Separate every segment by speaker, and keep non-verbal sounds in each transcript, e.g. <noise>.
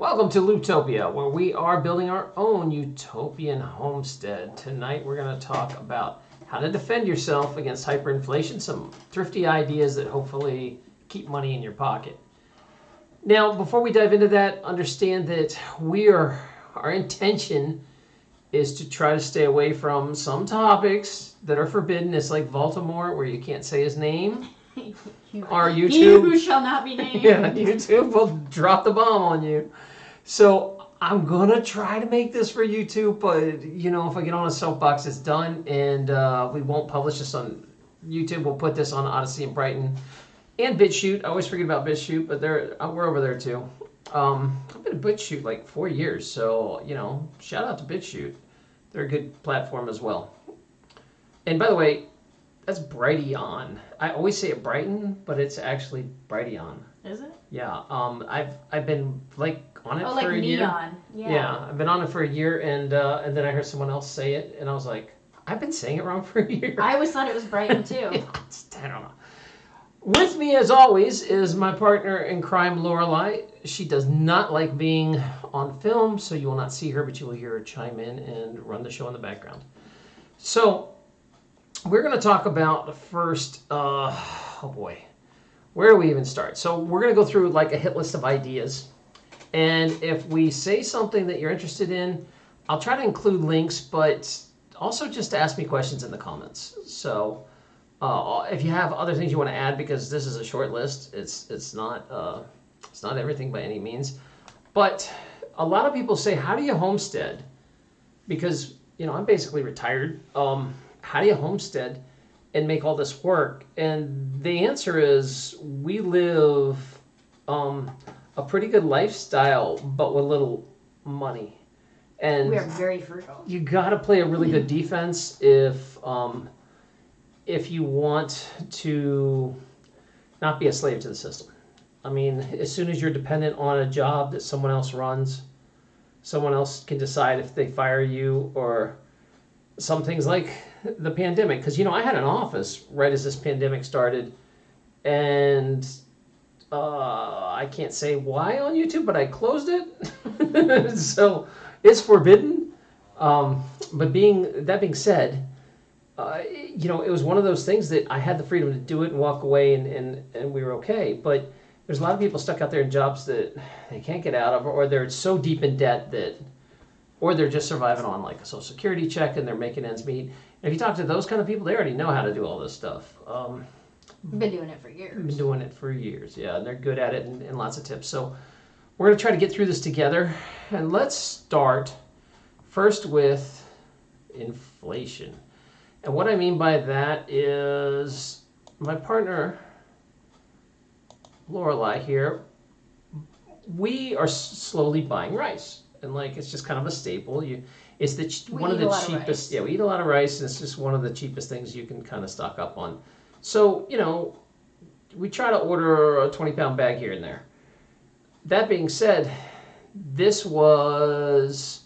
Speaker 1: Welcome to Lootopia, where we are building our own utopian homestead. Tonight we're going to talk about how to defend yourself against hyperinflation, some thrifty ideas that hopefully keep money in your pocket. Now, before we dive into that, understand that we are our intention is to try to stay away from some topics that are forbidden. It's like Voldemort, where you can't say his name. <laughs> Our
Speaker 2: He
Speaker 1: YouTube,
Speaker 2: who shall not be <laughs> named.
Speaker 1: yeah, YouTube will drop the bomb on you. So I'm gonna try to make this for YouTube, but you know, if I get on a soapbox, it's done, and uh, we won't publish this on YouTube. We'll put this on Odysee and Brighton and BitChute. I always forget about BitChute, but they're uh, we're over there too. Um, I've been at BitChute like four years, so you know, shout out to BitChute. They're a good platform as well. And by the way, that's Brighteon. I always say it Brighton, but it's actually Brighteon.
Speaker 2: Is it?
Speaker 1: Yeah, um, I've I've been like on it
Speaker 2: Oh,
Speaker 1: for
Speaker 2: like
Speaker 1: a year.
Speaker 2: neon. Yeah.
Speaker 1: Yeah. I've been on it for a year, and uh, and then I heard someone else say it, and I was like, I've been saying it wrong <laughs> for a year.
Speaker 2: I always thought it was Brighton <laughs> too.
Speaker 1: I don't know. With me, as always, is my partner in crime, Lorelai. She does not like being on film, so you will not see her, but you will hear her chime in and run the show in the background. So, we're going to talk about the first. Uh, oh boy, where do we even start? So, we're going to go through like a hit list of ideas, and if we say something that you're interested in, I'll try to include links, but also just ask me questions in the comments. So. Uh, if you have other things you want to add, because this is a short list, it's it's not uh, it's not everything by any means, but a lot of people say, how do you homestead? Because you know I'm basically retired. Um, how do you homestead and make all this work? And the answer is we live um, a pretty good lifestyle, but with little money. And
Speaker 2: we are very frugal.
Speaker 1: you got to play a really good defense if um, if you want to not be a slave to the system. I mean, as soon as you're dependent on a job that someone else runs, someone else can decide if they fire you or some things like the pandemic. Because you know, I had an office right as this pandemic started, and uh, I can't say why on YouTube, but I closed it. <laughs> so it's forbidden. Um, but being that being said, uh, you know, it was one of those things that I had the freedom to do it and walk away, and, and, and we were okay. But there's a lot of people stuck out there in jobs that they can't get out of, or they're so deep in debt that, or they're just surviving on like a social security check and they're making ends meet. If you talk to those kind of people, they already know how to do all this stuff. Um,
Speaker 2: Been doing it for years.
Speaker 1: been doing it for years, yeah, and they're good at it and, and lots of tips. So we're gonna try to get through this together, and let's start first with inflation. And what I mean by that is my partner Lorelai here. We are slowly buying rice, and like it's just kind of a staple. You, it's the ch-
Speaker 2: We
Speaker 1: one of
Speaker 2: eat a
Speaker 1: the
Speaker 2: lot of
Speaker 1: cheapest.
Speaker 2: rice.
Speaker 1: yeah, we eat a lot of rice, and it's just one of the cheapest things you can kind of stock up on. So you know, we try to order a twenty pound bag here and there. That being said, this was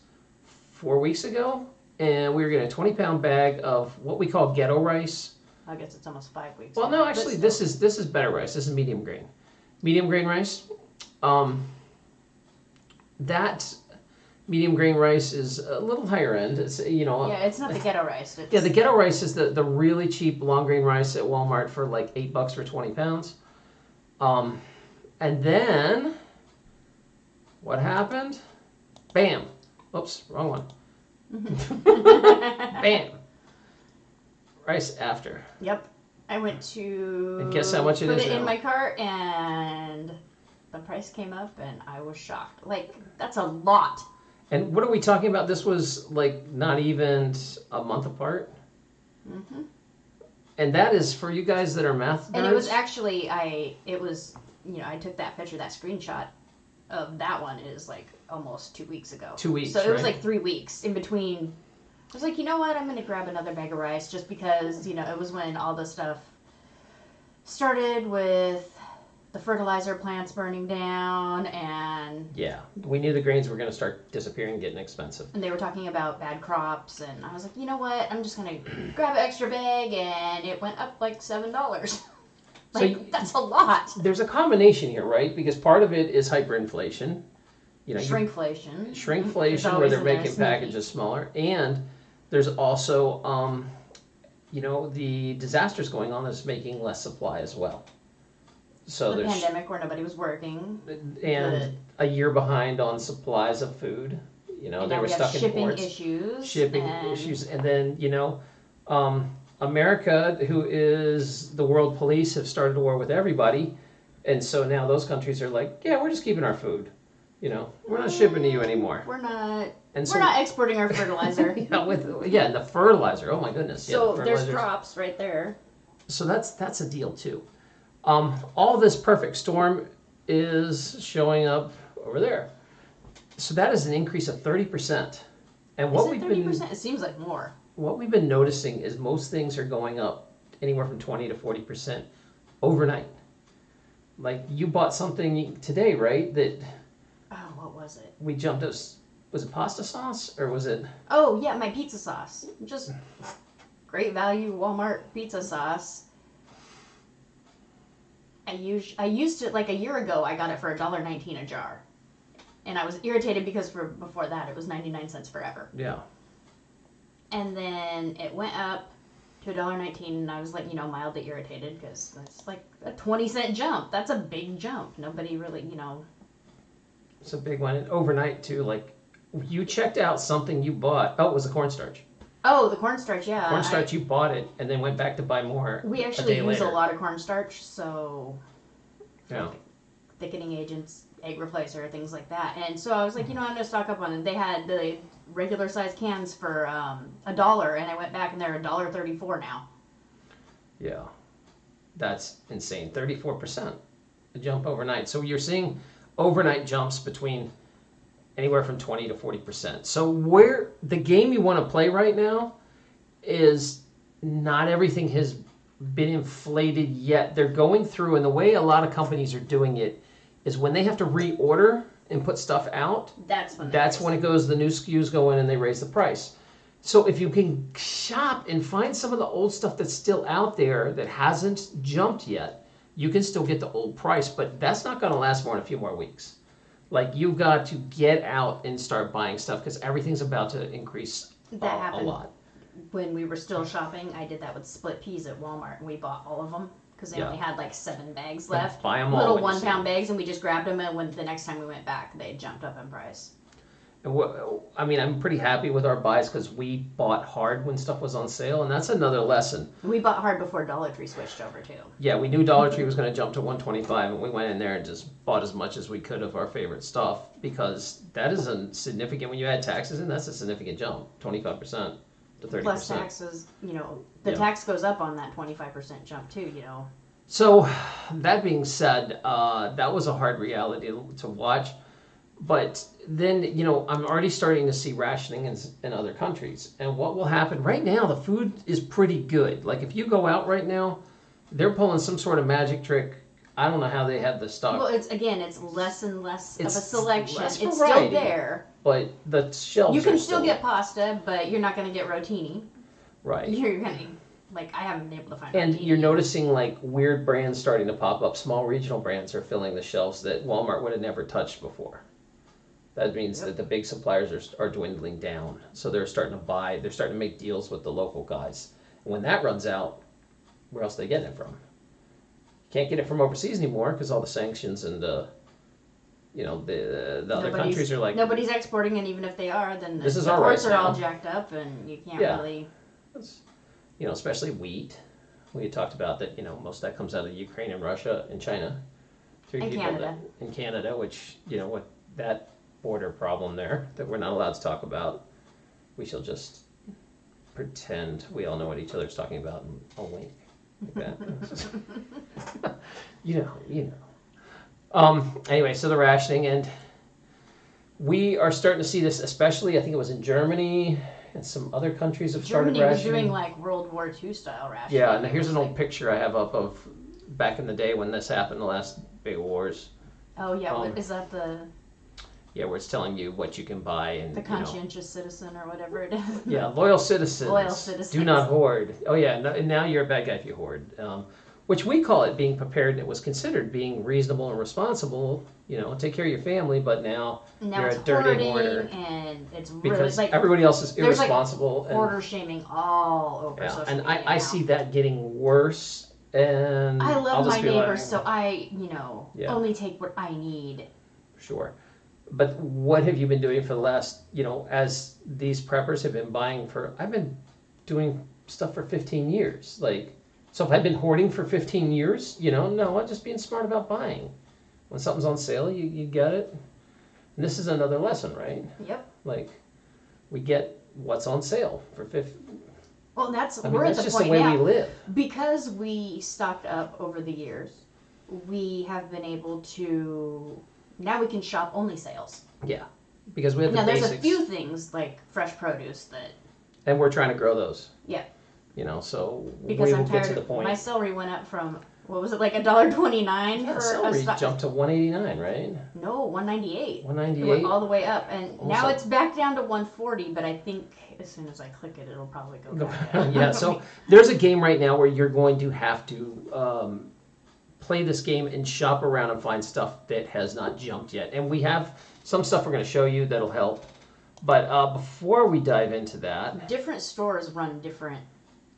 Speaker 1: four weeks ago, and we were getting a twenty pound bag of what we call ghetto rice.
Speaker 2: I guess it's almost five weeks.
Speaker 1: Well, no, actually, this is this is better rice. This is medium grain, medium grain rice. Um, that medium grain rice is a little higher end. It's you know
Speaker 2: Yeah, it's not the ghetto rice.
Speaker 1: Yeah, the ghetto rice is the, the really cheap long grain rice at Walmart for like eight bucks for twenty pounds. Um, and then what happened? Bam! Oops, wrong one. <laughs> <laughs> Bam! Rice after.
Speaker 2: Yep. I went to
Speaker 1: And guess how much it
Speaker 2: put
Speaker 1: is
Speaker 2: it
Speaker 1: now?
Speaker 2: in my cart and the price came up and I was shocked. Like that's a lot.
Speaker 1: And what are we talking about? This was like not even a month apart.
Speaker 2: Mm-hmm.
Speaker 1: And that is for you guys that are math nerds.
Speaker 2: And it was actually I it was you know I took that picture that screenshot of that one is like almost two weeks ago.
Speaker 1: Two weeks,
Speaker 2: So it was like three weeks in between. I was like, you know what? I'm gonna grab another bag of rice just because you know it was when all the stuff started with the fertilizer plants burning down and
Speaker 1: yeah, we knew the grains were going to start disappearing, getting expensive.
Speaker 2: and they were talking about bad crops and I was like, you know what? I'm just gonna <clears throat> grab an extra bag and it went up like seven dollars. <laughs>
Speaker 1: So
Speaker 2: like
Speaker 1: you-
Speaker 2: that's a lot.
Speaker 1: There's a combination here, right? Because part of it is hyperinflation, you know, you-
Speaker 2: Shrinkflation. It's
Speaker 1: shrinkflation where they're making packages smaller, and there's also, um, you know, the disasters going on that's making less supply as well. So
Speaker 2: The
Speaker 1: there's
Speaker 2: pandemic where nobody was working.
Speaker 1: and a year behind on supplies of food. You know,
Speaker 2: and
Speaker 1: they
Speaker 2: now
Speaker 1: were
Speaker 2: we have
Speaker 1: stuck in
Speaker 2: shipping
Speaker 1: ports,
Speaker 2: issues.
Speaker 1: shipping
Speaker 2: and
Speaker 1: issues, and then you know, um, America, who is the world police, have started a war with everybody, and so now those countries are like, yeah, we're just keeping our food. You know, we're not shipping to you anymore.
Speaker 2: We're not.
Speaker 1: And so
Speaker 2: we're not exporting our <laughs> fertilizer. <laughs>
Speaker 1: yeah, with yeah, and the fertilizer. Oh my goodness. yeah,
Speaker 2: so
Speaker 1: the
Speaker 2: there's
Speaker 1: fertilizers.
Speaker 2: crops right there.
Speaker 1: So that's that's a deal too. Um, all this perfect storm is showing up over there. So that is an increase of thirty percent. And what we've
Speaker 2: thirty
Speaker 1: been
Speaker 2: it seems like more.
Speaker 1: what we've been noticing is most things are going up anywhere from twenty to forty percent overnight. Like you bought something today, right? That
Speaker 2: Oh, what was it?
Speaker 1: we jumped us. Was it pasta sauce or was it?
Speaker 2: Oh yeah, my pizza sauce. Just great value Walmart pizza sauce. I used I used it like a year ago. I got it for a dollar nineteen a jar, and I was irritated because for before that it was ninety nine cents forever.
Speaker 1: Yeah.
Speaker 2: And then it went up to a dollar nineteen, and I was like, you know, mildly irritated because that's like a twenty cent jump. That's a big jump. Nobody really, you know.
Speaker 1: It's a big one. And overnight too. Like you checked out something you bought. Oh, it was the cornstarch.
Speaker 2: Oh, the cornstarch, yeah. I-
Speaker 1: cornstarch you bought it and then went back to buy more
Speaker 2: we
Speaker 1: a
Speaker 2: actually
Speaker 1: day
Speaker 2: use
Speaker 1: later.
Speaker 2: a lot of cornstarch, so
Speaker 1: yeah
Speaker 2: thickening agents, egg replacer, things like that. And so I was like, you know, I'm gonna stock up on it. They had the regular size cans for um, a dollar, and I went back and they're a dollar thirty-four now.
Speaker 1: yeah that's insane 34% a jump overnight so you're seeing overnight jumps between anywhere from 20 to 40% so where the game you want to play right now is not everything has been inflated yet they're going through and the way a lot of companies are doing it is when they have to reorder and put stuff out
Speaker 2: That's when.
Speaker 1: That's when
Speaker 2: it.
Speaker 1: goes, the new SKUs go in and they raise the price. So if you can shop and find some of the old stuff that's still out there that hasn't jumped yet, you can still get the old price, but that's not going to last more than a few more weeks. Like you've got to get out and start buying stuff because everything's about to increase a,
Speaker 2: That
Speaker 1: a
Speaker 2: happened
Speaker 1: lot.
Speaker 2: when we were still shopping. I did that with split peas at Walmart, and we bought all of them because they
Speaker 1: Yeah.
Speaker 2: only had like seven bags left.
Speaker 1: buy 'em all
Speaker 2: Little
Speaker 1: you
Speaker 2: one pound bags, and we just grabbed them. And when the next time we went back, they jumped up in price.
Speaker 1: And I mean, I'm pretty happy with our buys because we bought hard when stuff was on sale, and that's another lesson.
Speaker 2: We bought hard before Dollar Tree switched over too.
Speaker 1: Yeah, we knew Dollar Tree was going to jump to 125, and we went in there and just bought as much as we could of our favorite stuff because that is a significant. When you add taxes in, that's a significant jump, 25 percent to 30
Speaker 2: Plus taxes, you know, the
Speaker 1: Yeah.
Speaker 2: tax goes up on that twenty five percent jump too. You know.
Speaker 1: So, that being said, uh, that was a hard reality to watch. But then, you know, I'm already starting to see rationing in, in other countries. And what will happen right now, the food is pretty good. Like, if you go out right now, they're pulling some sort of magic trick. I don't know how they have the stock.
Speaker 2: Well, it's again, it's less and less of a selection. It's still there.
Speaker 1: but the shelves
Speaker 2: You can still get pasta, but you're not going to get rotini.
Speaker 1: right <laughs>
Speaker 2: You're going to like I haven't been able to find.
Speaker 1: and you're noticing like weird brands starting to pop up small regional brands are filling the shelves that walmart would have never touched before that means that the big suppliers are, are dwindling down so they're starting to buy they're starting to make deals with the local guys and when that runs out where else are they getting it from can't get it from overseas anymore because all the sanctions and the you know the the other
Speaker 2: Nobody's-
Speaker 1: countries are like
Speaker 2: nobody's exporting, and even if they are, then the,
Speaker 1: This is
Speaker 2: the ports
Speaker 1: rights
Speaker 2: are all jacked up, and you can't
Speaker 1: Yeah.
Speaker 2: really.
Speaker 1: you know, especially wheat. We talked about that, you know, most of that comes out of Ukraine and Russia and China. Three
Speaker 2: And
Speaker 1: people
Speaker 2: Canada.
Speaker 1: That, in Canada, which, you know, what that border problem there <laughs> that we're not allowed to talk about, we shall just pretend we all know what each other's talking about and I'll wink like that. <laughs> you know, you know. Um, anyway, so the rationing and we are starting to see this, especially I think it was in Germany and some other countries have started
Speaker 2: Germany was doing like World War II style rationing.
Speaker 1: Yeah, and here's an old picture I have up of back in the day when this happened, the last big wars.
Speaker 2: Oh yeah,
Speaker 1: um,
Speaker 2: is that the
Speaker 1: Yeah, where it's telling you what you can buy and
Speaker 2: the
Speaker 1: you know.
Speaker 2: conscientious citizen or whatever it is?
Speaker 1: Yeah, loyal citizens.
Speaker 2: Loyal citizens.
Speaker 1: Do not hoard. Oh yeah, no, and now you're a bad guy if you hoard. Um, which we call it being prepared. and It was considered being reasonable and responsible You know, take care of your family, but now
Speaker 2: now
Speaker 1: You're a dirty hoarder.
Speaker 2: and it's really
Speaker 1: because
Speaker 2: like
Speaker 1: everybody else is
Speaker 2: there's, like,
Speaker 1: irresponsible and
Speaker 2: hoarder shaming all over
Speaker 1: yeah,
Speaker 2: social
Speaker 1: and
Speaker 2: media
Speaker 1: I, I see that getting worse. And
Speaker 2: I love my
Speaker 1: like,
Speaker 2: neighbors, so I, you know,
Speaker 1: Yeah.
Speaker 2: only take what I need.
Speaker 1: Sure. But what have you been doing for the last, you know, as these preppers have been buying for, I've been doing stuff for 15 years. Like, so if I've been hoarding for 15 years, you know, no, I'm just being smart about buying. When something's on sale, you, you get it. And this is another lesson, right?
Speaker 2: Yep.
Speaker 1: Like, we get what's on sale for 50.
Speaker 2: Well, that's
Speaker 1: I mean,
Speaker 2: we're at
Speaker 1: that's
Speaker 2: the
Speaker 1: just
Speaker 2: point
Speaker 1: the way
Speaker 2: now
Speaker 1: we live.
Speaker 2: because we stocked up over the years. We have been able to now we can shop only sales.
Speaker 1: Yeah. Because we have
Speaker 2: Now
Speaker 1: the
Speaker 2: there's
Speaker 1: basics.
Speaker 2: a few things like fresh produce that
Speaker 1: and we're trying to grow those.
Speaker 2: Yeah.
Speaker 1: You know, so
Speaker 2: because
Speaker 1: we
Speaker 2: I'm
Speaker 1: will get
Speaker 2: tired.
Speaker 1: to the point.
Speaker 2: My celery went up from what was it like a dollar twenty nine
Speaker 1: Yeah,
Speaker 2: for
Speaker 1: celery
Speaker 2: a
Speaker 1: jumped to 189, right?
Speaker 2: No, one ninety eight. It
Speaker 1: 198.
Speaker 2: all the way up, and
Speaker 1: Almost
Speaker 2: now it's back down to 140. But I think as soon as I click it, it'll probably go back <laughs>
Speaker 1: yeah, so there's a game right now where you're going to have to um, play this game and shop around and find stuff that has not jumped yet. And we have some stuff we're going to show you that'll help. But uh, before we dive into that,
Speaker 2: different stores run different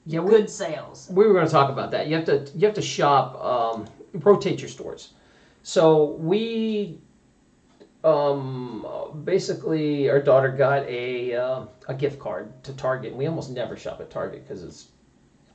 Speaker 1: yeah, we,
Speaker 2: good sales.
Speaker 1: we were going to talk about that. You have to you have to shop, um, rotate your stores. So we um, basically our daughter got a uh, a gift card to Target. We almost never shop at Target because it's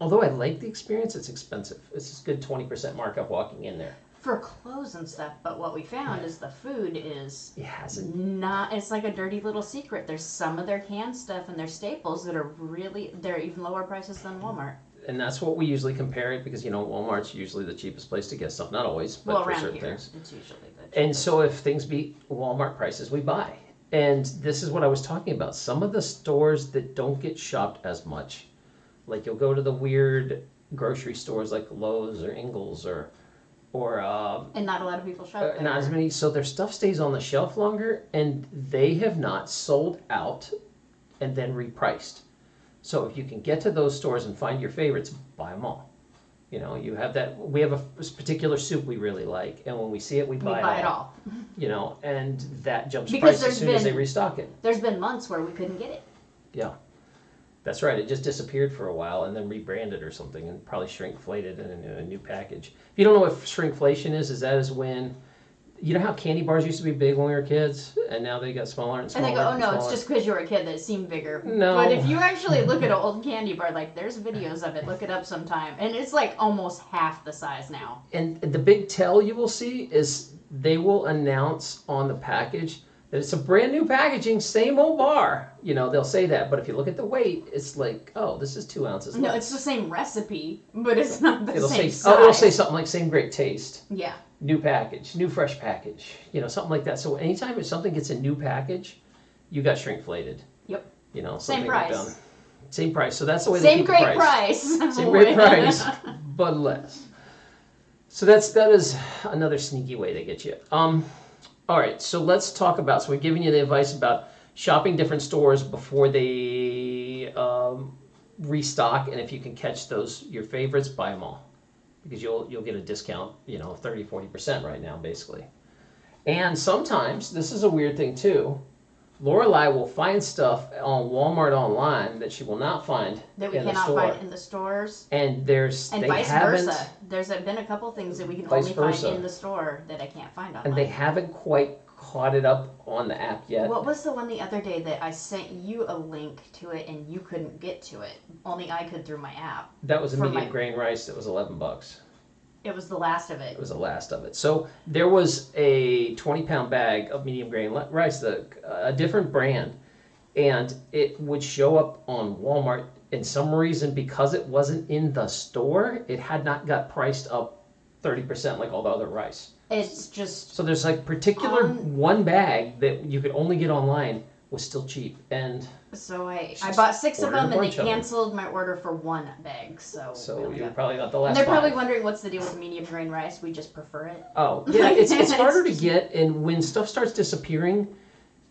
Speaker 1: although I like the experience, it's expensive. It's a good twenty percent markup walking in there.
Speaker 2: for clothes and stuff. But what we found is the food is
Speaker 1: It hasn't.
Speaker 2: not. It's like a dirty little secret. There's some of their canned stuff and their staples that are really they're even lower prices than Walmart.
Speaker 1: And that's what we usually compare it because you know Walmart's usually the cheapest place to get stuff. Not always, but
Speaker 2: well,
Speaker 1: for
Speaker 2: around
Speaker 1: certain
Speaker 2: here,
Speaker 1: things.
Speaker 2: it's usually the
Speaker 1: And so if things beat Walmart prices, we buy. And this is what I was talking about. Some of the stores that don't get shopped as much, like you'll go to the weird grocery stores like Lowe's or Ingles or or uh,
Speaker 2: and not a lot of people shop
Speaker 1: uh,
Speaker 2: there.
Speaker 1: not as many. So their stuff stays on the shelf longer, and they have not sold out and then repriced. So if you can get to those stores and find your favorites, buy them all. You know, you have that. We have a particular soup we really like, and when we see it, we
Speaker 2: we
Speaker 1: buy,
Speaker 2: buy
Speaker 1: it
Speaker 2: it
Speaker 1: all
Speaker 2: all. <laughs>
Speaker 1: you know, and that jumps
Speaker 2: Because
Speaker 1: price as
Speaker 2: there's
Speaker 1: soon as they
Speaker 2: been-
Speaker 1: restock it.
Speaker 2: There's been months where we couldn't get it.
Speaker 1: That's right. It just disappeared for a while and then rebranded or something and probably shrinkflated in a new, a new package. If you don't know what shrinkflation is, is that is when you know how candy bars used to be big when we were kids and now they got smaller and smaller.
Speaker 2: Oh, and they go, oh no, it's just because you were a kid that it seemed bigger.
Speaker 1: No.
Speaker 2: But if you actually look at an old candy bar, like there's videos of it, look it up sometime, and it's like almost half the size now.
Speaker 1: And the big tell you will see is they will announce on the package it's a brand new packaging, same old bar. You know, they'll say that, but if you look at the weight, it's like, oh, this is two ounces.
Speaker 2: No,
Speaker 1: less.
Speaker 2: it's the same recipe, but it's not the
Speaker 1: It'll
Speaker 2: same
Speaker 1: say,
Speaker 2: size.
Speaker 1: oh, it'll say something like same great taste.
Speaker 2: yeah,
Speaker 1: new package, new fresh package, you know, something like that. So anytime if something gets a new package, you got shrinkflated.
Speaker 2: Yep.
Speaker 1: You know,
Speaker 2: Same price.
Speaker 1: down. Same price. So that's the way they
Speaker 2: same
Speaker 1: keep
Speaker 2: great
Speaker 1: the price.
Speaker 2: price.
Speaker 1: Same <laughs> great price, but less. So that's that is another sneaky way to get you. Um, all right. So let's talk about. So we're giving you the advice about shopping different stores before they um, restock, and if you can catch those your favorites, buy them all because you'll you'll get a discount, you know, 30 40% right now basically. And sometimes this is a weird thing too. Lorelai will find stuff on Walmart online that she will not find
Speaker 2: that we
Speaker 1: in the
Speaker 2: cannot find in the stores.
Speaker 1: and there's
Speaker 2: And
Speaker 1: they
Speaker 2: vice versa. There's been a couple things that we can only
Speaker 1: versa.
Speaker 2: find in the store that I can't find online.
Speaker 1: and they haven't quite caught it up on the app yet.
Speaker 2: What was the one the other day that I sent you a link to it and you couldn't get to it? Only I could through my app.
Speaker 1: that was a medium
Speaker 2: my-
Speaker 1: grain rice that was 11 bucks.
Speaker 2: It was the last of
Speaker 1: It
Speaker 2: it.
Speaker 1: was the last of it. So there was a 20 pound bag of medium grain rice, the, a different brand, and it would show up on Walmart. And some reason, because it wasn't in the store, it had not got priced up 30% like all the other rice.
Speaker 2: It's just
Speaker 1: So there's like particular
Speaker 2: On-
Speaker 1: one bag that you could only get online was still cheap. And
Speaker 2: so I I
Speaker 1: Just
Speaker 2: bought six of them and they
Speaker 1: bunch of them.
Speaker 2: canceled my order for one bag. So, we
Speaker 1: so
Speaker 2: only
Speaker 1: you're
Speaker 2: got-
Speaker 1: probably not the
Speaker 2: and they're probably wondering what's the deal with medium grain rice. We just prefer it.
Speaker 1: Oh, <laughs> yeah, it's, it's
Speaker 2: It's
Speaker 1: harder to get, and when stuff starts disappearing,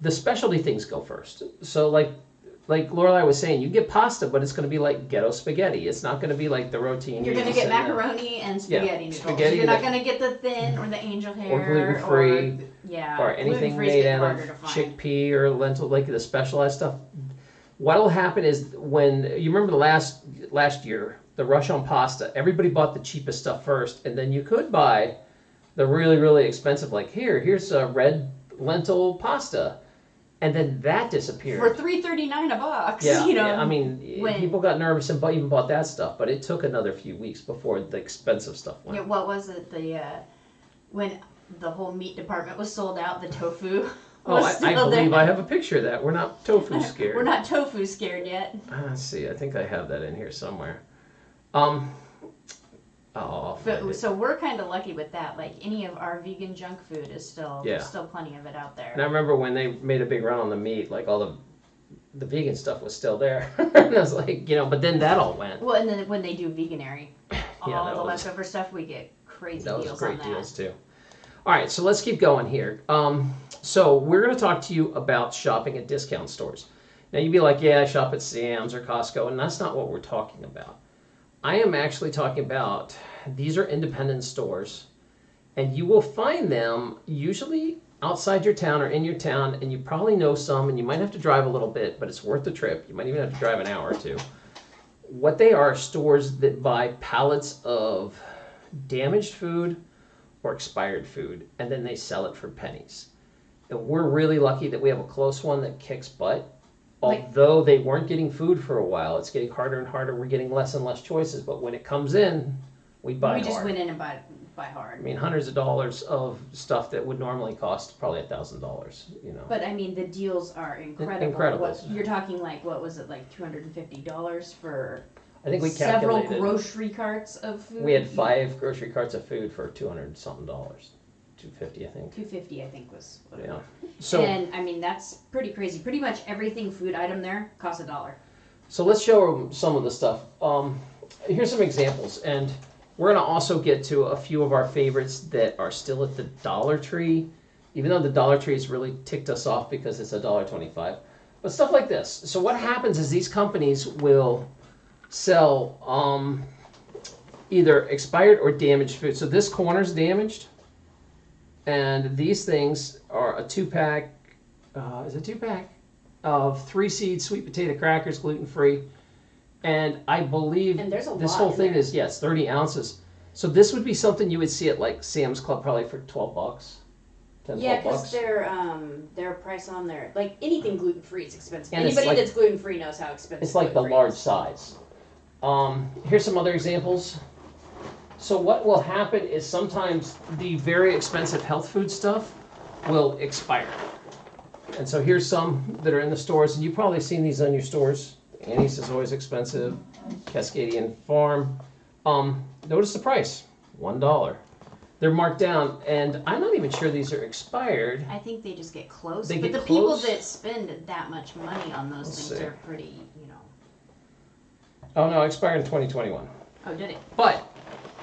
Speaker 1: the specialty things go first. So, like, like Lorelai was saying, you get pasta, but it's going to be like ghetto spaghetti. It's not going to be like the rotini.
Speaker 2: You're gonna get
Speaker 1: and the-
Speaker 2: macaroni and spaghetti noodles.
Speaker 1: spaghetti
Speaker 2: You're not
Speaker 1: that-
Speaker 2: gonna get the thin or the angel hair
Speaker 1: or gluten free.
Speaker 2: Yeah.
Speaker 1: or anything
Speaker 2: gluten-free's
Speaker 1: made
Speaker 2: get
Speaker 1: out
Speaker 2: harder
Speaker 1: of
Speaker 2: find.
Speaker 1: chickpea or lentil, like the specialized stuff. What'll happen is when you remember the last last year, the rush on pasta, everybody bought the cheapest stuff first, and then you could buy the really really expensive. Like here, here's a red lentil pasta, and then that disappeared.
Speaker 2: For three thirty nine a box. <laughs>
Speaker 1: yeah,
Speaker 2: You know.
Speaker 1: yeah, I mean,
Speaker 2: when-
Speaker 1: people got nervous and bu- even bought that stuff, but it took another few weeks before the expensive stuff went.
Speaker 2: Yeah, what was it? The uh, when the whole meat department was sold out, the tofu.
Speaker 1: Oh, <laughs> I, I believe
Speaker 2: there.
Speaker 1: I have a picture of that. We're not tofu <laughs> scared.
Speaker 2: We're not tofu scared yet.
Speaker 1: Uh, see. I think I have that in here somewhere. Um. Oh,
Speaker 2: But, so we're kind of lucky with that. Like any of our vegan junk food is still
Speaker 1: Yeah.
Speaker 2: there's still plenty of it out there.
Speaker 1: And I remember when they made a big run on the meat, like all the the vegan stuff was still there. <laughs> and I was like, you know, but then that all went.
Speaker 2: Well, and then when they do Veganuary, all
Speaker 1: Yeah,
Speaker 2: the
Speaker 1: was-
Speaker 2: leftover stuff, we get crazy
Speaker 1: That was great
Speaker 2: on that.
Speaker 1: deals too. All right, so let's keep going here. Um, so we're going to talk to you about shopping at discount stores. Now you'd be like, yeah, I shop at Sam's or Costco, and that's not what we're talking about. I am actually talking about these are independent stores, and you will find them usually outside your town or in your town, and you probably know some, and you might have to drive a little bit, but it's worth the trip. You might even have to drive an hour or two. What they are stores that buy pallets of damaged food or expired food, and then they sell it for pennies. And we're really lucky that we have a close one that kicks butt.
Speaker 2: Like-
Speaker 1: Although they weren't getting food for a while, it's getting harder and harder. We're getting less and less choices, but when it comes in, we buy
Speaker 2: we just
Speaker 1: hard.
Speaker 2: went in and buy buy hard.
Speaker 1: I
Speaker 2: hard.
Speaker 1: mean, hundreds of dollars of stuff that would normally cost probably a thousand dollars. You know,
Speaker 2: But I mean, the deals are incredible.
Speaker 1: incredible.
Speaker 2: What, you're talking like what was it like two hundred and fifty dollars for
Speaker 1: I think we
Speaker 2: several
Speaker 1: calculated
Speaker 2: grocery carts of food.
Speaker 1: we had five grocery carts of food for two hundred something dollars, two fifty, I think.
Speaker 2: Two fifty, I think was. What it
Speaker 1: Yeah.
Speaker 2: was.
Speaker 1: So.
Speaker 2: and I mean that's pretty crazy. Pretty much everything food item there costs a dollar.
Speaker 1: So let's show them some of the stuff. Um, here's some examples, and we're going to also get to a few of our favorites that are still at the Dollar Tree, even though the Dollar Tree has really ticked us off because it's a dollar twenty-five. But stuff like this. So what happens is these companies will sell um, either expired or damaged food. So this corner's damaged, and these things are a two-pack. Uh, is it two-pack? of three seed sweet potato crackers, gluten free, and I believe
Speaker 2: And
Speaker 1: this whole thing
Speaker 2: there.
Speaker 1: is yes, thirty ounces. So this would be something you would see at like Sam's Club probably for twelve bucks, 10,
Speaker 2: Yeah, because their um their price on there, like anything gluten free is expensive.
Speaker 1: And
Speaker 2: Anybody
Speaker 1: like-
Speaker 2: that's gluten free knows how expensive.
Speaker 1: It's like the large
Speaker 2: is.
Speaker 1: size. Um, here's some other examples. So what will happen is sometimes the very expensive health food stuff will expire. And so here's some that are in the stores, and you've probably seen these on your stores. Annie's is always expensive. Cascadian Farm. Um, notice the price, one dollar. They're marked down, and I'm not even sure these are expired.
Speaker 2: I think they just get close.
Speaker 1: They
Speaker 2: but
Speaker 1: get
Speaker 2: the people that spend that much money on those
Speaker 1: Let's
Speaker 2: things
Speaker 1: see.
Speaker 2: are pretty.
Speaker 1: Oh no, it expired in 2021.
Speaker 2: Oh, did it?
Speaker 1: But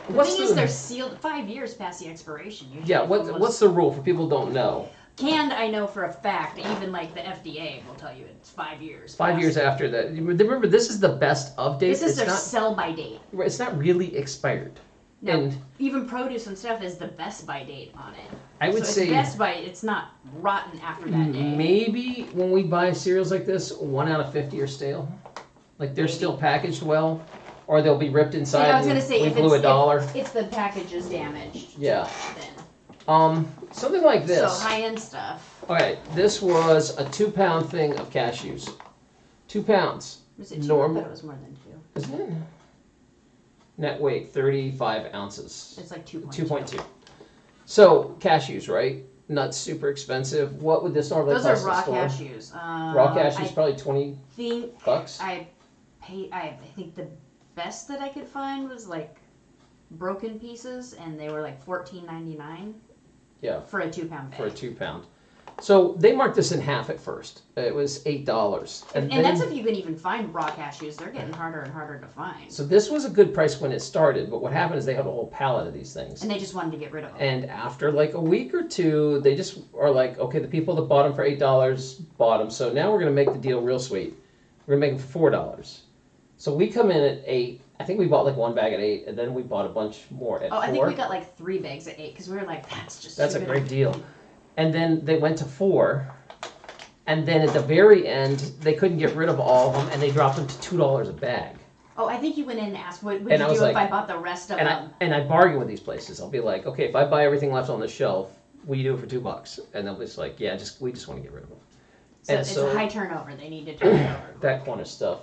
Speaker 2: The
Speaker 1: what's
Speaker 2: thing
Speaker 1: the
Speaker 2: is, they're sealed five years past the expiration. Usually
Speaker 1: yeah? What
Speaker 2: most-
Speaker 1: what's the rule for people who don't know?
Speaker 2: canned? I know for a fact. Even like the FDA will tell you it's five years.
Speaker 1: Five
Speaker 2: past.
Speaker 1: years after that. Remember, this is the best of date.
Speaker 2: This is
Speaker 1: it's
Speaker 2: their
Speaker 1: not.
Speaker 2: sell by date.
Speaker 1: It's not really expired.
Speaker 2: No,
Speaker 1: And
Speaker 2: even produce and stuff is the best by date on it.
Speaker 1: I would
Speaker 2: so
Speaker 1: say
Speaker 2: best by. It's not rotten after that day.
Speaker 1: maybe when we buy cereals like this, one out of fifty are stale. Like they're still packaged well, or they'll be ripped inside.
Speaker 2: Yeah, I was
Speaker 1: and
Speaker 2: gonna say
Speaker 1: we
Speaker 2: if
Speaker 1: blew
Speaker 2: it's,
Speaker 1: a dollar.
Speaker 2: If, if the package is damaged.
Speaker 1: Yeah.
Speaker 2: Then.
Speaker 1: Um, something like this.
Speaker 2: So high end stuff.
Speaker 1: Okay, this was a two-pound thing of cashews. Two pounds.
Speaker 2: Was it two?
Speaker 1: Normal.
Speaker 2: I thought it was more than two.
Speaker 1: Isn't it? Net weight, 35 ounces.
Speaker 2: It's like two. Two point
Speaker 1: two. So, cashews, right? Not super expensive. What would this normally
Speaker 2: Those are
Speaker 1: cost in
Speaker 2: raw
Speaker 1: the store?
Speaker 2: cashews. Um,
Speaker 1: Raw cashews,
Speaker 2: I
Speaker 1: probably 20
Speaker 2: think
Speaker 1: bucks.
Speaker 2: I paid. I, I think the best that I could find was like broken pieces, and they were like fourteen ninety nine.
Speaker 1: Yeah.
Speaker 2: For a two pound bag.
Speaker 1: for a two pound. So they marked this in half at first. It was eight dollars,
Speaker 2: and,
Speaker 1: and, then,
Speaker 2: that's if you can even find raw cashews. They're getting harder and harder to find.
Speaker 1: so this was a good price when it started. But what happened is they had a whole pallet of these things,
Speaker 2: and they just wanted to get rid of them.
Speaker 1: and after like a week or two, they just are like, okay, the people that bought them for eight dollars bought them. So now we're gonna make the deal real sweet. We're gonna make them for four dollars. So we come in at eight. I think we bought like one bag at eight, and then we bought a bunch more at
Speaker 2: oh,
Speaker 1: four.
Speaker 2: I think we got like three bags at eight because we were like, that's just.
Speaker 1: That's a great deal. and then they went to four, and then at the very end they couldn't get rid of all of them, and they dropped them to two dollars a bag.
Speaker 2: Oh, I think you went in and asked, what would
Speaker 1: And
Speaker 2: you
Speaker 1: I
Speaker 2: do if I bought the rest of
Speaker 1: And I
Speaker 2: them?
Speaker 1: and I bargain with these places. I'll be like, okay, if I buy everything left on the shelf, will you do it for two bucks? And they'll be just like, yeah, just we just want to get rid of them.
Speaker 2: So
Speaker 1: and
Speaker 2: it's
Speaker 1: so-
Speaker 2: a high turnover. They need to turn it over.
Speaker 1: that kind of stuff.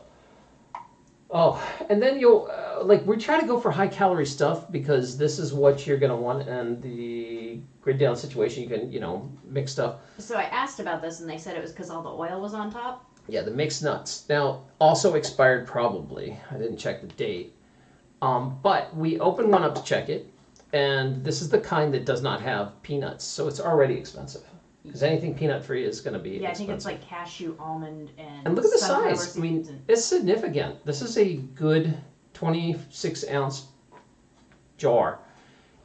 Speaker 1: Oh, and then you'll uh, like we try to go for high calorie stuff because this is what you're gonna want, and the grid down situation you can you know mix stuff.
Speaker 2: So I asked about this, and they said it was because all the oil was on top.
Speaker 1: Yeah, the mixed nuts now also expired probably. I didn't check the date, um, but we opened one up to check it, and this is the kind that does not have peanuts, so it's already expensive. Because anything peanut free is going to be
Speaker 2: Yeah, I think it's like cashew, almond, and
Speaker 1: And look at the
Speaker 2: sunflower
Speaker 1: size. I mean,
Speaker 2: seeds and-
Speaker 1: it's significant. This is a good 26 ounce jar.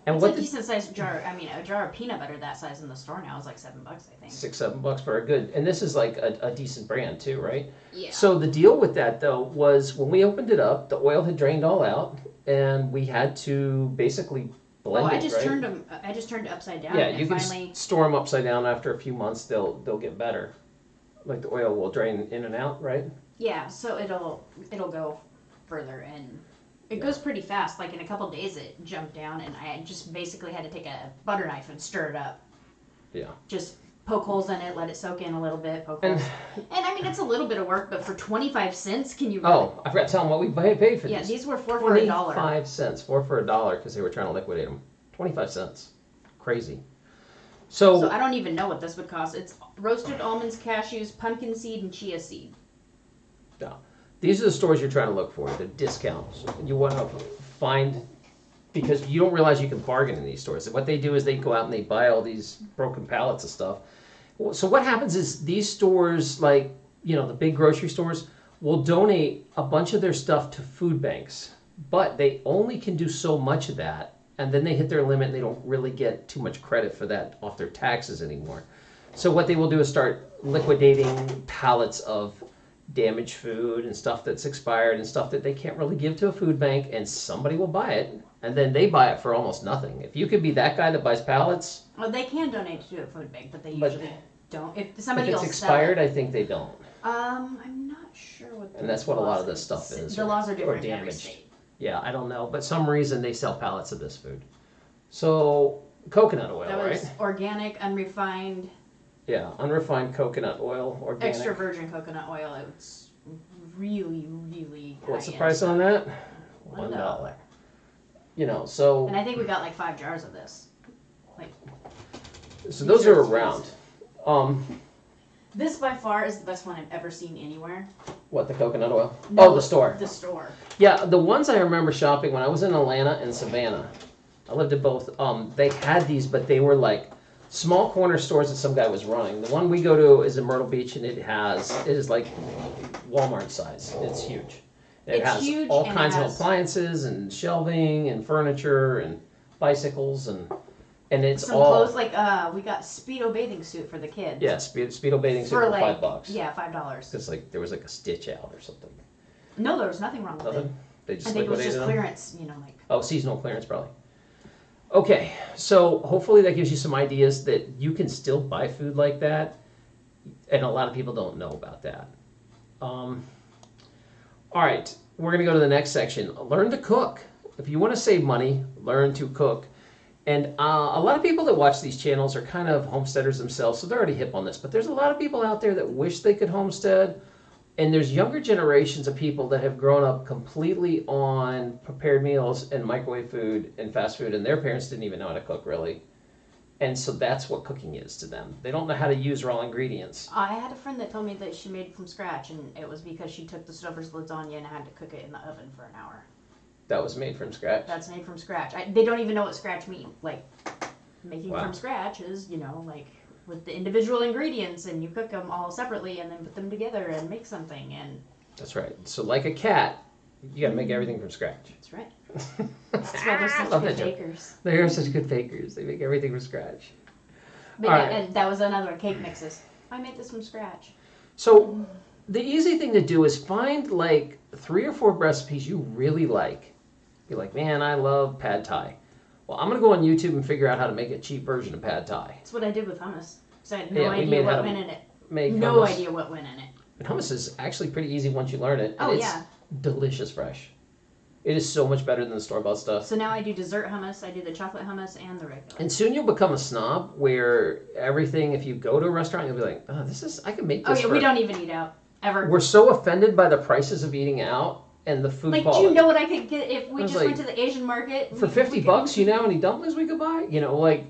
Speaker 1: And
Speaker 2: It's
Speaker 1: what
Speaker 2: a
Speaker 1: the
Speaker 2: decent sized jar. I mean, a jar of peanut butter that size in the store now is like seven bucks, I think.
Speaker 1: six, seven bucks for a good, and this is like a, a decent brand too, right?
Speaker 2: Yeah.
Speaker 1: So the deal with that though was when we opened it up, the oil had drained all out, and we had to basically
Speaker 2: oh, I
Speaker 1: it.
Speaker 2: just
Speaker 1: right?
Speaker 2: turned them. I just turned it upside down.
Speaker 1: Yeah, you can
Speaker 2: finally.
Speaker 1: store them upside down after a few months. They'll they'll get better. Like the oil will drain in and out, right?
Speaker 2: Yeah, so it'll it'll go further and it
Speaker 1: Yeah.
Speaker 2: goes pretty fast. Like in a couple days, it jumped down, and I just basically had to take a butter knife and stir it up.
Speaker 1: Yeah.
Speaker 2: Just poke holes in it, let it soak in a little bit, poke
Speaker 1: And
Speaker 2: holes. And I mean, it's a little bit of work, but for twenty five cents, can you? Really,
Speaker 1: oh, I forgot to tell them what we paid for
Speaker 2: yeah,
Speaker 1: these.
Speaker 2: these were four for a dollar.
Speaker 1: Twenty-five cents, four for a dollar, because they were trying to liquidate them. Twenty-five cents, crazy. So,
Speaker 2: So I don't even know what this would cost. It's roasted almonds, cashews, pumpkin seed, and chia seed.
Speaker 1: these are the stores you're trying to look for. The discounts you want to find because you don't realize you can bargain in these stores. What they do is they go out and they buy all these broken pallets of stuff. So what happens is these stores, like you know the big grocery stores, will donate a bunch of their stuff to food banks, but they only can do so much of that, and then they hit their limit. and They don't really get too much credit for that off their taxes anymore. So what they will do is start liquidating pallets of damaged food and stuff that's expired and stuff that they can't really give to a food bank, and somebody will buy it, and then they buy it for almost nothing. If you could be that guy that buys pallets,
Speaker 2: Well, they can donate to a food bank, but they usually don't. If
Speaker 1: if
Speaker 2: somebody
Speaker 1: it's
Speaker 2: will
Speaker 1: expired,
Speaker 2: sell
Speaker 1: I think they don't.
Speaker 2: Um, I'm not sure what.
Speaker 1: And that's what a lot
Speaker 2: laws
Speaker 1: of this stuff is,
Speaker 2: The laws are
Speaker 1: or
Speaker 2: different in every
Speaker 1: damaged.
Speaker 2: state.
Speaker 1: Yeah, I don't know, but some reason they sell pallets of this food. So coconut oil,
Speaker 2: That
Speaker 1: right?
Speaker 2: was organic, unrefined,
Speaker 1: Yeah, unrefined coconut oil, organic.
Speaker 2: extra virgin coconut oil. It's really, really.
Speaker 1: What's the
Speaker 2: high-end
Speaker 1: price
Speaker 2: stuff.
Speaker 1: on that?
Speaker 2: One
Speaker 1: One
Speaker 2: dollar.
Speaker 1: dollar. You know, so
Speaker 2: And I think we got like five jars of this. Like.
Speaker 1: so
Speaker 2: these
Speaker 1: those
Speaker 2: are
Speaker 1: are around. Um,
Speaker 2: This by far is the best one I've ever seen anywhere.
Speaker 1: what the coconut oil?
Speaker 2: No,
Speaker 1: oh, the store.
Speaker 2: The store.
Speaker 1: Yeah, the ones I remember shopping when I was in Atlanta and Savannah. I lived at both. Um, they had these, but they were like small corner stores that some guy was running. The one we go to is in Myrtle Beach, and it has it is like Walmart size. It's huge. It
Speaker 2: It's
Speaker 1: has
Speaker 2: huge
Speaker 1: all
Speaker 2: and it
Speaker 1: kinds of
Speaker 2: has-
Speaker 1: appliances and shelving and furniture and bicycles and and it's
Speaker 2: Some
Speaker 1: all
Speaker 2: clothes like uh, we got speedo bathing suit for the kids.
Speaker 1: yeah speed, speedo bathing suit
Speaker 2: For
Speaker 1: for
Speaker 2: like
Speaker 1: five bucks.
Speaker 2: yeah, five dollars.
Speaker 1: It's like there was like a stitch out or something.
Speaker 2: No, there was nothing wrong with it.
Speaker 1: Nothing. They just
Speaker 2: I think it was
Speaker 1: liquidated
Speaker 2: just
Speaker 1: them.
Speaker 2: clearance. You know, like
Speaker 1: Oh, seasonal clearance probably. Okay, so hopefully that gives you some ideas that you can still buy food like that, and a lot of people don't know about that. Um, all right, we're gonna go to the next section. Learn to cook. If you want to save money, learn to cook. And uh, a lot of people that watch these channels are kind of homesteaders themselves, so they're already hip on this. But there's a lot of people out there that wish they could homestead, and there's younger generations of people that have grown up completely on prepared meals and microwave food and fast food, and their parents didn't even know how to cook really. And so that's what cooking is to them. They don't know how to use raw ingredients.
Speaker 2: I had a friend that told me that she made from scratch, and it was because she took the Stouffer's lasagna and had to cook it in the oven for an hour.
Speaker 1: That was made from scratch.
Speaker 2: That's made from scratch. I, they don't even know what scratch means. Like making
Speaker 1: Wow.
Speaker 2: from scratch is, you know, like with the individual ingredients, and you cook them all separately, and then put them together and make something. And
Speaker 1: That's right. So like a cat, you gotta make mm-hmm. everything from scratch.
Speaker 2: that's right. <laughs> That's why they're such good fakers.
Speaker 1: They are such good bakers. They make everything from scratch.
Speaker 2: But yeah,
Speaker 1: right.
Speaker 2: and that was another one, cake mixes. I made this from scratch.
Speaker 1: So mm-hmm. the easy thing to do is find like three or four recipes you really like. Be like, man, I love pad thai. well, I'm gonna go on YouTube and figure out how to make a cheap version of pad thai.
Speaker 2: That's what I did with hummus. So I had no
Speaker 1: Yeah, we
Speaker 2: idea
Speaker 1: made
Speaker 2: what
Speaker 1: to
Speaker 2: went in it.
Speaker 1: Make
Speaker 2: No
Speaker 1: hummus.
Speaker 2: idea what went in it.
Speaker 1: And hummus is actually pretty easy once you learn it. and
Speaker 2: Oh,
Speaker 1: it's
Speaker 2: yeah.
Speaker 1: delicious fresh. It is so much better than the store bought stuff.
Speaker 2: So now I do dessert hummus. I do the chocolate hummus and the regular.
Speaker 1: And soon you'll become a snob where everything, if you go to a restaurant, you'll be like, oh, this is, I can make
Speaker 2: Oh
Speaker 1: this.
Speaker 2: yeah,
Speaker 1: for
Speaker 2: we don't even eat out ever.
Speaker 1: We're so offended by the prices of eating out and the food
Speaker 2: Like, do you know what I could get if we just
Speaker 1: like,
Speaker 2: went to the Asian market?
Speaker 1: For
Speaker 2: We-
Speaker 1: 50
Speaker 2: we could-
Speaker 1: bucks, you know how many dumplings we could buy? You know, like,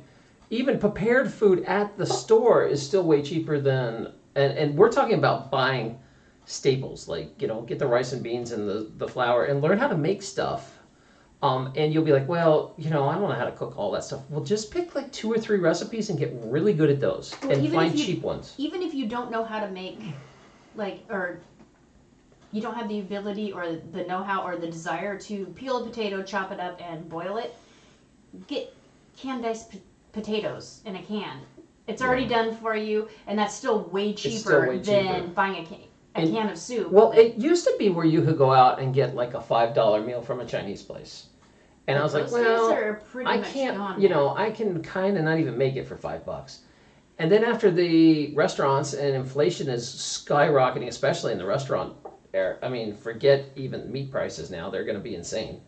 Speaker 1: even prepared food at the store is still way cheaper than, and, and we're talking about buying staples, like, you know, get the rice and beans and the, the flour and learn how to make stuff. Um, and you'll be like, well, you know, I don't know how to cook all that stuff. Well, just pick like two or three recipes and get really good at those
Speaker 2: Well,
Speaker 1: and find
Speaker 2: you-
Speaker 1: cheap ones.
Speaker 2: Even if you don't know how to make, like, or you don't have the ability or the know-how or the desire to peel a potato, chop it up, and boil it, get canned diced p- potatoes in a can. It's already done for you, and that's still way cheaper
Speaker 1: still way
Speaker 2: than buying a can, a
Speaker 1: And-
Speaker 2: can of soup.
Speaker 1: Well, it used to be where you could go out and get like a $5 meal from a Chinese place. And I was like, well,
Speaker 2: are pretty
Speaker 1: I can't, you
Speaker 2: now.
Speaker 1: know, I can kind of not even make it for five bucks. And then after the restaurants and inflation is skyrocketing, especially in the restaurant I mean, forget even meat prices now; they're going to be insane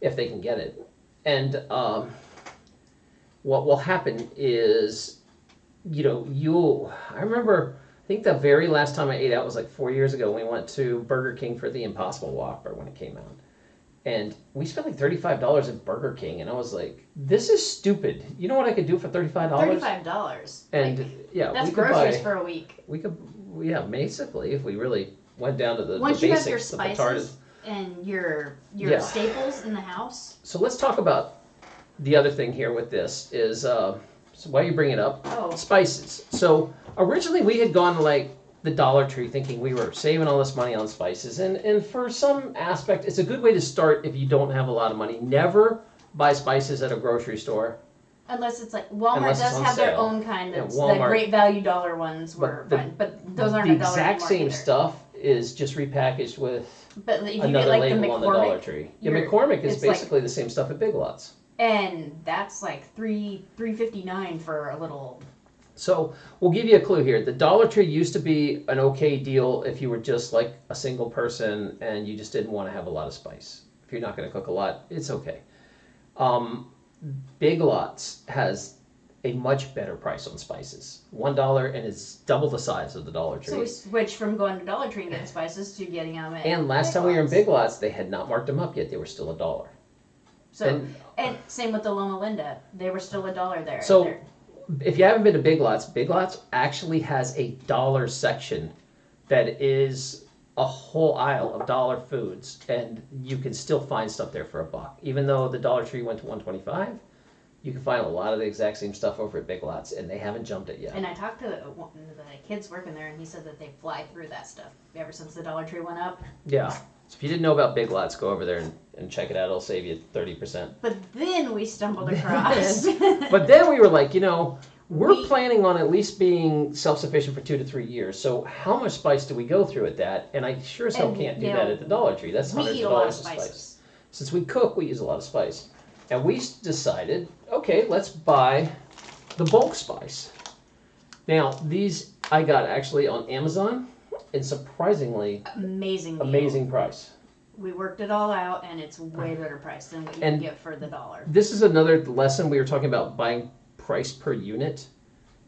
Speaker 1: if they can get it. And um, what will happen is, you know, you'll. I remember. I think the very last time I ate out was like four years ago. when We went to Burger King for the Impossible Whopper when it came out and we spent like thirty-five dollars at Burger King, and I was like, "This is stupid." You know what I could do for thirty-five dollars?
Speaker 2: Thirty-five dollars.
Speaker 1: And yeah,
Speaker 2: That's
Speaker 1: we could
Speaker 2: groceries
Speaker 1: buy.
Speaker 2: for a week.
Speaker 1: We could, yeah, basically, if we really went down to the,
Speaker 2: Once
Speaker 1: the
Speaker 2: you
Speaker 1: basics,
Speaker 2: have your
Speaker 1: the potatoes.
Speaker 2: spices and your your
Speaker 1: Yeah.
Speaker 2: staples in the house.
Speaker 1: So let's talk about the other thing here with this is uh, so why you bring it up
Speaker 2: Oh,
Speaker 1: spices. So originally we had gone to like the Dollar Tree thinking we were saving all this money on spices, and and for some aspect, it's a good way to start if you don't have a lot of money. Never buy spices at a grocery store.
Speaker 2: unless it's like Walmart
Speaker 1: Unless it's
Speaker 2: does
Speaker 1: on
Speaker 2: have their
Speaker 1: sale.
Speaker 2: own kind
Speaker 1: Yeah,
Speaker 2: of the
Speaker 1: Walmart-
Speaker 2: great value dollar ones
Speaker 1: But
Speaker 2: were
Speaker 1: the-
Speaker 2: fine, but those aren't
Speaker 1: the
Speaker 2: a dollar
Speaker 1: exact
Speaker 2: anymore
Speaker 1: same
Speaker 2: either.
Speaker 1: stuff is just repackaged with
Speaker 2: But you
Speaker 1: another
Speaker 2: get like the
Speaker 1: label on the Dollar
Speaker 2: McCormick,
Speaker 1: Tree. Yeah,
Speaker 2: you're-
Speaker 1: McCormick is
Speaker 2: it's like-
Speaker 1: basically the same stuff at Big Lots.
Speaker 2: and that's like three three fifty nine for a little.
Speaker 1: So we'll give you a clue here. The Dollar Tree used to be an okay deal if you were just like a single person and you just didn't want to have a lot of spice. If you're not going to cook a lot, it's okay. Um, Big Lots has a much better price on spices. One dollar and it's double the size of the Dollar Tree.
Speaker 2: So we switched from going to Dollar Tree and getting spices to getting them at.
Speaker 1: and last
Speaker 2: Big
Speaker 1: time we were in
Speaker 2: Lots.
Speaker 1: Big Lots, they had not marked them up yet. They were still a dollar.
Speaker 2: So
Speaker 1: and-
Speaker 2: and, same with the Loma Linda, they were still a dollar there.
Speaker 1: So-
Speaker 2: They're-
Speaker 1: if you haven't been to Big Lots, Big Lots actually has a dollar section that is a whole aisle of dollar foods, and you can still find stuff there for a buck. Even though the Dollar Tree went to one twenty five, you can find a lot of the exact same stuff over at Big Lots, and they haven't jumped it yet.
Speaker 2: And I talked to one of the kids working there, and he said that they fly through that stuff ever since the Dollar Tree went up.
Speaker 1: Yeah. So if you didn't know about Big Lots, go over there and, and check it out. It'll save you thirty percent.
Speaker 2: But then we stumbled across. <laughs>
Speaker 1: But then we were like, you know, we're
Speaker 2: We-
Speaker 1: planning on at least being self-sufficient for two to three years. So how much spice do we go through at that? And I sure as hell can't do that at the Dollar Tree. That's hundreds
Speaker 2: eat
Speaker 1: of
Speaker 2: a lot of
Speaker 1: dollars of spice. Since we cook, we use a lot of spice. And we decided, okay, let's buy the bulk spice. Now, these I got actually on Amazon, and surprisingly
Speaker 2: Amazing. Deal.
Speaker 1: amazing price.
Speaker 2: We worked it all out, and it's way uh, better price than what you
Speaker 1: And-
Speaker 2: can get for the dollar.
Speaker 1: This is another lesson we were talking about buying price per unit.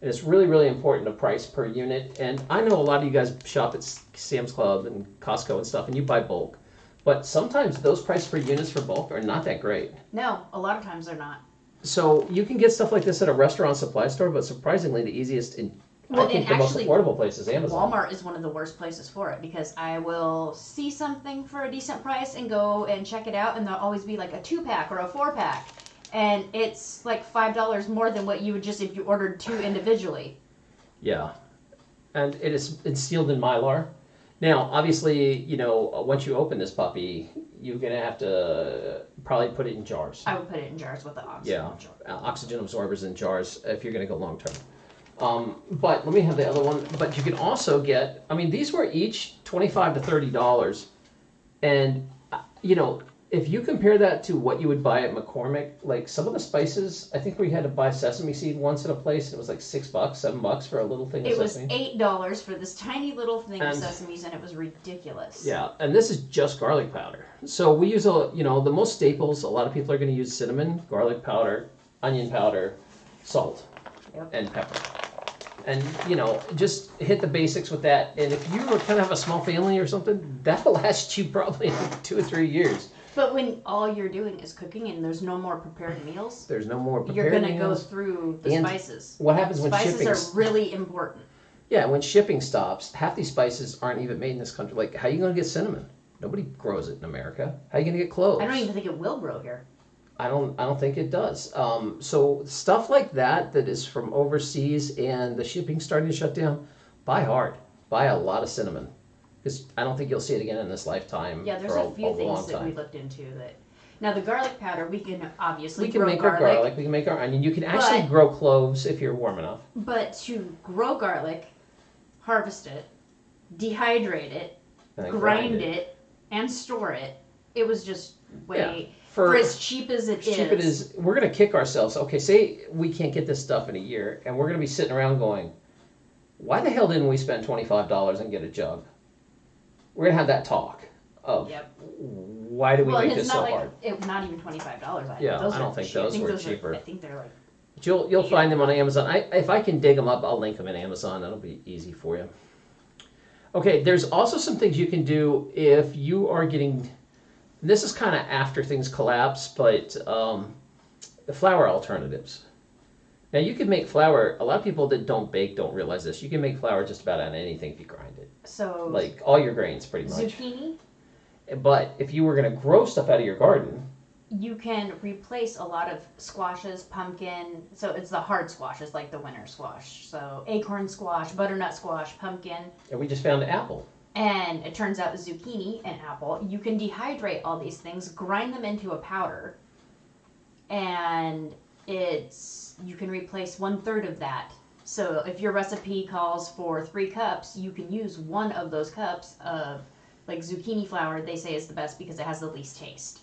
Speaker 1: And it's really, really important to price per unit. And I know a lot of you guys shop at Sam's Club and Costco and stuff, and you buy bulk. But sometimes those price per units for bulk are not that great.
Speaker 2: No, a lot of times they're not.
Speaker 1: So you can get stuff like this at a restaurant supply store, but surprisingly, the easiest and
Speaker 2: Well,
Speaker 1: I think the most affordable place is Amazon.
Speaker 2: Walmart is one of the worst places for it because I will see something for a decent price and go and check it out, and there'll always be like a two pack or a four pack, and it's like five dollars more than what you would just if you ordered two individually.
Speaker 1: Yeah, and it is it's sealed in mylar. Now, obviously, you know uh, once you open this puppy, you're gonna have to probably put it in jars.
Speaker 2: I would put it in jars with the oxygen.
Speaker 1: Yeah, uh, oxygen absorbers in jars if you're gonna go long term. Um, but let me have the other one. But you can also get. I mean, these were each twenty five to thirty dollars, and uh, you know if you compare that to what you would buy at McCormick, like some of the spices, I think we had to buy sesame seed once at a place. And it was like six bucks, seven bucks for a little thing of
Speaker 2: It was
Speaker 1: sesame.
Speaker 2: eight dollars for this tiny little thing of
Speaker 1: And-
Speaker 2: sesames, and it was ridiculous.
Speaker 1: Yeah, and this is just garlic powder. So we use a, you know, the most staples. A lot of people are going to use cinnamon, garlic powder, onion powder, salt,
Speaker 2: Yep.
Speaker 1: and pepper. And you know, just hit the basics with that. And if you kind of have a small family or something, <laughs> that'll last you probably <laughs> two or three years.
Speaker 2: But when all you're doing is cooking and there's no more prepared meals,
Speaker 1: There's no more prepared you're
Speaker 2: gonna go
Speaker 1: meals.
Speaker 2: through the
Speaker 1: And
Speaker 2: spices.
Speaker 1: What happens when
Speaker 2: Spices
Speaker 1: shipping?
Speaker 2: are really important.
Speaker 1: Yeah, when shipping stops, half these spices aren't even made in this country. Like, how are you going to get cinnamon? Nobody grows it in America. How are you going to get cloves?
Speaker 2: I don't even think it will grow here.
Speaker 1: I don't. I don't think it does. Um, so stuff like that that is from overseas and the shipping starting to shut down, buy hard. Buy a lot of cinnamon, because I don't think you'll see it again in this lifetime.
Speaker 2: Yeah, there's
Speaker 1: for
Speaker 2: a few
Speaker 1: long
Speaker 2: things that we looked into that. Now the garlic powder, we can obviously
Speaker 1: We can
Speaker 2: grow
Speaker 1: make
Speaker 2: garlic,
Speaker 1: our garlic. We can make our onion. You can actually
Speaker 2: But-
Speaker 1: grow cloves if you're warm enough.
Speaker 2: but to grow garlic, harvest it, dehydrate it,
Speaker 1: then
Speaker 2: grind it, and store it, it was just way
Speaker 1: For,
Speaker 2: for, as cheap as it
Speaker 1: as cheap it is, we're gonna kick ourselves. Okay, say we can't get this stuff in a year, and we're gonna be sitting around going, "Why the hell didn't we spend twenty five dollars and get a jug?" We're gonna have that talk of
Speaker 2: Yep.
Speaker 1: why do we
Speaker 2: well,
Speaker 1: make
Speaker 2: and it's
Speaker 1: this
Speaker 2: not
Speaker 1: so
Speaker 2: like
Speaker 1: hard.
Speaker 2: it, not even twenty five dollars.
Speaker 1: Yeah,
Speaker 2: those
Speaker 1: I don't think
Speaker 2: cheap.
Speaker 1: those were cheaper.
Speaker 2: I think they're like
Speaker 1: But You'll you'll find them on Amazon. I if I can dig them up, I'll link them in Amazon. That'll be easy for you. Okay, there's also some things you can do if you are getting. This is kind of after things collapse, but um, the flower alternatives. Now you can make flour. A lot of people that don't bake don't realize this. You can make flour just about out of anything if you grind it,
Speaker 2: so
Speaker 1: like all your grains, pretty much.
Speaker 2: zucchini.
Speaker 1: But if you were going to grow stuff out of your garden,
Speaker 2: You can replace a lot of squashes, pumpkin. So it's the hard squashes like the winter squash. So acorn squash, butternut squash, pumpkin.
Speaker 1: and we just found apple.
Speaker 2: And it turns out zucchini and apple, you can dehydrate all these things, grind them into a powder, and it's you can replace one third of that. So if your recipe calls for three cups, you can use one of those cups of like zucchini flour. They say is the best because it has the least taste.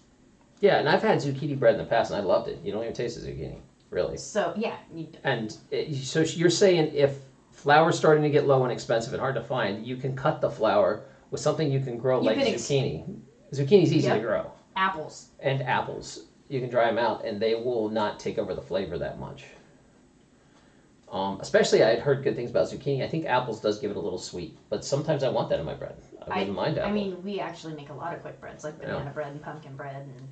Speaker 1: Yeah, and I've had zucchini bread in the past, and I loved it. You don't even taste the zucchini, really.
Speaker 2: So yeah,
Speaker 1: And eh, it, so you're saying if flour's starting to get low and expensive and hard to find, you can cut the flour with something you can grow
Speaker 2: You
Speaker 1: like
Speaker 2: can ex-
Speaker 1: zucchini. Zucchini's easy
Speaker 2: Yep.
Speaker 1: to grow,
Speaker 2: apples.
Speaker 1: and apples. You can dry them out, and they will not take over the flavor that much. Um, especially, I had heard good things about zucchini. I think apples does give it a little sweet, but sometimes I want that in my bread. I wouldn't mind apple.
Speaker 2: I mean, we actually make a lot of quick breads like
Speaker 1: Yeah.
Speaker 2: banana bread and pumpkin bread. And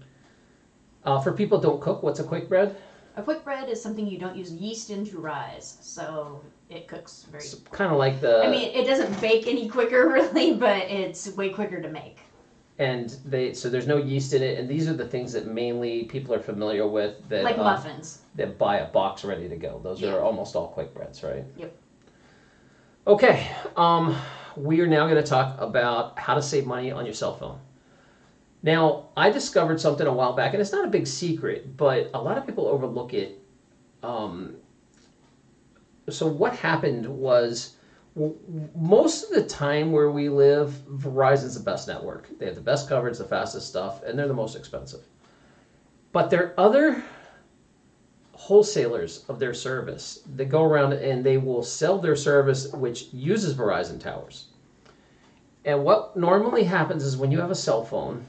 Speaker 1: uh, for people who don't cook, what's a quick bread?
Speaker 2: a quick bread is something you don't use yeast in to rise, so it cooks very.
Speaker 1: Kind of like the.
Speaker 2: I mean, it doesn't bake any quicker, <laughs> really, but it's way quicker to make.
Speaker 1: And they so there's no yeast in it, and these are the things that mainly people are familiar with that
Speaker 2: Like
Speaker 1: um,
Speaker 2: muffins.
Speaker 1: that buy a box ready to go. Those
Speaker 2: Yeah.
Speaker 1: are almost all quick breads, right?
Speaker 2: Yep.
Speaker 1: Okay, um, we are now going to talk about how to save money on your cell phone. Now, I discovered something a while back, and it's not a big secret, but a lot of people overlook it. Um, so, what happened was most of the time where we live, Verizon's the best network. They have the best coverage, the fastest stuff, and they're the most expensive. But there are other wholesalers of their service that go around and they will sell their service which uses Verizon towers. And what normally happens is when you have a cell phone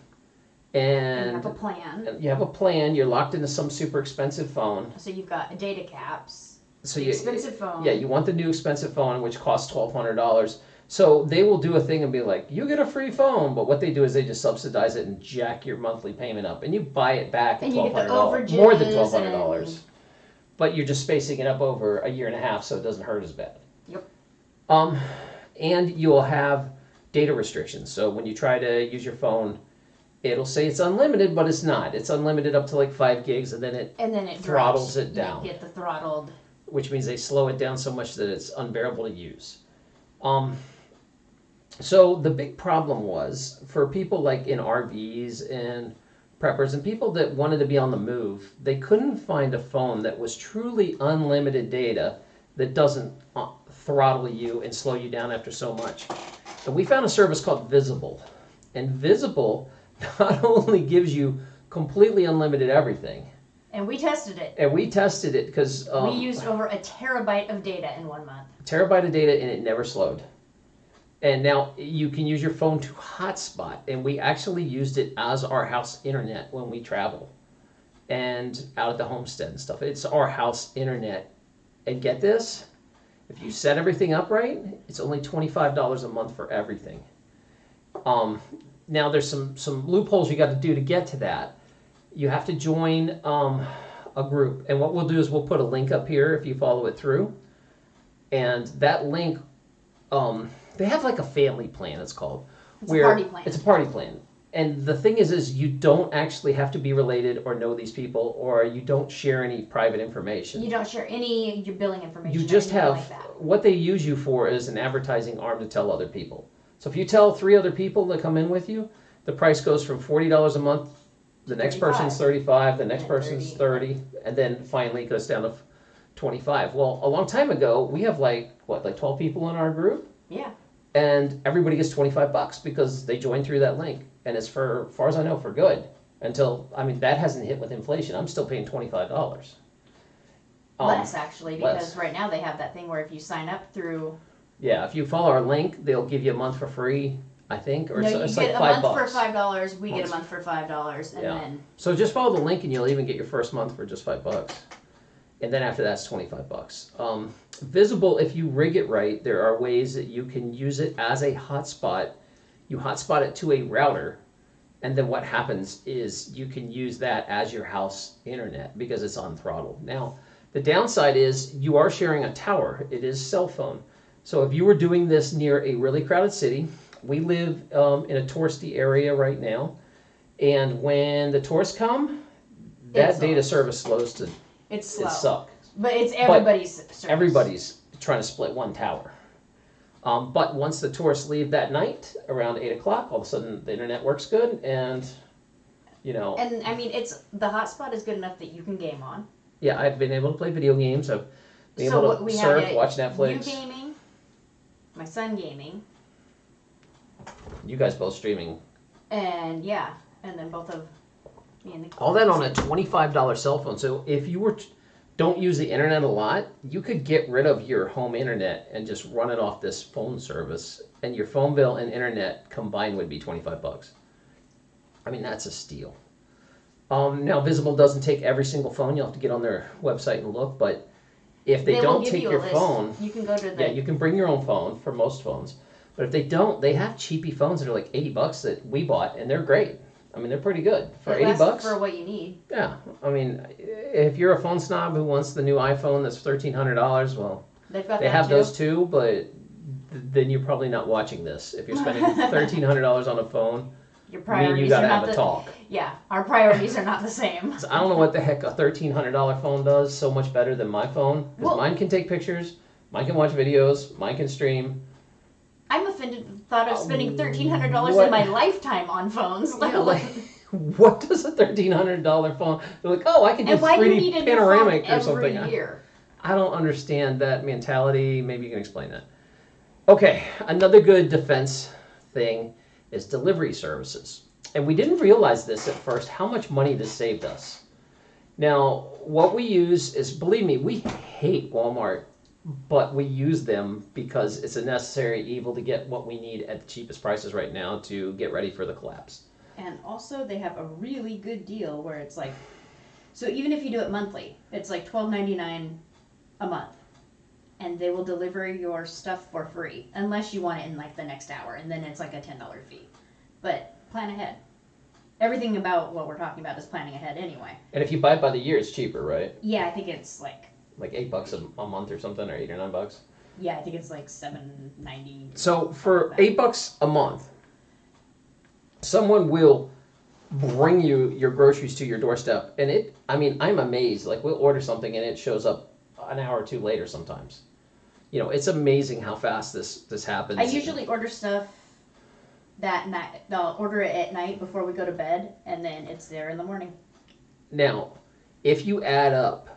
Speaker 2: And you have a plan.
Speaker 1: you have a plan, you're locked into some super expensive phone.
Speaker 2: So you've got data caps,
Speaker 1: So
Speaker 2: the
Speaker 1: you
Speaker 2: expensive phone.
Speaker 1: yeah, you want the new expensive phone which costs twelve hundred dollars. So they will do a thing and be like, you get a free phone, but what they do is they just subsidize it and jack your monthly payment up, and you buy it back at twelve hundred dollars, more than twelve hundred dollars.
Speaker 2: and-
Speaker 1: But you're just spacing it up over a year and a half, so it doesn't hurt as bad.
Speaker 2: Yep.
Speaker 1: Um, and you'll have data restrictions. So when you try to use your phone, it'll say it's unlimited, but it's not. It's unlimited up to like five gigs, and then it,
Speaker 2: And then it
Speaker 1: Throttles
Speaker 2: drops.
Speaker 1: it down.
Speaker 2: You get the throttled.
Speaker 1: Which means they slow it down so much that it's unbearable to use. Um, so the big problem was for people like in RVs and preppers and people that wanted to be on the move, they couldn't find a phone that was truly unlimited data that doesn't uh, throttle you and slow you down after so much. And we found a service called Visible. And Visible <laughs> not only gives you completely unlimited everything.
Speaker 2: And we tested it.
Speaker 1: And we tested it because um,
Speaker 2: we used over a terabyte of data in one month.
Speaker 1: terabyte of data and it never slowed. And now you can use your phone to hotspot, and we actually used it as our house internet when we travel and out at the homestead and stuff. It's our house internet. And get this, if you set everything up right, it's only $25 a month for everything. Um, now there's some some loopholes you got to do to get to that. You have to join um, a group, and what we'll do is we'll put a link up here if you follow it through, and that link, um, they have like a family plan. It's called
Speaker 2: It's a party plan.
Speaker 1: It's a party plan. And the thing is, is you don't actually have to be related or know these people, or you don't share any private information.
Speaker 2: You don't share any your billing information.
Speaker 1: You just have
Speaker 2: like that.
Speaker 1: what they use you for is an advertising arm to tell other people. So if you tell three other people to come in with you, the price goes from forty dollars a month. The next person's thirty-five. The next
Speaker 2: And
Speaker 1: person's
Speaker 2: 30.
Speaker 1: thirty, and then finally it goes down to twenty-five. Well, a long time ago, we have like what, like twelve people in our group,
Speaker 2: Yeah.
Speaker 1: and everybody gets twenty-five bucks because they joined through that link, and it's for, far as I know, for good. Until I mean, that hasn't hit with inflation. I'm still paying twenty-five dollars. Um,
Speaker 2: less actually, because
Speaker 1: less.
Speaker 2: right now they have that thing where if you sign up through
Speaker 1: Yeah, if you follow our link, they'll give you a month for free, I think, or
Speaker 2: no,
Speaker 1: it's,
Speaker 2: you
Speaker 1: it's
Speaker 2: get
Speaker 1: like
Speaker 2: a
Speaker 1: five
Speaker 2: month
Speaker 1: bucks.
Speaker 2: for five dollars. We get a month for five dollars, and
Speaker 1: Yeah.
Speaker 2: then
Speaker 1: So just follow the link and you'll even get your first month for just five bucks. And then after that's 25 bucks. Um, visible, if you rig it right, there are ways that you can use it as a hotspot. You hotspot it to a router, and then what happens is you can use that as your house internet because it's on throttle. Now, the downside is you are sharing a tower, it is cell phone. So if you were doing this near a really crowded city, we live um, in a touristy area right now. And when the tourists come, that
Speaker 2: It's
Speaker 1: data service slows to
Speaker 2: it's slow.
Speaker 1: it suck.
Speaker 2: But it's everybody's. service.
Speaker 1: Everybody's trying to split one tower. Um, but once the tourists leave that night around eight o'clock, all of a sudden the internet works good, and you know,
Speaker 2: And I mean, it's the hotspot is good enough that you can game on.
Speaker 1: yeah, I've been able to play video games. I've been
Speaker 2: So
Speaker 1: able
Speaker 2: what
Speaker 1: to
Speaker 2: we have
Speaker 1: surf,
Speaker 2: it-
Speaker 1: watch
Speaker 2: You
Speaker 1: Netflix.
Speaker 2: gaming, my son gaming,
Speaker 1: You guys both streaming.
Speaker 2: and yeah, and then both of me and the
Speaker 1: All that on a twenty-five dollar cell phone. So if you were t- don't use the internet a lot, you could get rid of your home internet and just run it off this phone service, and your phone bill and internet combined would be twenty-five bucks. I mean, that's a steal. Um, now, Visible doesn't take every single phone. You'll have to get on their website and look. But if they,
Speaker 2: will
Speaker 1: don't take
Speaker 2: you
Speaker 1: your
Speaker 2: list.
Speaker 1: phone,
Speaker 2: You can go to the
Speaker 1: yeah, you can bring your own phone for most phones. But if they don't, they have cheapy phones that are like eighty bucks that we bought, and they're great. I mean, they're pretty good for
Speaker 2: it
Speaker 1: eighty
Speaker 2: lasts
Speaker 1: bucks.
Speaker 2: for what you need.
Speaker 1: Yeah, I mean, if you're a phone snob who wants the new iPhone that's thirteen hundred dollars, well,
Speaker 2: They've got
Speaker 1: they
Speaker 2: that
Speaker 1: have
Speaker 2: too.
Speaker 1: those too. But th- then you're probably not watching this if you're spending <laughs> thirteen hundred dollars on a phone.
Speaker 2: Your
Speaker 1: Me and
Speaker 2: priorities
Speaker 1: you gotta
Speaker 2: are
Speaker 1: have
Speaker 2: not
Speaker 1: a
Speaker 2: the
Speaker 1: talk.
Speaker 2: yeah. Our priorities are not the same. <laughs>
Speaker 1: So I don't know what the heck a thirteen hundred dollar phone does so much better than my phone
Speaker 2: Well-
Speaker 1: mine can take pictures, mine can watch videos, mine can stream.
Speaker 2: I'm offended. at the Thought of spending um, thirteen hundred dollars in my lifetime on phones.
Speaker 1: Yeah, <laughs> like, <laughs> what does a thirteen hundred dollar phone? They're like, oh, I can do
Speaker 2: and why do you
Speaker 1: 3D
Speaker 2: need a new
Speaker 1: panoramic
Speaker 2: phone
Speaker 1: or something.
Speaker 2: every year?
Speaker 1: I don't understand that mentality. Maybe you can explain that. Okay, another good defense thing is delivery services. And we didn't realize this at first how much money this saved us. Now, what we use is, believe me, we hate Walmart, but we use them because it's a necessary evil to get what we need at the cheapest prices right now to get ready for the collapse.
Speaker 2: And also, they have a really good deal where it's like, so even if you do it monthly, it's like twelve ninety nine a month, and they will deliver your stuff for free unless you want it in like the next hour, and then it's like a ten dollar fee. But plan ahead. Everything about what we're talking about is planning ahead anyway.
Speaker 1: And if you buy it by the year, it's cheaper, right?
Speaker 2: Yeah, I think it's like
Speaker 1: Like eight bucks a, a month or something, or eight or nine bucks.
Speaker 2: yeah, I think it's like seven ninety.
Speaker 1: So for eight bucks a month, someone will bring you your groceries to your doorstep, and it. I mean, I'm amazed. Like we'll order something and it shows up an hour or two later sometimes. You know, it's amazing how fast this this happens.
Speaker 2: I usually order stuff that night. I'll order it at night before we go to bed, and then it's there in the morning.
Speaker 1: now, if you add up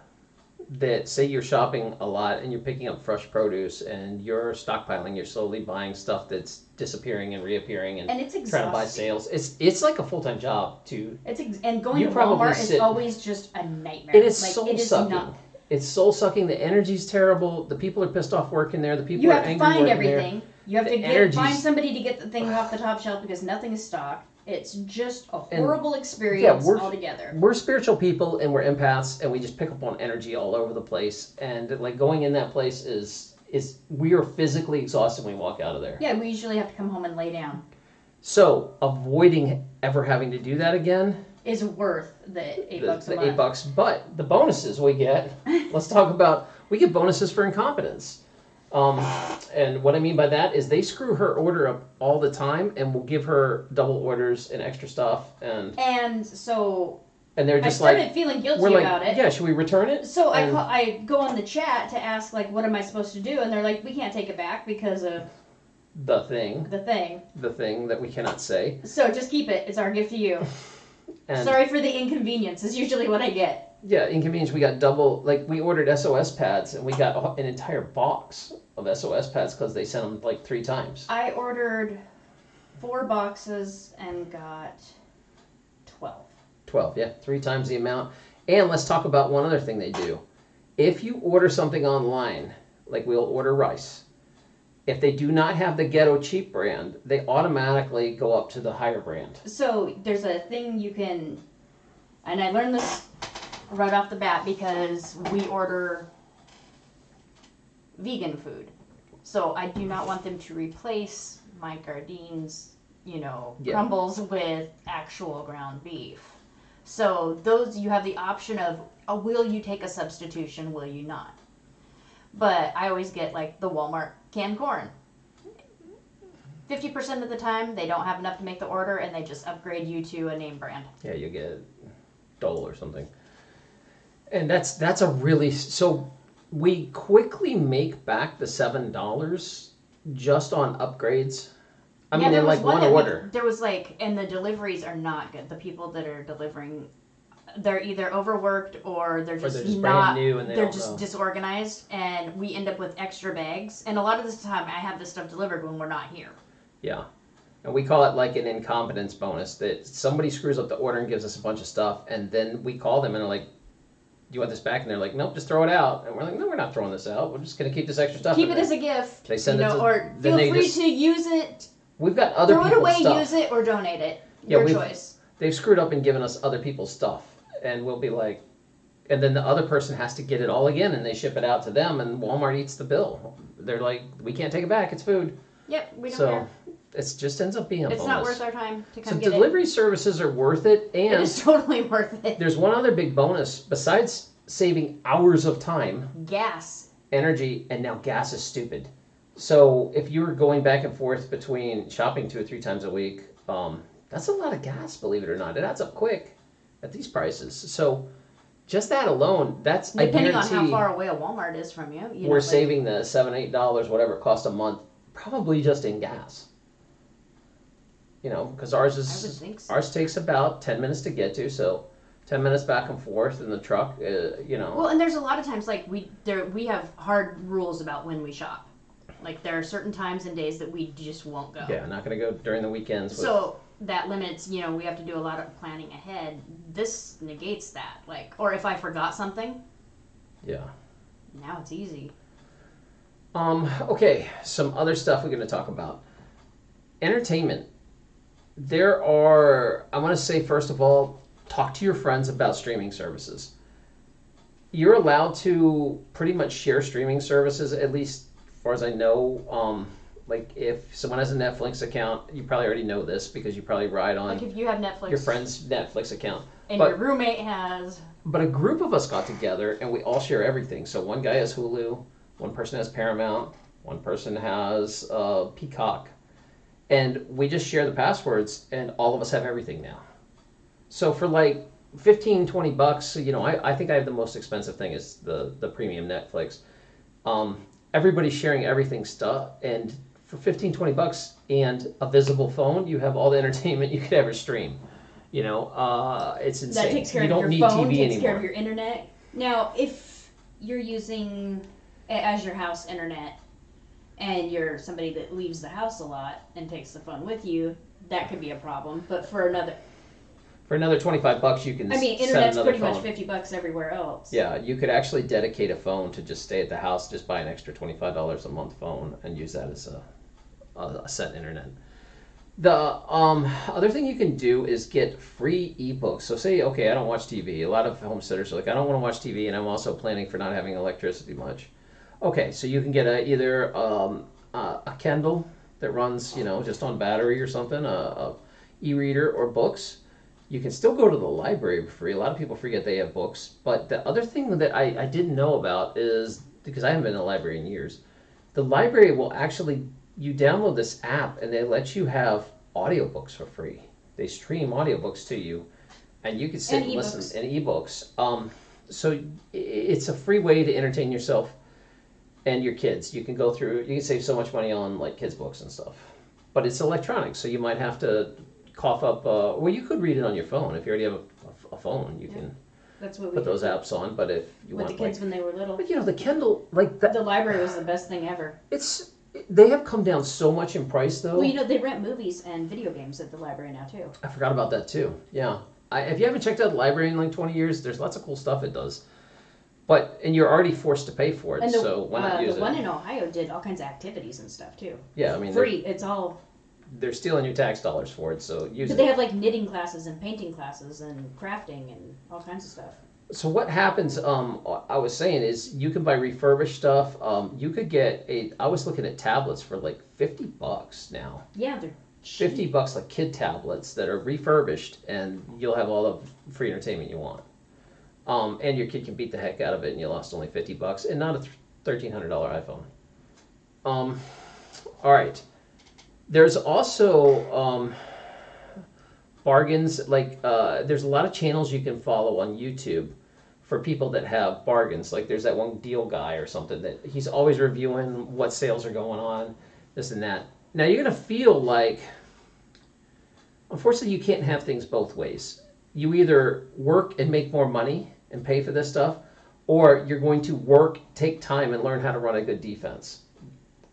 Speaker 1: that say you're shopping a lot and you're picking up fresh produce and you're stockpiling, you're slowly buying stuff that's disappearing and reappearing and,
Speaker 2: And it's
Speaker 1: trying to buy sales. It's it's like a full time job to.
Speaker 2: It's ex- and going to Walmart
Speaker 1: sit-
Speaker 2: is always just a nightmare.
Speaker 1: It is
Speaker 2: like,
Speaker 1: soul
Speaker 2: it is
Speaker 1: sucking.
Speaker 2: not.
Speaker 1: It's soul sucking. The energy's terrible. The people are pissed off working there. The people
Speaker 2: You
Speaker 1: are
Speaker 2: have to
Speaker 1: angry
Speaker 2: find
Speaker 1: working there.
Speaker 2: everything. You have
Speaker 1: The
Speaker 2: to get, find somebody to get the thing off the <sighs> top shelf because nothing is stocked. It's just a
Speaker 1: And-
Speaker 2: horrible experience
Speaker 1: we're-
Speaker 2: altogether.
Speaker 1: We're spiritual people and we're empaths and we just pick up on energy all over the place. And like going in that place is is we are physically exhausted when we walk out of there.
Speaker 2: Yeah, we usually have to come home and lay down.
Speaker 1: So avoiding ever having to do that again,
Speaker 2: Is worth the eight
Speaker 1: the,
Speaker 2: bucks a
Speaker 1: the eight bucks. But the bonuses we get, <laughs> let's talk about. We get bonuses for incompetence. Um, and what I mean by that is they screw her order up all the time, and will give her double orders and extra stuff, and
Speaker 2: And so
Speaker 1: and they're
Speaker 2: I
Speaker 1: just
Speaker 2: started
Speaker 1: like,
Speaker 2: feeling guilty
Speaker 1: we're like,
Speaker 2: about it.
Speaker 1: yeah, should we return it?
Speaker 2: So I,
Speaker 1: And-
Speaker 2: call, I go on the chat to ask like, what am I supposed to do? And they're like, we can't take it back because of
Speaker 1: The thing,
Speaker 2: the thing.
Speaker 1: the thing that we cannot say,
Speaker 2: So just keep it. It's our gift to you. <laughs>
Speaker 1: and
Speaker 2: Sorry for the inconvenience. Is usually what I get.
Speaker 1: Yeah, inconvenience. We got double, like we ordered SOS pads, and we got an entire box of SOS pads because they sent them like three times.
Speaker 2: I ordered four boxes and got twelve.
Speaker 1: 12, yeah, three times the amount. And let's talk about one other thing they do. If you order something online, like we'll order rice, if they do not have the ghetto cheap brand, they automatically go up to the higher brand.
Speaker 2: So there's a thing you can, and I learned this right off the bat because we order vegan food. So I do not want them to replace my Gardein's, you know,
Speaker 1: Yeah.
Speaker 2: crumbles with actual ground beef. So those you have the option of, uh, will you take a substitution? Will you not? But I always get like the Walmart canned corn. 50% of the time they don't have enough to make the order and they just upgrade you to a name brand.
Speaker 1: Yeah, you get Dole or something. And that's that's a really so we quickly make back the seven dollars just on upgrades. I mean,
Speaker 2: there
Speaker 1: in
Speaker 2: was
Speaker 1: like
Speaker 2: one
Speaker 1: one
Speaker 2: that we-
Speaker 1: order.
Speaker 2: there was like, and the deliveries are not good. The people that are delivering, they're either overworked or they're
Speaker 1: Or
Speaker 2: just,
Speaker 1: they're just
Speaker 2: not.
Speaker 1: brand new and they
Speaker 2: they're just
Speaker 1: know.
Speaker 2: disorganized, and we end up with extra bags. And a lot of this time, I have this stuff delivered when we're not here.
Speaker 1: Yeah. And we call it like an incompetence bonus that somebody screws up the order and gives us a bunch of stuff, and then we call them and they're like, you want this back? And they're like, Nope, just throw it out. And we're like, No, we're not throwing this out. We're just going to keep this extra stuff.
Speaker 2: Keep it
Speaker 1: there."
Speaker 2: as a gift.
Speaker 1: They send
Speaker 2: you
Speaker 1: it to-
Speaker 2: or feel free
Speaker 1: just-
Speaker 2: to use it,
Speaker 1: We've got other
Speaker 2: throw it away,
Speaker 1: stuff.
Speaker 2: use it, or donate it.
Speaker 1: Yeah,
Speaker 2: Your choice.
Speaker 1: They've screwed up and given us other people's stuff. And we'll be like, and then the other person has to get it all again and they ship it out to them and Walmart eats the bill. They're like, We can't take it back. It's food.
Speaker 2: Yep, we don't
Speaker 1: so
Speaker 2: care.
Speaker 1: It just ends up being a
Speaker 2: It's
Speaker 1: bonus.
Speaker 2: not worth our time to
Speaker 1: so
Speaker 2: come get
Speaker 1: delivery services are worth it
Speaker 2: it. It
Speaker 1: and
Speaker 2: is <laughs> totally worth it.
Speaker 1: There's one other big bonus besides saving hours of time,
Speaker 2: Gas.
Speaker 1: energy, and now gas is stupid. So if you were going back and forth between shopping two or three times a week, um, that's a lot of gas, believe it or not. It adds up quick at these prices. So just that alone, that's
Speaker 2: Depending
Speaker 1: I
Speaker 2: on
Speaker 1: guarantee
Speaker 2: how far away a Walmart is from you. you know,
Speaker 1: we're
Speaker 2: like-
Speaker 1: saving the seven, eight dollars, whatever it costs a month, probably just in gas. You know, because ours is
Speaker 2: so.
Speaker 1: ours takes about ten minutes to get to, so ten minutes back and forth in the truck. Uh, you know,
Speaker 2: Well, and there's a lot of times like we there we have hard rules about when we shop. Like there are certain times and days that we just won't go.
Speaker 1: Yeah, not gonna go during the weekends. With,
Speaker 2: So that limits, you know, we have to do a lot of planning ahead. This negates that. Like, or if I forgot something,
Speaker 1: yeah.
Speaker 2: now it's easy.
Speaker 1: Um. Okay. Some other stuff we're gonna talk about. Entertainment. There are. I want to say first of all, talk to your friends about streaming services. You're allowed to pretty much share streaming services, at least as far as I know. Um, like if someone has a Netflix account, you probably already know this because you probably ride on
Speaker 2: Like if you have Netflix
Speaker 1: your friend's Netflix account.
Speaker 2: and
Speaker 1: but-
Speaker 2: your roommate has
Speaker 1: But a group of us got together and we all share everything. So one guy has Hulu, one person has Paramount, one person has uh, Peacock, and we just share the passwords and all of us have everything now. So for like 15, 20 bucks, you know, I, I think I have the most expensive thing is the, the premium Netflix. Um, everybody's sharing everything stuff and for 15, 20 bucks and a visible phone, you have all the <laughs> entertainment you could ever stream. You know, uh, it's insane.
Speaker 2: that takes care
Speaker 1: you
Speaker 2: of
Speaker 1: don't
Speaker 2: your
Speaker 1: need
Speaker 2: phone,
Speaker 1: TV
Speaker 2: takes
Speaker 1: anymore.
Speaker 2: care of your internet. Now, if you're using your house internet and you're somebody that leaves the house a lot and takes the phone with you, that could be a problem. But for another,
Speaker 1: For another twenty-five bucks, you can
Speaker 2: I mean, internet's pretty
Speaker 1: phone.
Speaker 2: much 50 bucks everywhere else.
Speaker 1: Yeah, you could actually dedicate a phone to just stay at the house, just buy an extra twenty-five dollars a month phone and use that as a, a, a set internet. The um, other thing you can do is get free ebooks. So say, okay, I don't watch TV. A lot of homesteaders are like, I don't want to watch TV, and I'm also planning for not having electricity much. Okay, so you can get a, either um, a, a Kindle that runs, you know, just on battery or something, a, a e-reader or books. You can still go to the library for free. A lot of people forget they have books. But the other thing that I, I didn't know about is because I haven't been in a library in years, the library will actually you download this app and they let you have audiobooks for free. They stream audiobooks to you, and you can sit
Speaker 2: And
Speaker 1: and, listen and ebooks. Um, so it's a free way to entertain yourself and your kids. You can go through. You can save so much money on like kids books and stuff. But it's electronic, so you might have to cough up. Uh, well, you could read it on your phone if you already have a, a phone. You
Speaker 2: Yeah.
Speaker 1: can
Speaker 2: That's what we
Speaker 1: put
Speaker 2: did
Speaker 1: those apps on. But if you
Speaker 2: with the kids
Speaker 1: like,
Speaker 2: when they were little.
Speaker 1: but you know, the Kindle, like that,
Speaker 2: The library was the best thing ever.
Speaker 1: it's they have come down so much in price though.
Speaker 2: Well, you know, they rent movies and video games at the library now, too.
Speaker 1: I forgot about that too. Yeah. I, if you haven't checked out the library in like 20 years, there's lots of cool stuff it does. But and you're already forced to pay for it,
Speaker 2: And the,
Speaker 1: so why not
Speaker 2: uh,
Speaker 1: use
Speaker 2: the
Speaker 1: it?
Speaker 2: one in Ohio did all kinds of activities and stuff, too.
Speaker 1: yeah, I mean they're,
Speaker 2: Free. It's all.
Speaker 1: they're stealing your tax dollars for it, so use
Speaker 2: But
Speaker 1: it.
Speaker 2: they have like knitting classes and painting classes and crafting and all kinds of stuff.
Speaker 1: So what happens? Um, I was saying is you can buy refurbished stuff. Um, you could get a. I was looking at tablets for like 50 bucks now.
Speaker 2: Yeah, they're cheap.
Speaker 1: 50 bucks like kid tablets that are refurbished and you'll have all the free entertainment you want um, and your kid can beat the heck out of it and you lost only 50 bucks and not a $1300 iphone. Um, all right there's also um, bargains like uh, there's a lot of channels you can follow on youtube for people that have bargains. Like there's that one deal guy or something that he's always reviewing what sales are going on this and that. Now you're going to feel like unfortunately you can't have things both ways. You either work and make more money and pay for this stuff or you're going to work take time and learn how to run a good defense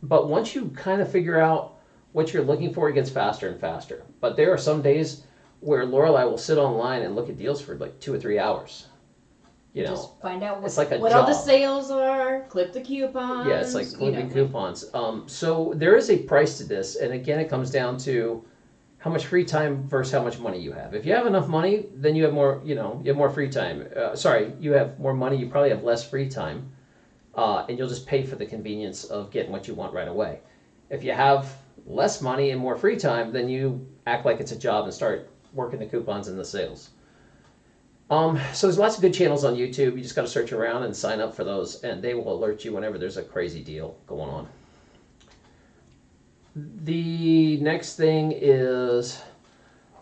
Speaker 1: but once you kind of figure out what you're looking for it gets faster and faster but there are some days where lorelei will sit online and look at deals for like two or three hours you know
Speaker 2: Just find out what,
Speaker 1: it's like a
Speaker 2: what all the sales are, clip the coupons.
Speaker 1: Yeah, it's like
Speaker 2: you
Speaker 1: clipping
Speaker 2: know.
Speaker 1: coupons. Um, so there is a price to this, and again, it comes down to how much free time versus how much money you have. If you have enough money, then you have more. You know, you have more free time. Uh, sorry, you have more money. You probably have less free time, uh, and you'll just pay for the convenience of getting what you want right away. If you have less money and more free time, then you act like it's a job and start working the coupons and the sales. Um, so there's lots of good channels on YouTube. You just got to search around and sign up for those, and they will alert you whenever there's a crazy deal going on. The next thing is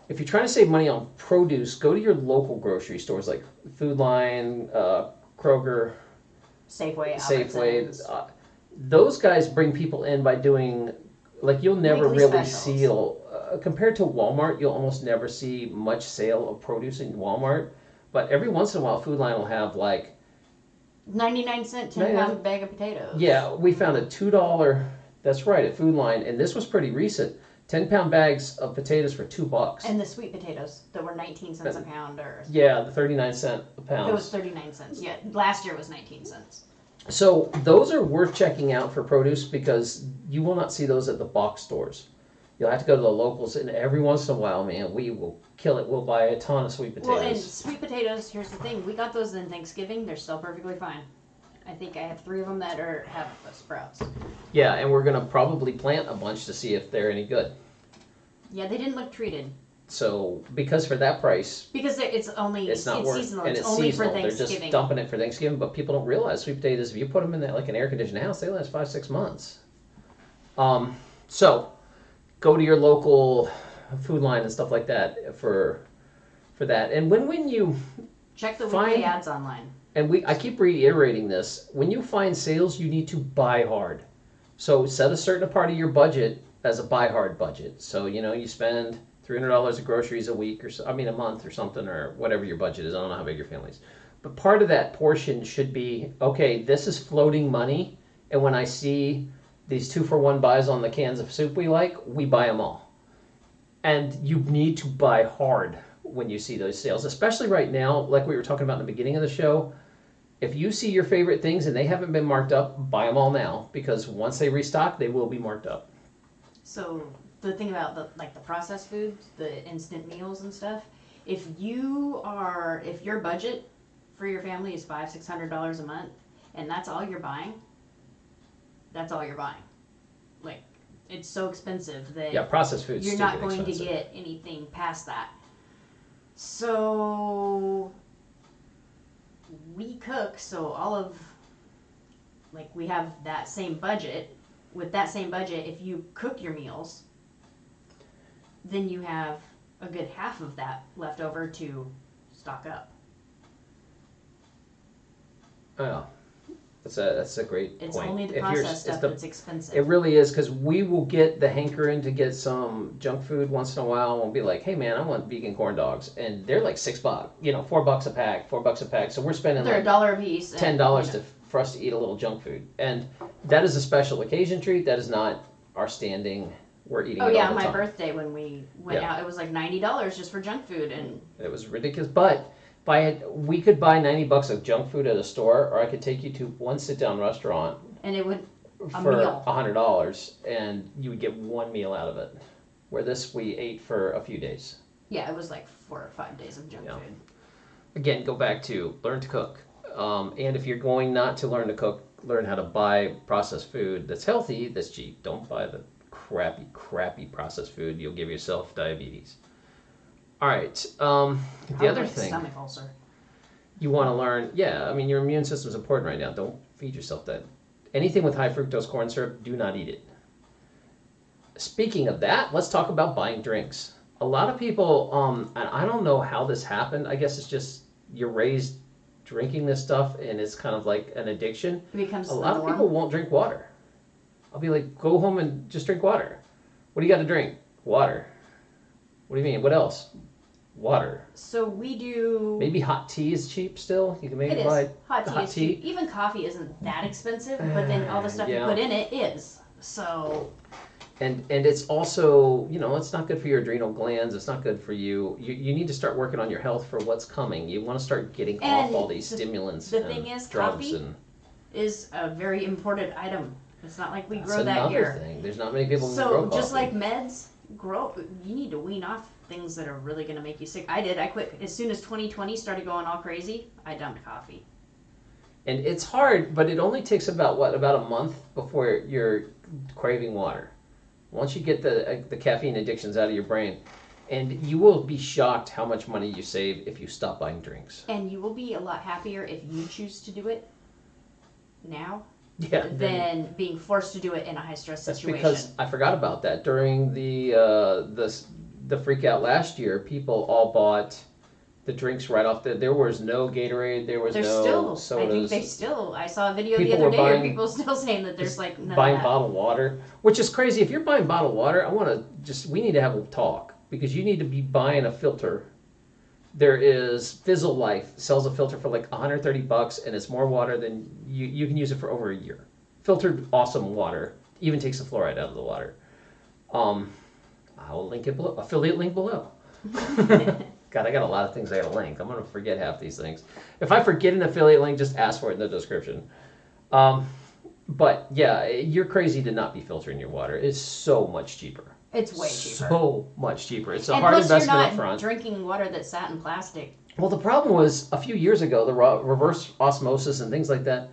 Speaker 1: if you're trying to save money on produce, go to your local grocery stores like Food Lion, uh, Kroger,
Speaker 2: Safeway,
Speaker 1: Safeway. Uh, those guys bring people in by doing like you'll never
Speaker 2: Weekly
Speaker 1: really
Speaker 2: specials.
Speaker 1: see uh, compared to Walmart. You'll almost never see much sale of produce in Walmart, but every once in a while, Food Lion will have like
Speaker 2: 99 cent 10 pound bag of potatoes.
Speaker 1: yeah, we found a two dollar. That's right at Food Lion, and this was pretty recent. Ten pound bags of potatoes for two bucks.
Speaker 2: And the sweet potatoes that were 19 cents a pound, or
Speaker 1: yeah, the thirty nine cent a pound.
Speaker 2: it was 39 cents. Yeah, last year was 19 cents.
Speaker 1: So those are worth checking out for produce because you will not see those at the box stores. You'll have to go to the locals, and every once in a while, man, we will kill it. We'll buy a ton of sweet potatoes.
Speaker 2: Well, and sweet potatoes. Here's the thing: we got those in Thanksgiving. They're still perfectly fine. I think I have three of them that are have sprouts.
Speaker 1: yeah, and we're gonna probably plant a bunch to see if they're any good.
Speaker 2: Yeah, they didn't look treated
Speaker 1: So because for that price,
Speaker 2: because it's only
Speaker 1: it's not worth,
Speaker 2: seasonal.
Speaker 1: and
Speaker 2: It's,
Speaker 1: it's
Speaker 2: only
Speaker 1: seasonal.
Speaker 2: for
Speaker 1: They're
Speaker 2: Thanksgiving.
Speaker 1: just dumping it for Thanksgiving, but people don't realize sweet potatoes. If you put them in that like an air conditioned house, they last five six months. Um, so go to your local Food Lion and stuff like that for for that. And when when you
Speaker 2: Check the
Speaker 1: Find-
Speaker 2: weekly ads online.
Speaker 1: And we I keep reiterating this, when you find sales, you need to buy hard. So set a certain part of your budget as a buy hard budget. So you know you spend three hundred dollars of groceries a week or so, I mean a month or something or whatever your budget is. I don't know how big your family is, But part of that portion should be okay, this is floating money. And when I see these two for one buys on the cans of soup we like, we buy them all. And you need to buy hard when you see those sales, especially right now, like we were talking about in the beginning of the show. If you see your favorite things and they haven't been marked up, buy them all now because once they restock, they will be marked up.
Speaker 2: So the thing about the like the processed foods, the instant meals and stuff, if you are if your budget for your family is five six hundred dollars a month and that's all you're buying, that's all you're buying. Like it's so expensive that
Speaker 1: Yeah, processed foods.
Speaker 2: you're not going to get anything past that. So we cook, so all of like we have that same budget. With that same budget, if you cook your meals, then you have a good half of that left over to stock up.
Speaker 1: Oh, that's a that's a great
Speaker 2: It's
Speaker 1: point.
Speaker 2: only the
Speaker 1: If you're-
Speaker 2: processed
Speaker 1: it's
Speaker 2: stuff
Speaker 1: the-
Speaker 2: that's expensive.
Speaker 1: It really is because we will get the hankering to get some junk food once in a while. We'll be like, "Hey man, I want vegan corn dogs," and they're like six bucks, you know, four bucks a pack, four bucks a pack. So we're spending
Speaker 2: They're a
Speaker 1: like
Speaker 2: dollar a piece. and,
Speaker 1: ten dollars
Speaker 2: you know,
Speaker 1: to for us to eat a little junk food, and that is a special occasion treat. That is not our standing. We're eating.
Speaker 2: Oh
Speaker 1: it
Speaker 2: yeah,
Speaker 1: all the
Speaker 2: my
Speaker 1: time.
Speaker 2: birthday when we went
Speaker 1: Yeah.
Speaker 2: out, it was like ninety dollars just for junk food, and
Speaker 1: It was ridiculous, but. Buy it, we could buy 90 bucks of junk food at a store, or I could take you to one sit down restaurant
Speaker 2: and it would A
Speaker 1: for
Speaker 2: meal.
Speaker 1: a hundred dollars, and you would get one meal out of it. Where this we ate for a few days.
Speaker 2: yeah, it was like four or five days of junk
Speaker 1: Yeah.
Speaker 2: food.
Speaker 1: Again, go back to learn to cook, um, and if you're going not to learn to cook, learn how to buy processed food that's healthy, that's cheap. Don't buy the crappy, crappy processed food. You'll give yourself diabetes. All right. Um, the other
Speaker 2: like
Speaker 1: thing
Speaker 2: stomach ulcer.
Speaker 1: you want to learn, yeah, I mean your immune system is important right now. Don't feed yourself that. Anything with high fructose corn syrup, do not eat it. Speaking of that, let's talk about buying drinks. A lot of people, um, and I don't know how this happened. I guess it's just you're raised drinking this stuff, and it's kind of like an addiction.
Speaker 2: It becomes
Speaker 1: A lot of people won't drink water. I'll be like, go home and just drink water. What do you got to drink? Water. What do you mean? What else? Water.
Speaker 2: So we do.
Speaker 1: Maybe hot tea is cheap still. You can maybe
Speaker 2: it is
Speaker 1: buy
Speaker 2: hot tea.
Speaker 1: hot
Speaker 2: is
Speaker 1: tea.
Speaker 2: cheap. Even coffee isn't that expensive, but then all the stuff
Speaker 1: Yeah.
Speaker 2: you put in it is. So
Speaker 1: and and it's also you know it's not good for your adrenal glands it's not good for you you, you need to start working on your health for what's coming you want to start getting off all these
Speaker 2: the-
Speaker 1: stimulants
Speaker 2: the
Speaker 1: and
Speaker 2: thing is,
Speaker 1: drugs
Speaker 2: coffee
Speaker 1: and
Speaker 2: is a very imported item. It's not like we
Speaker 1: that's
Speaker 2: grow that here.
Speaker 1: thing there's not many people who
Speaker 2: So just like meds, grow. You need to wean off things that are really going to make you sick. I did. I quit as soon as 2020 started going all crazy. I dumped coffee.
Speaker 1: and it's hard but it only takes about what about a month before you're craving water once you get the uh, the caffeine addictions out of your brain and you will be shocked how much money you save if you stop buying drinks
Speaker 2: And you will be a lot happier if you choose to do it now
Speaker 1: yeah then-
Speaker 2: than being forced to do it in a high stress
Speaker 1: That's
Speaker 2: situation.
Speaker 1: because I forgot about that during the uh, the the freak out last year. People all bought the drinks right off the. There was no Gatorade. There was
Speaker 2: there's
Speaker 1: no
Speaker 2: still, I think they still. I saw a video
Speaker 1: People
Speaker 2: the other day of
Speaker 1: buying-
Speaker 2: people <laughs> still saying that there's like
Speaker 1: buying bottled water, which is crazy. If you're buying bottled water, I want to just we need to have a talk because you need to be buying a filter. There is Fizzle Life sells a filter for like 130 bucks, and it's more water than you you can use it for over a year. Filtered, awesome water. Even takes the fluoride out of the water. Um, I will link it below. Affiliate link below. <laughs> God, I got a lot of things I got to link. I'm gonna forget half these things. If I forget an affiliate link, just ask for it in the description. Um, but yeah, you're crazy to not be filtering your water. It's so much cheaper.
Speaker 2: It's way cheaper.
Speaker 1: So much cheaper. It's a
Speaker 2: and
Speaker 1: hard
Speaker 2: plus, you're not
Speaker 1: up front.
Speaker 2: drinking water that sat in plastic.
Speaker 1: Well, the problem was a few years ago, the reverse osmosis and things like that,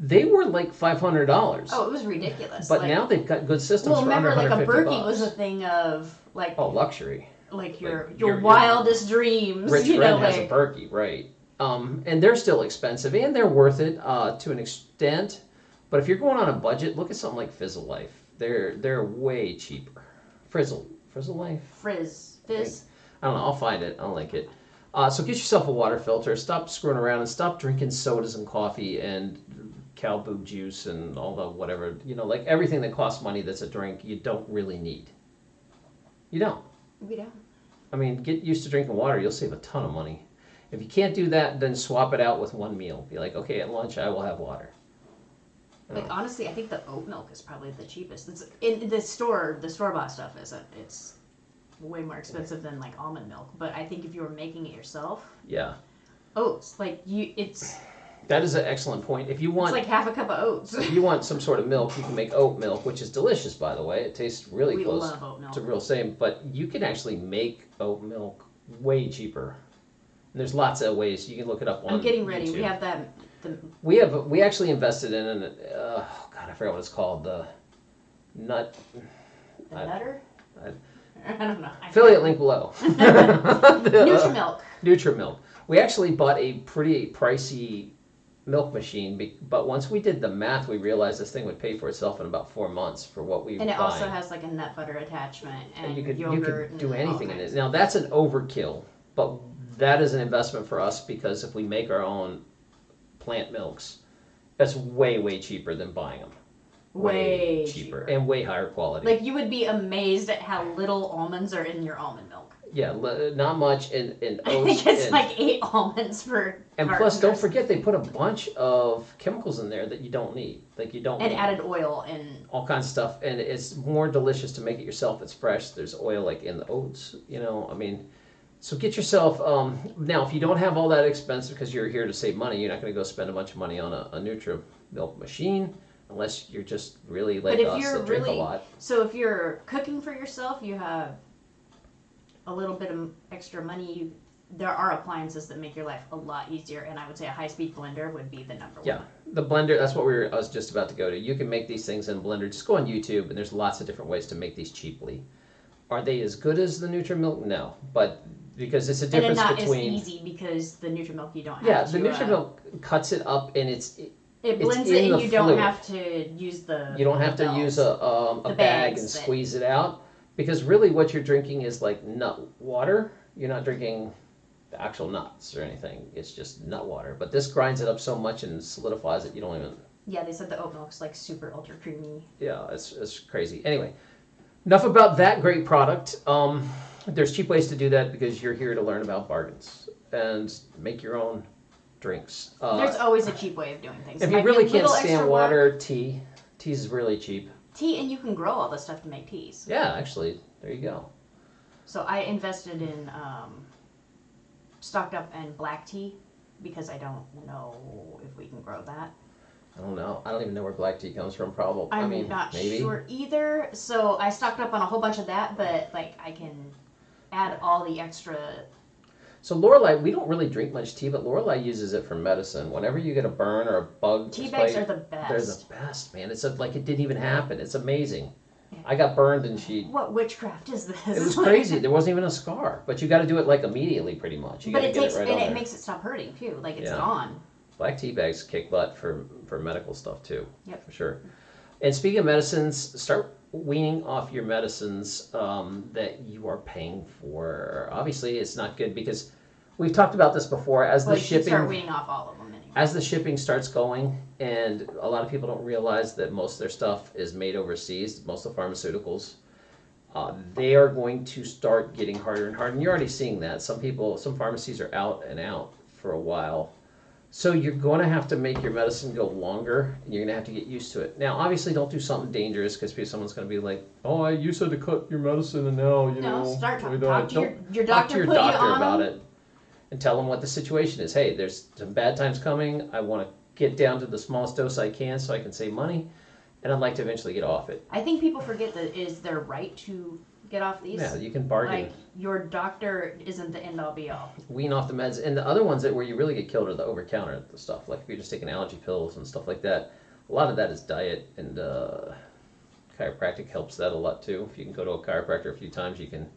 Speaker 1: they were like five hundred dollars.
Speaker 2: Oh, it was ridiculous.
Speaker 1: but
Speaker 2: like,
Speaker 1: now they've got good systems
Speaker 2: well,
Speaker 1: for
Speaker 2: remember,
Speaker 1: under
Speaker 2: like a
Speaker 1: 150
Speaker 2: Berkey was a thing of like
Speaker 1: Oh, luxury.
Speaker 2: like your
Speaker 1: like,
Speaker 2: your,
Speaker 1: your- your
Speaker 2: wildest dreams.
Speaker 1: Rich
Speaker 2: you
Speaker 1: friend
Speaker 2: know,
Speaker 1: has a
Speaker 2: like
Speaker 1: Berkey, right? Um, and they're still expensive, and they're worth it uh, to an extent. But if you're going on a budget, look at something like Fizzle Life. They're they're way cheaper. Frizzle Frizzle Life.
Speaker 2: frizz, fizz.
Speaker 1: I don't know. I'll find it. I'll link it. Uh, so get yourself a water filter. Stop screwing around and stop drinking sodas and coffee and cow boob juice and all the whatever. You know, like everything that costs money that's a drink you don't really need. You don't.
Speaker 2: We don't.
Speaker 1: I mean, get used to drinking water. You'll save a ton of money. If you can't do that, then swap it out with one meal. Be like, okay, at lunch I will have water.
Speaker 2: Like honestly, I think the oat milk is probably the cheapest. It's in the store. The store bought stuff isn't. It's way more expensive than like almond milk. But I think if you were making it yourself,
Speaker 1: Yeah,
Speaker 2: oats like you, it's
Speaker 1: that is an excellent point. If you want, it's
Speaker 2: like half a cup of oats.
Speaker 1: if you want some sort of milk, you can make oat milk, which is delicious, by the way. It tastes really
Speaker 2: we
Speaker 1: close
Speaker 2: love oat milk.
Speaker 1: to real same. But you can actually make oat milk way cheaper. And there's lots of ways you can look it up on.
Speaker 2: I'm getting ready. We
Speaker 1: YouTube.
Speaker 2: have that. The,
Speaker 1: We have we actually invested in an uh, God I forgot what it's called the nut
Speaker 2: the
Speaker 1: I-
Speaker 2: nutter.
Speaker 1: I- <laughs>
Speaker 2: I don't know. I
Speaker 1: affiliate link below. <laughs> <laughs>
Speaker 2: NutraMilk.
Speaker 1: NutraMilk. We actually bought a pretty pricey milk machine, be- but once we did the math, we realized this thing would pay for itself in about four months for what we
Speaker 2: And
Speaker 1: were
Speaker 2: it also
Speaker 1: buying.
Speaker 2: has like a nut butter attachment and,
Speaker 1: and you could you
Speaker 2: yogurt
Speaker 1: could do
Speaker 2: and all
Speaker 1: anything in
Speaker 2: kinds.
Speaker 1: it. Now that's an overkill, but that is an investment for us because if we make our own plant milks, that's way way cheaper than buying them.
Speaker 2: Way cheaper.
Speaker 1: and way higher quality.
Speaker 2: Like you would be amazed at how little almonds are in your almond milk.
Speaker 1: Yeah, l- not much in in <laughs>
Speaker 2: I think it's
Speaker 1: and,
Speaker 2: like eight <laughs> almonds per.
Speaker 1: and plus, don't forget they put a bunch of chemicals in there that you don't need. Like you don't
Speaker 2: And added oil and
Speaker 1: all kinds of stuff, and it's more delicious to make it yourself. It's fresh. There's oil like in the oats. You know, I mean. So get yourself um, now. If you don't have all that expense because you're here to save money, you're not going to go spend a bunch of money on a, a Nutra milk machine unless you're just really like
Speaker 2: if
Speaker 1: us
Speaker 2: you're
Speaker 1: that drink
Speaker 2: really-
Speaker 1: a lot.
Speaker 2: so if you're cooking for yourself, you have a little bit of extra money. You, there are appliances that make your life a lot easier, and I would say a high-speed blender would be the number
Speaker 1: Yeah,
Speaker 2: one.
Speaker 1: Yeah, the blender. That's what we were. I was just about to go to. You can make these things in blender. Just go on YouTube, and there's lots of different ways to make these cheaply. Are they as good as the NutraMilk? No, but because it's a difference
Speaker 2: And it's not
Speaker 1: between.
Speaker 2: as easy because the NutraMilk you don't have
Speaker 1: Yeah,
Speaker 2: to.
Speaker 1: the
Speaker 2: uh,
Speaker 1: NutraMilk cuts it up, and it's
Speaker 2: it
Speaker 1: it's
Speaker 2: blends it, and you don't have to use the.
Speaker 1: you don't have to use a um, a bag and
Speaker 2: that-
Speaker 1: squeeze it out because really what you're drinking is like nut water. You're not drinking the actual nuts or anything. It's just nut water. But this grinds it up so much and solidifies it. You don't even
Speaker 2: Yeah, they said the oat milk's like super ultra creamy.
Speaker 1: yeah, it's, it's crazy. Anyway, enough about that great product. Um, there's cheap ways to do that because you're here to learn about bargains and make your own drinks. Uh,
Speaker 2: There's always a cheap way of doing things.
Speaker 1: if you
Speaker 2: a
Speaker 1: really can't stand
Speaker 2: work.
Speaker 1: water, tea. Tea's is really cheap.
Speaker 2: Tea, and you can grow all this stuff to make teas.
Speaker 1: Yeah, actually, there you go.
Speaker 2: So I invested in um, stocked up in black tea because I don't know if we can grow that.
Speaker 1: I don't know. I don't even know where black tea comes from. Probably. I
Speaker 2: I'm
Speaker 1: mean,
Speaker 2: not
Speaker 1: maybe.
Speaker 2: sure either. So I stocked up on a whole bunch of that, but like I can add all the extra.
Speaker 1: So Lorelei, we don't really drink much tea, but Lorelei uses it for medicine. Whenever you get a burn or a bug
Speaker 2: Tea bags are the best.
Speaker 1: they're the best, man. It's a, like it didn't even happen. It's amazing.
Speaker 2: Yeah.
Speaker 1: I got burned and she
Speaker 2: What witchcraft is this?
Speaker 1: It was <laughs> crazy. There wasn't even a scar, but you got to do it like immediately, pretty much. You
Speaker 2: but it
Speaker 1: get
Speaker 2: takes
Speaker 1: it right
Speaker 2: and it
Speaker 1: there.
Speaker 2: makes it stop hurting too. Like it's
Speaker 1: Yeah.
Speaker 2: gone.
Speaker 1: Black tea bags kick butt for for medical stuff too.
Speaker 2: Yep.
Speaker 1: for sure. And speaking of medicines, start weaning off your medicines um, that you are paying for. Obviously, it's not good because we've talked about this before. As
Speaker 2: Well,
Speaker 1: the
Speaker 2: should start
Speaker 1: shipping
Speaker 2: weaning off all of them anyway.
Speaker 1: as the shipping starts going, and a lot of people don't realize that most of their stuff is made overseas. Most of the pharmaceuticals, uh, they are going to start getting harder and harder. And you're already seeing that. Some people, some pharmacies are out and out for a while. So you're going to have to make your medicine go longer, and you're going to have to get used to it. Now, obviously, don't do something dangerous because someone's going to be like, "Oh, I you said to cut your medicine, and now you
Speaker 2: No,
Speaker 1: know."
Speaker 2: start
Speaker 1: we
Speaker 2: talk,
Speaker 1: don't."
Speaker 2: talk to your, your
Speaker 1: talk
Speaker 2: doctor.
Speaker 1: to your
Speaker 2: put
Speaker 1: doctor
Speaker 2: you on
Speaker 1: about it and tell them what the situation is. Hey, there's some bad times coming. I want to get down to the smallest dose I can so I can save money, and I'd like to eventually get off it.
Speaker 2: I think people forget that it is their right to get off these.
Speaker 1: Yeah, you can bargain,
Speaker 2: Like your doctor isn't the end all be all.
Speaker 1: wean off the meds, and the other ones that where you really get killed are the over counter stuff. Like if you're just taking allergy pills and stuff like that. A lot of that is diet, and uh, chiropractic helps that a lot too. If you can go to a chiropractor a few times, you can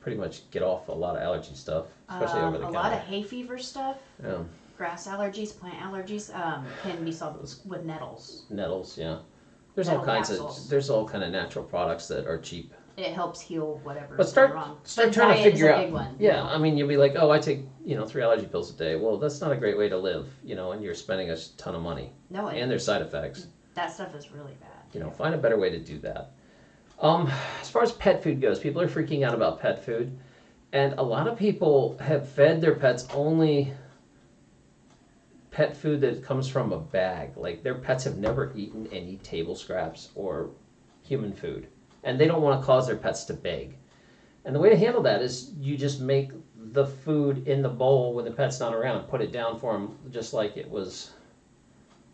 Speaker 1: pretty much get off a lot of allergy stuff, especially
Speaker 2: Um,
Speaker 1: over the
Speaker 2: a
Speaker 1: counter.
Speaker 2: lot of hay fever stuff,
Speaker 1: yeah.
Speaker 2: grass allergies, plant allergies, um, can be solved with- nettles.
Speaker 1: nettles yeah there's all kinds
Speaker 2: capsules.
Speaker 1: of there's all kind of natural products that are cheap
Speaker 2: It helps heal whatever.
Speaker 1: but start
Speaker 2: wrong.
Speaker 1: start
Speaker 2: But
Speaker 1: trying to
Speaker 2: diet is
Speaker 1: figure out
Speaker 2: big one. you
Speaker 1: yeah
Speaker 2: know?
Speaker 1: i mean you'll be like oh i take you know three allergy pills a day well that's not a great way to live you know and you're spending a ton of money
Speaker 2: No, it,
Speaker 1: and there's side effects
Speaker 2: that stuff is really bad.
Speaker 1: you know find a better way to do that um as far as pet food goes people are freaking out about pet food And a lot of people have fed their pets only pet food that comes from a bag. Like their pets have never eaten any table scraps or human food. And they don't want to cause their pets to beg. And the way to handle that is you just make the food in the bowl when the pet's not around, put it down for them just like it was.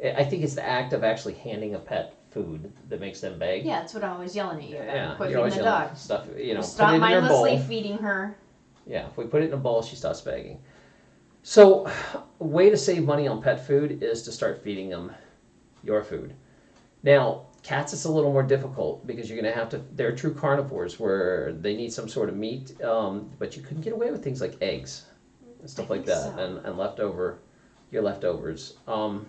Speaker 1: I think it's the act of actually handing a pet food that makes them beg.
Speaker 2: Yeah, that's what I'm always yelling at you about.
Speaker 1: Yeah,
Speaker 2: Quit feeding the dog.
Speaker 1: stuff. You know,
Speaker 2: Stop
Speaker 1: put it bowl.
Speaker 2: mindlessly feeding her.
Speaker 1: Yeah, if we put it in a bowl, she stops begging. So, a way to save money on pet food is to start feeding them your food. Now, cats it's a little more difficult because you're going to have to. They're true carnivores where they need some sort of meat, um, but you couldn't get away with things like eggs and stuff like that,
Speaker 2: so.
Speaker 1: and, and leftover your leftovers. Um,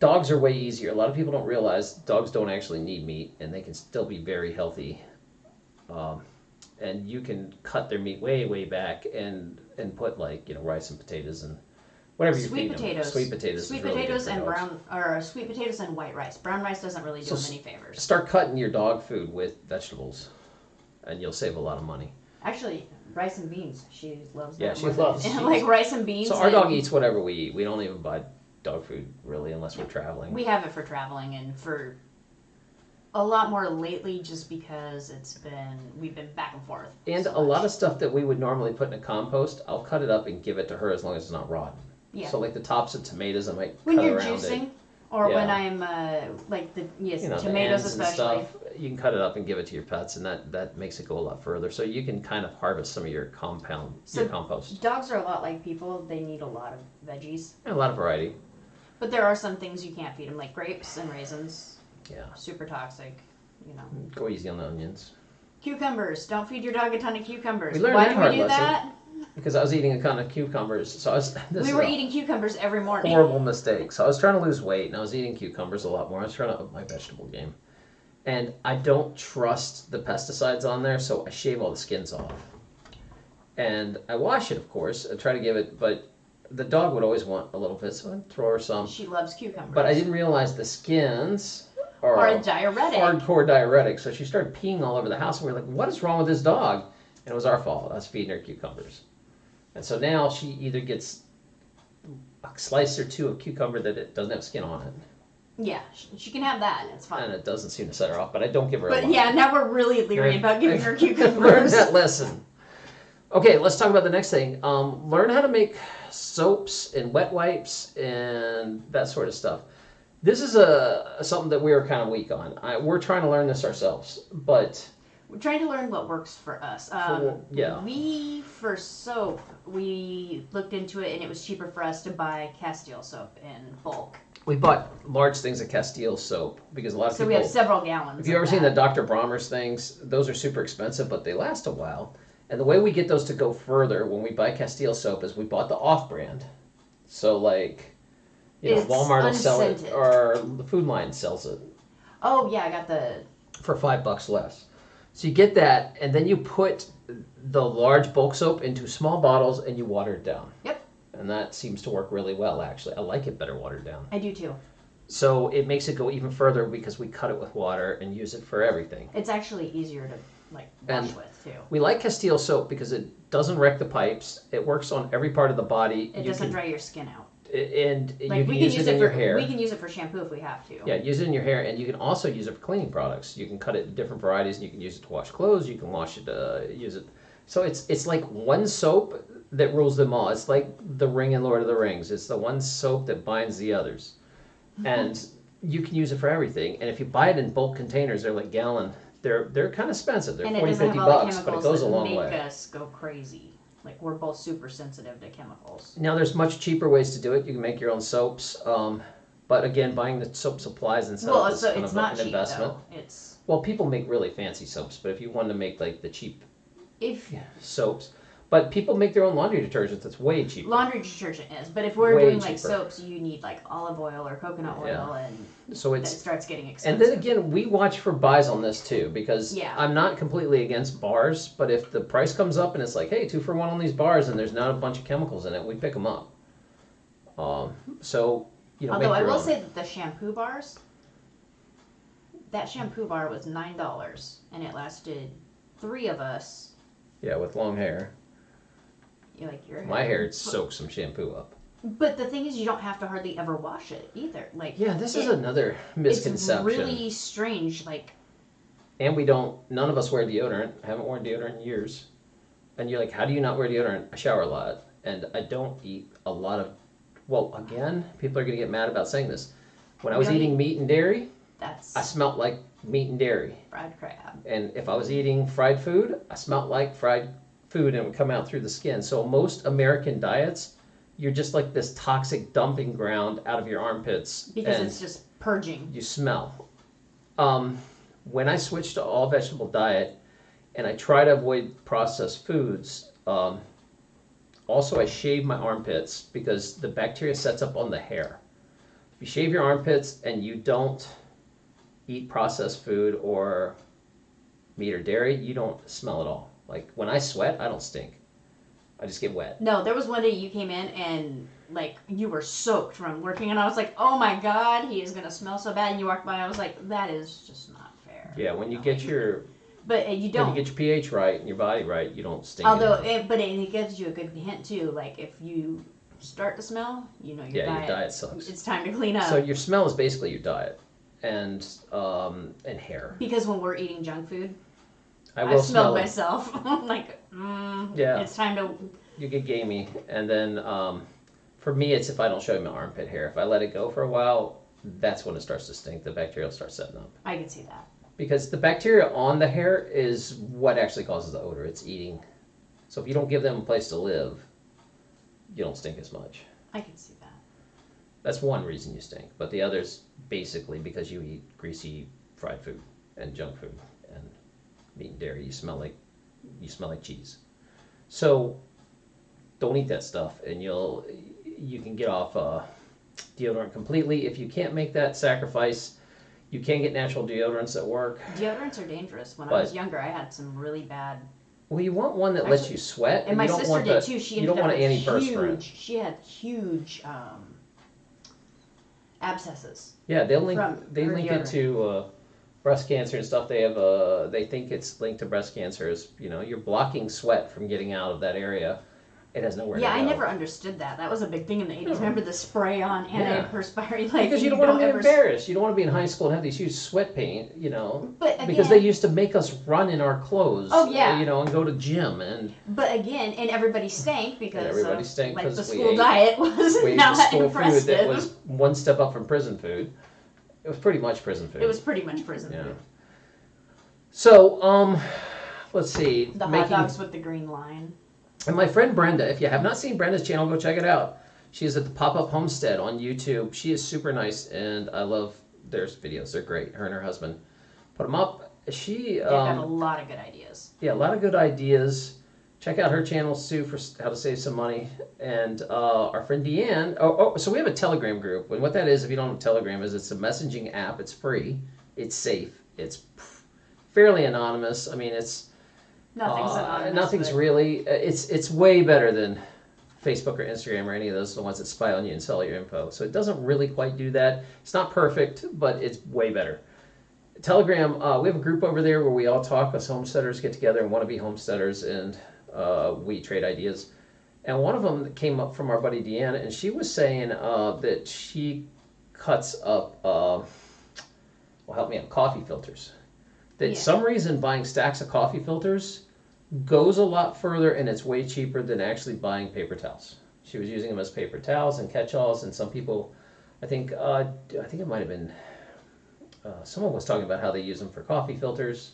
Speaker 1: dogs are way easier. A lot of people don't realize dogs don't actually need meat, and they can still be very healthy. Um, and you can cut their meat way way back and and put like you know rice and potatoes and whatever you
Speaker 2: Sweet
Speaker 1: feed
Speaker 2: potatoes.
Speaker 1: them. Sweet potatoes.
Speaker 2: Sweet
Speaker 1: is really good
Speaker 2: potatoes
Speaker 1: for
Speaker 2: and
Speaker 1: dogs.
Speaker 2: brown, or sweet potatoes and white rice. Brown rice doesn't really do
Speaker 1: So
Speaker 2: them any favors.
Speaker 1: Start cutting your dog food with vegetables, and you'll save a lot of money.
Speaker 2: Actually, rice and beans. She loves.
Speaker 1: Yeah,
Speaker 2: that
Speaker 1: she
Speaker 2: more than-
Speaker 1: loves- <laughs> she-
Speaker 2: like rice and beans.
Speaker 1: So our
Speaker 2: and
Speaker 1: dog eats whatever we eat. We don't even buy dog food really unless we're traveling.
Speaker 2: We have it for traveling and for a lot more lately, just because it's been we've been back and forth.
Speaker 1: and
Speaker 2: so
Speaker 1: a lot
Speaker 2: much.
Speaker 1: of stuff that we would normally put in a compost, I'll cut it up and give it to her as long as it's not rotten.
Speaker 2: Yeah.
Speaker 1: So like the tops of tomatoes, I might
Speaker 2: when
Speaker 1: cut
Speaker 2: you're
Speaker 1: around
Speaker 2: juicing,
Speaker 1: it.
Speaker 2: or when
Speaker 1: Yeah.
Speaker 2: I'm uh, like the yes
Speaker 1: you know, the
Speaker 2: tomatoes
Speaker 1: ends and
Speaker 2: especially.
Speaker 1: stuff. You can cut it up and give it to your pets, and that that makes it go a lot further. So you can kind of harvest some of your compound,
Speaker 2: So-
Speaker 1: your compost.
Speaker 2: Dogs are a lot like people. They need a lot of veggies,
Speaker 1: And a lot of variety.
Speaker 2: but there are some things you can't feed them, like grapes and raisins.
Speaker 1: Yeah,
Speaker 2: Super toxic. You know,
Speaker 1: go easy on the onions.
Speaker 2: cucumbers. Don't feed your dog a ton of cucumbers.
Speaker 1: We learned
Speaker 2: Why
Speaker 1: that
Speaker 2: do
Speaker 1: hard
Speaker 2: we do
Speaker 1: lesson.
Speaker 2: that?
Speaker 1: Because I was eating a ton of cucumbers, so I was. <laughs> This
Speaker 2: we were eating cucumbers every morning.
Speaker 1: horrible mistake. So I was trying to lose weight, and I was eating cucumbers a lot more. I was trying to up my vegetable game, and I don't trust the pesticides on there, so I shave all the skins off, and I wash it, of course. I try to give it, but the dog would always want a little bit, so I'd throw her some.
Speaker 2: She loves cucumbers.
Speaker 1: But I didn't realize the skins are a
Speaker 2: diuretic.
Speaker 1: hardcore diuretic. So she started peeing all over the house, and we were like, "What is wrong with this dog?" And it was our fault. I was feeding her cucumbers, and so now she either gets a slice or two of cucumber that it doesn't have skin on it,
Speaker 2: Yeah, she, she can have that. It's fine.
Speaker 1: and it doesn't seem to set her off. But I don't give her.
Speaker 2: But yeah, now we're really leery
Speaker 1: I've-
Speaker 2: about giving her <laughs>
Speaker 1: I've Learned
Speaker 2: cucumbers.
Speaker 1: that lesson. Okay, let's talk about the next thing. Um, learn how to make soaps and wet wipes and that sort of stuff. This is a something that we are kind of weak on. I, we're trying to learn this ourselves, but
Speaker 2: We're trying to learn what works for us. Um,
Speaker 1: yeah.
Speaker 2: We for soap, we looked into it, and it was cheaper for us to buy Castile soap in bulk.
Speaker 1: we bought large things of Castile soap because a lot of
Speaker 2: So
Speaker 1: people.
Speaker 2: we have several gallons.
Speaker 1: If you've ever seen the. Dr. Bronner's things, those are super expensive, but they last a while. And the way we get those to go further when we buy Castile soap is we bought the off brand. So, like, you know,
Speaker 2: It's
Speaker 1: Walmart will sell it, or the Food Lion sells it
Speaker 2: Oh yeah, I got the.
Speaker 1: for five bucks less. So you get that, and then you put the large bulk soap into small bottles and you water it down.
Speaker 2: Yep.
Speaker 1: And that seems to work really well, actually. I like it better watered down.
Speaker 2: I do too.
Speaker 1: So it makes it go even further because we cut it with water and use it for everything.
Speaker 2: It's actually easier to like wash
Speaker 1: And-
Speaker 2: with too.
Speaker 1: We like Castile soap because it doesn't wreck the pipes. It works on every part of the body.
Speaker 2: It
Speaker 1: You
Speaker 2: doesn't
Speaker 1: can-
Speaker 2: dry your skin out.
Speaker 1: And you
Speaker 2: Like
Speaker 1: can
Speaker 2: we
Speaker 1: use,
Speaker 2: can use
Speaker 1: it
Speaker 2: it,
Speaker 1: in
Speaker 2: for
Speaker 1: your hair.
Speaker 2: we can use it for shampoo if we have to.
Speaker 1: Yeah, use it in your hair, and you can also use it for cleaning products. You can cut it in different varieties, and you can use it to wash clothes. You can wash it, uh, use it. So it's it's like one soap that rules them all. It's like the ring in Lord of the Rings. It's the one soap that binds the others,
Speaker 2: Mm-hmm.
Speaker 1: and you can use it for everything. And if you buy it in bulk containers, they're like gallon. They're they're kind of expensive. They're
Speaker 2: and
Speaker 1: 40, 50
Speaker 2: have all the
Speaker 1: bucks, but it goes a long
Speaker 2: make
Speaker 1: way.
Speaker 2: us go crazy. Like we're both super sensitive to chemicals.
Speaker 1: Now there's much cheaper ways to do it. You can make your own soaps. Um, but again, buying the soap supplies and stuff
Speaker 2: well,
Speaker 1: is
Speaker 2: so
Speaker 1: kind
Speaker 2: it's
Speaker 1: of
Speaker 2: not
Speaker 1: an
Speaker 2: cheap
Speaker 1: investment.
Speaker 2: though. It's
Speaker 1: Well, people make really fancy soaps, but if you wanted to make like the cheap
Speaker 2: if
Speaker 1: soaps, but people make their own laundry detergents. That's way cheaper.
Speaker 2: laundry detergent is, but if we're
Speaker 1: Way
Speaker 2: doing like
Speaker 1: cheaper.
Speaker 2: soaps, you need like olive oil or coconut oil,
Speaker 1: Yeah.
Speaker 2: and
Speaker 1: So
Speaker 2: it
Speaker 1: it's
Speaker 2: starts getting expensive.
Speaker 1: and then again, we watch for buys on this too because
Speaker 2: Yeah.
Speaker 1: I'm not completely against bars, but if the price comes up and it's like, hey, two for one on these bars, and there's not a bunch of chemicals in it, we pick them up. Um, so you know,
Speaker 2: Although
Speaker 1: make
Speaker 2: I
Speaker 1: your
Speaker 2: will
Speaker 1: own.
Speaker 2: say that the shampoo bars, that shampoo bar was nine dollars, and it lasted three of us
Speaker 1: Yeah, with long hair.
Speaker 2: Like your
Speaker 1: My hair it soaks some shampoo up.
Speaker 2: But the thing is, you don't have to hardly ever wash it either. Like
Speaker 1: Yeah, this is another misconception.
Speaker 2: It's really strange. Like
Speaker 1: And we don't. None of us wear deodorant. I haven't worn deodorant in years. And you're like, how do you not wear deodorant? I shower a lot, and I don't eat a lot of. Well, again, people are gonna get mad about saying this. When I was eating meat and dairy,
Speaker 2: that's
Speaker 1: I smelled like meat and dairy.
Speaker 2: fried crab.
Speaker 1: And if I was eating fried food, I smelled like fried food and it would come out through the skin. So most American diets, you're just like this toxic dumping ground out of your armpits.
Speaker 2: Because it's just purging.
Speaker 1: you smell. Um, when I switched to all vegetable diet and I try to avoid processed foods, um, also I shave my armpits because the bacteria sets up on the hair. If you shave your armpits and you don't eat processed food or meat or dairy, you don't smell at all. Like when I sweat, I don't stink. I just get wet.
Speaker 2: No, there was one day you came in and like you were soaked from working, and I was like, "Oh my god, he is gonna smell so bad." And you walked by, I was like, "That is just not fair."
Speaker 1: Yeah, when you get your
Speaker 2: But uh, you
Speaker 1: when you
Speaker 2: don't.
Speaker 1: get your pH right and your body right, you don't stink.
Speaker 2: Although, it, but it, it gives you a good hint too. Like if you start to smell, you know your
Speaker 1: yeah,
Speaker 2: diet.
Speaker 1: your diet sucks.
Speaker 2: It's time to clean up.
Speaker 1: So your smell is basically your diet and um, and hair.
Speaker 2: because when we're eating junk food,
Speaker 1: I
Speaker 2: I
Speaker 1: will
Speaker 2: smelled
Speaker 1: smell it.
Speaker 2: myself. <laughs> Like, mm,
Speaker 1: Yeah.
Speaker 2: it's time to.
Speaker 1: You get gamey, and then um, for me, it's if I don't show you my armpit hair. If I let it go for a while, that's when it starts to stink. The bacteria will start setting up
Speaker 2: I can see that.
Speaker 1: because the bacteria on the hair is what actually causes the odor. It's eating. So if you don't give them a place to live, you don't stink as much.
Speaker 2: I can see that.
Speaker 1: That's one reason you stink. But the other is basically because you eat greasy fried food and junk food meat and dairy. You smell like you smell like cheese. So don't eat that stuff, and you'll you can get off uh, deodorant completely. If you can't make that sacrifice, you can get natural deodorants that work.
Speaker 2: Deodorants are dangerous. When I was younger, I had some really bad.
Speaker 1: Well, you want one that lets you sweat,
Speaker 2: And my
Speaker 1: you don't
Speaker 2: sister
Speaker 1: want
Speaker 2: did
Speaker 1: the,
Speaker 2: too. She
Speaker 1: you don't want
Speaker 2: up
Speaker 1: an antiperspirant.
Speaker 2: huge. She had huge um, abscesses.
Speaker 1: Yeah, they'll link they link it to uh, breast cancer and stuff. They have uh, they think it's linked to breast cancer. Is you know you're blocking sweat from getting out of that area. It has nowhere
Speaker 2: yeah,
Speaker 1: to
Speaker 2: I
Speaker 1: go.
Speaker 2: never understood that. That was a big thing in the eighties. Remember the spray on
Speaker 1: Yeah.
Speaker 2: antiperspirant? Like
Speaker 1: because you don't want to be
Speaker 2: ever.
Speaker 1: embarrassed. You don't want to be in high school and have these huge sweat paint. You know.
Speaker 2: But again,
Speaker 1: because they used to make us run in our clothes.
Speaker 2: Oh, yeah.
Speaker 1: You know, and go to gym and
Speaker 2: but again, and everybody stank because
Speaker 1: And everybody stank
Speaker 2: like
Speaker 1: 'cause
Speaker 2: the
Speaker 1: we
Speaker 2: school
Speaker 1: ate-
Speaker 2: diet <laughs> was
Speaker 1: we
Speaker 2: not
Speaker 1: school
Speaker 2: impressive.
Speaker 1: food that was one step up from prison food. It was pretty much prison food.
Speaker 2: it was pretty much prison
Speaker 1: Yeah.
Speaker 2: food.
Speaker 1: So um, let's see.
Speaker 2: The hot
Speaker 1: making
Speaker 2: dogs with the green line.
Speaker 1: And my friend Brenda, if you have not seen Brenda's channel, go check it out. She is at the Pop Up Homestead on YouTube. She is super nice, and I love their videos. They're great. Her and her husband put them up. She,
Speaker 2: They've got a
Speaker 1: um,
Speaker 2: lot of good ideas.
Speaker 1: yeah, a lot of good ideas. Check out her channel, too for how to save some money. And uh, our friend Deanne. Oh, oh, so we have a Telegram group. And what that is, if you don't know what Telegram is, it's a messaging app. It's free. It's safe. It's fairly anonymous. I mean, it's
Speaker 2: Nothing's
Speaker 1: uh,
Speaker 2: anonymous.
Speaker 1: Nothing's
Speaker 2: but-
Speaker 1: really. uh, It's it's way better than Facebook or Instagram or any of those the ones that spy on you and sell your info. So it doesn't really quite do that. It's not perfect, but it's way better. Telegram, uh, we have a group over there where we all talk. Us homesteaders get together and want to be homesteaders, and uh, we trade ideas. And one of them came up from our buddy Deanna, and she was saying uh, that she cuts up. Uh, well, help me out. Coffee filters. That
Speaker 2: Yeah.
Speaker 1: some reason buying stacks of coffee filters goes a lot further and it's way cheaper than actually buying paper towels. She was using them as paper towels and catch-alls, and some people, I think, uh, I think it might have been, uh, someone was talking about how they use them for coffee filters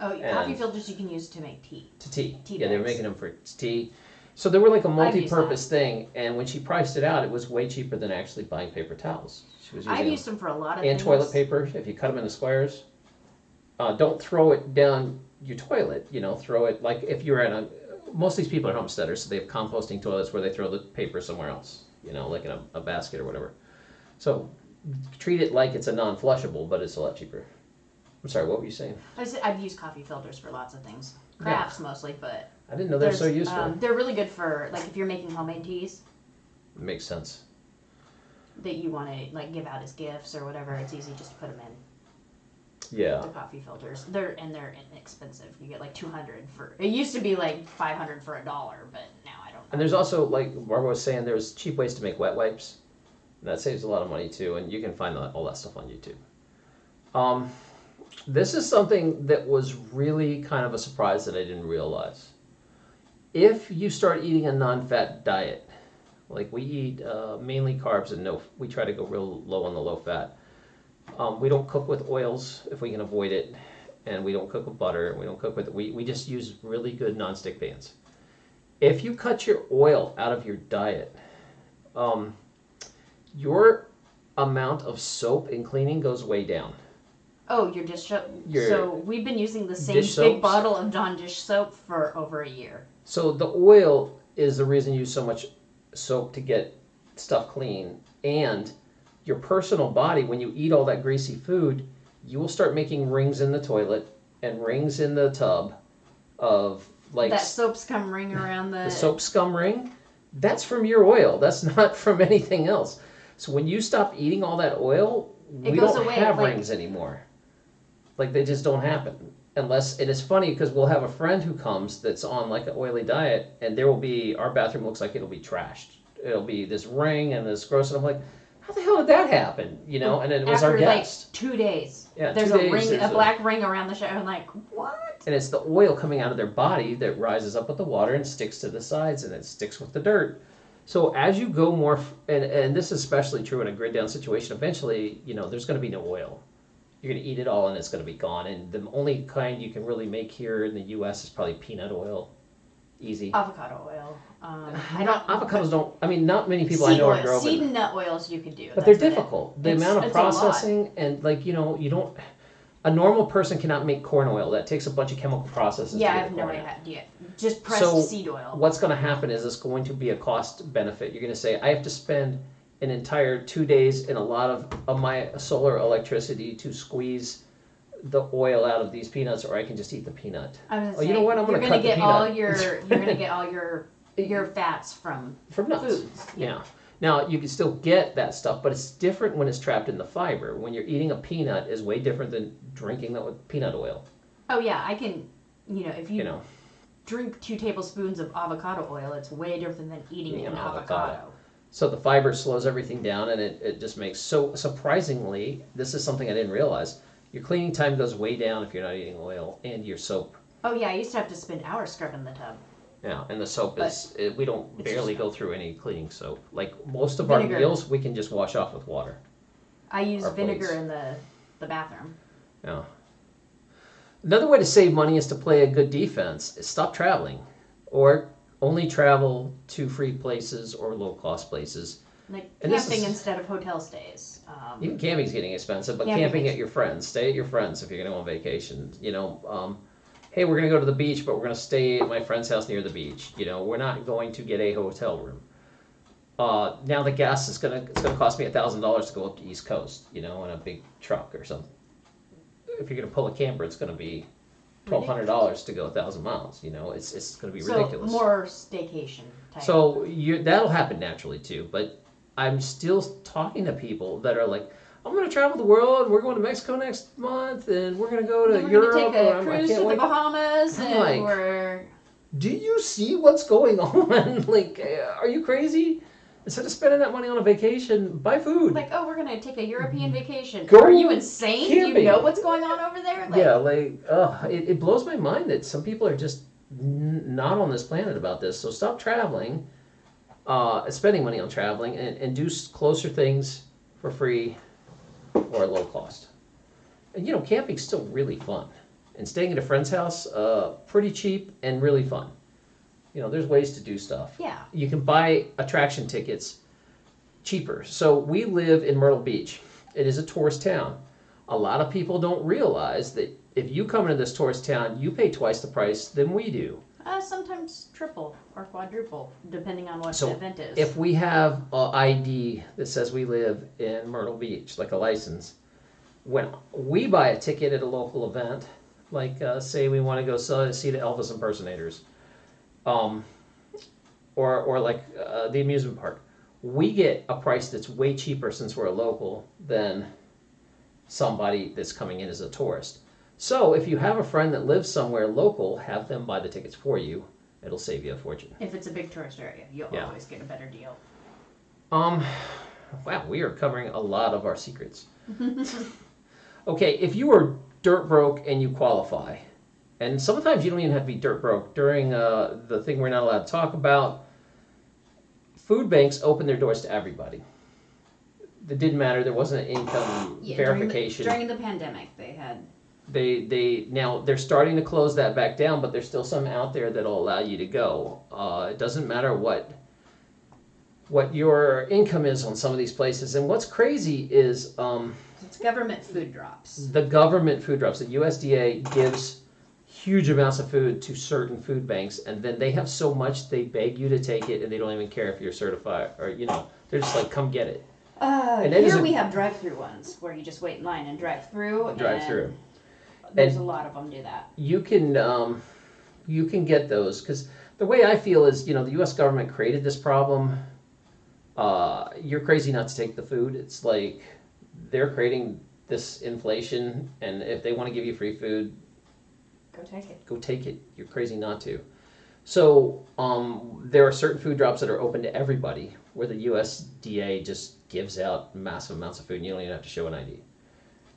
Speaker 2: Oh, coffee filters you can use to make tea.
Speaker 1: to tea.
Speaker 2: Tea
Speaker 1: yeah, they were making them for tea. So they were like a multi-purpose thing, and when she priced it out, it was way cheaper than actually buying paper towels. She was using
Speaker 2: I've
Speaker 1: them.
Speaker 2: used them for a lot of
Speaker 1: and
Speaker 2: things.
Speaker 1: toilet paper if you cut them into squares. Uh, don't throw it down your toilet. You know, throw it like if you're at a. Most of these people are homesteaders, so they have composting toilets where they throw the paper somewhere else. You know, like in a, a basket or whatever. So treat it like it's a non-flushable, but it's a lot cheaper. I'm sorry, what were you saying?
Speaker 2: I said I've used coffee filters for lots of things. Crafts mostly, but
Speaker 1: I didn't know they're so
Speaker 2: there's,
Speaker 1: useful.
Speaker 2: um, they're really good for like if you're making homemade teas
Speaker 1: Makes sense.
Speaker 2: that you want to like give out as gifts or whatever. It's easy just to put them in.
Speaker 1: Yeah.
Speaker 2: the coffee filters. They're and they're inexpensive. You get like two hundred for. It used to be like five hundred for a dollar, but now I don't.
Speaker 1: And there's also, like Barbara was saying, there's cheap ways to make wet wipes. And that saves a lot of money too, and you can find that, all that stuff on YouTube. Um, this is something that was really kind of a surprise that I didn't realize. If you start eating a non-fat diet, like we eat uh, mainly carbs and no, we try to go real low on the low fat. Um, we don't cook with oils if we can avoid it, and we don't cook with butter. We don't cook with we we just use really good non-stick pans. If you cut your oil out of your diet, um, your amount of soap and cleaning goes way down.
Speaker 2: Oh, your dish soap.
Speaker 1: Your
Speaker 2: so we've been using the same big
Speaker 1: soaps?
Speaker 2: bottle of Dawn dish soap for over a year.
Speaker 1: So the oil is the reason you use so much soap to get stuff clean, and your personal body, when you eat all that greasy food, you will start making rings in the toilet and rings in the tub of like
Speaker 2: that soap's come ring <laughs> around the.
Speaker 1: the soap scum ring, that's from your oil. That's <laughs> not from anything else. So when you stop eating all that oil,
Speaker 2: It
Speaker 1: we don't
Speaker 2: away,
Speaker 1: have
Speaker 2: like-
Speaker 1: rings anymore. Like they just don't happen. Unless it is funny because we'll have a friend who comes that's on like an oily diet, and there will be our bathroom looks like it'll be trashed. It'll be this ring and this gross, and I'm like, how the hell did that happen? You know? And it was
Speaker 2: After
Speaker 1: our
Speaker 2: like two days.
Speaker 1: Yeah,
Speaker 2: There's
Speaker 1: two
Speaker 2: a
Speaker 1: days,
Speaker 2: ring,
Speaker 1: there's
Speaker 2: a
Speaker 1: a-
Speaker 2: black ring around the shower. I'm like, what?
Speaker 1: and it's the oil coming out of their body that rises up with the water and sticks to the sides, and it sticks with the dirt. So as you go more, f- and, and this is especially true in a grid down situation, eventually, you know, there's going to be no oil. You're going to eat it all and it's going to be gone. And the only kind you can really make here in the U.S. is probably peanut oil. Easy.
Speaker 2: Avocado oil. Um, <sighs> I don't.
Speaker 1: avocados don't, I mean, not many people I know
Speaker 2: oil,
Speaker 1: are growing.
Speaker 2: seed and nut oils you could do.
Speaker 1: But they're
Speaker 2: about it.
Speaker 1: difficult. The
Speaker 2: It's-
Speaker 1: amount of
Speaker 2: it's a lot.
Speaker 1: processing and like, you know, you don't, a normal person cannot make corn oil. That takes a bunch of chemical processes
Speaker 2: Yeah,
Speaker 1: I've
Speaker 2: no
Speaker 1: corn out.
Speaker 2: Just pressed
Speaker 1: So,
Speaker 2: seed oil.
Speaker 1: what's going to happen is it's going to be a cost benefit. You're going to say, I have to spend an entire two days and a lot of, of my solar electricity to squeeze the oil out of these peanuts, or I can just eat the peanut.
Speaker 2: I was
Speaker 1: Oh, you know what? I'm gonna
Speaker 2: gonna
Speaker 1: cut the
Speaker 2: get all your <laughs> you're gonna get all your your fats from
Speaker 1: From nuts.
Speaker 2: foods.
Speaker 1: Yeah. Now you can still get that stuff, but it's different when it's trapped in the fiber. When you're eating a peanut is way different than drinking that with peanut oil.
Speaker 2: Oh yeah, I can. You know, if you,
Speaker 1: You know.
Speaker 2: drink two tablespoons of avocado oil, it's way different than eating an avocado.
Speaker 1: avocado. So the fiber slows everything down and it, it just makes so surprisingly, this is something I didn't realize. Your cleaning time goes way down if you're not eating oil and your soap.
Speaker 2: Oh yeah, I used to have to spend hours scrubbing the tub.
Speaker 1: Yeah, and the soap
Speaker 2: But
Speaker 1: is it, we don't
Speaker 2: it's
Speaker 1: barely
Speaker 2: just-
Speaker 1: go through any cleaning soap. Like most of
Speaker 2: Vinegar.
Speaker 1: our meals we can just wash off with water.
Speaker 2: I use
Speaker 1: Our
Speaker 2: vinegar
Speaker 1: plates.
Speaker 2: in the the bathroom.
Speaker 1: Yeah. Another way to save money is to play a good defense. Is stop traveling, or only travel to free places or low cost places.
Speaker 2: Like
Speaker 1: And
Speaker 2: camping
Speaker 1: is-
Speaker 2: instead of hotel stays. Um,
Speaker 1: Even camping's getting expensive, but
Speaker 2: Camping
Speaker 1: camping at your friends. Stay at your friends if you're going to go on vacation. You know, um, hey, we're going to go to the beach, but we're going to stay at my friend's house near the beach. You know, we're not going to get a hotel room. Uh, now the gas is gonna it's gonna cost me a thousand dollars to go up to East Coast. You know, in a big truck or something. If you're gonna pull a camper, it's gonna be twelve hundred dollars to go a thousand miles. You know, it's it's gonna be
Speaker 2: so
Speaker 1: ridiculous.
Speaker 2: more staycation type.
Speaker 1: So you that'll happen naturally too. But I'm still talking to people that are like, I'm going to travel the world. We're going to Mexico next month, and we're going to go to
Speaker 2: we're
Speaker 1: Europe.
Speaker 2: take
Speaker 1: I
Speaker 2: cruise
Speaker 1: can't
Speaker 2: to the
Speaker 1: wait."
Speaker 2: Bahamas,
Speaker 1: I'm
Speaker 2: and
Speaker 1: like-
Speaker 2: we're
Speaker 1: Do you see what's going <laughs> on? like, are you crazy? Instead of spending that money on a vacation, buy food.
Speaker 2: like, oh, we're gonna take a European vacation.
Speaker 1: Go
Speaker 2: Are you insane? Do
Speaker 1: camping.
Speaker 2: you know what's going on over there? Like,
Speaker 1: yeah, like, uh, it, it blows my mind that some people are just n- not on this planet about this. So stop traveling, uh, spending money on traveling, and, and do closer things for free or low cost. And you know, camping's still really fun, and staying at a friend's house, uh, pretty cheap and really fun. You know, there's ways to do stuff
Speaker 2: Yeah.
Speaker 1: you can buy attraction tickets cheaper. So we live in Myrtle Beach. It is a tourist town. A lot of people don't realize that if you come into this tourist town, you pay twice the price than we do.
Speaker 2: Uh, sometimes triple or quadruple, depending on what
Speaker 1: So,
Speaker 2: the event is.
Speaker 1: If we have a ID that says we live in Myrtle Beach, like a license, when we buy a ticket at a local event, like uh, say we want to go see the Elvis impersonators, um, or or like uh, the amusement park, we get a price that's way cheaper since we're a local than somebody that's coming in as a tourist. So if you have a friend that lives somewhere local, have them buy the tickets for you. It'll save you a fortune.
Speaker 2: If it's a big tourist area, you'll
Speaker 1: Yeah.
Speaker 2: always get a better deal.
Speaker 1: Um, wow, we are covering a lot of our secrets. <laughs> okay, if you are dirt broke and you qualify, and sometimes you don't even have to be dirt broke. During uh, the thing we're not allowed to talk about, food banks open their doors to everybody. It didn't matter. There wasn't an income verification.
Speaker 2: During the, during the pandemic, they had
Speaker 1: they they now they're starting to close that back down, but there's still some out there that'll allow you to go. Uh, it doesn't matter what what your income is on some of these places. And what's crazy is um,
Speaker 2: it's government food drops.
Speaker 1: the government food drops. The USDA gives huge amounts of food to certain food banks, and then they have so much they beg you to take it, and they don't even care if you're certified or you know they're just like come get it.
Speaker 2: Uh,
Speaker 1: And
Speaker 2: here
Speaker 1: a-
Speaker 2: we have drive-through ones where you just wait in line and drive through.
Speaker 1: Drive through.
Speaker 2: There's
Speaker 1: And-
Speaker 2: a lot of them do that.
Speaker 1: you can um, you can get those because the way I feel is you know the U.S. government created this problem. Uh, you're crazy not to take the food. It's like they're creating this inflation, and if they want to give you free food,
Speaker 2: Go take it.
Speaker 1: go take it. You're crazy not to. So um, there are certain food drops that are open to everybody, where the USDA just gives out massive amounts of food, and you don't even have to show an ID.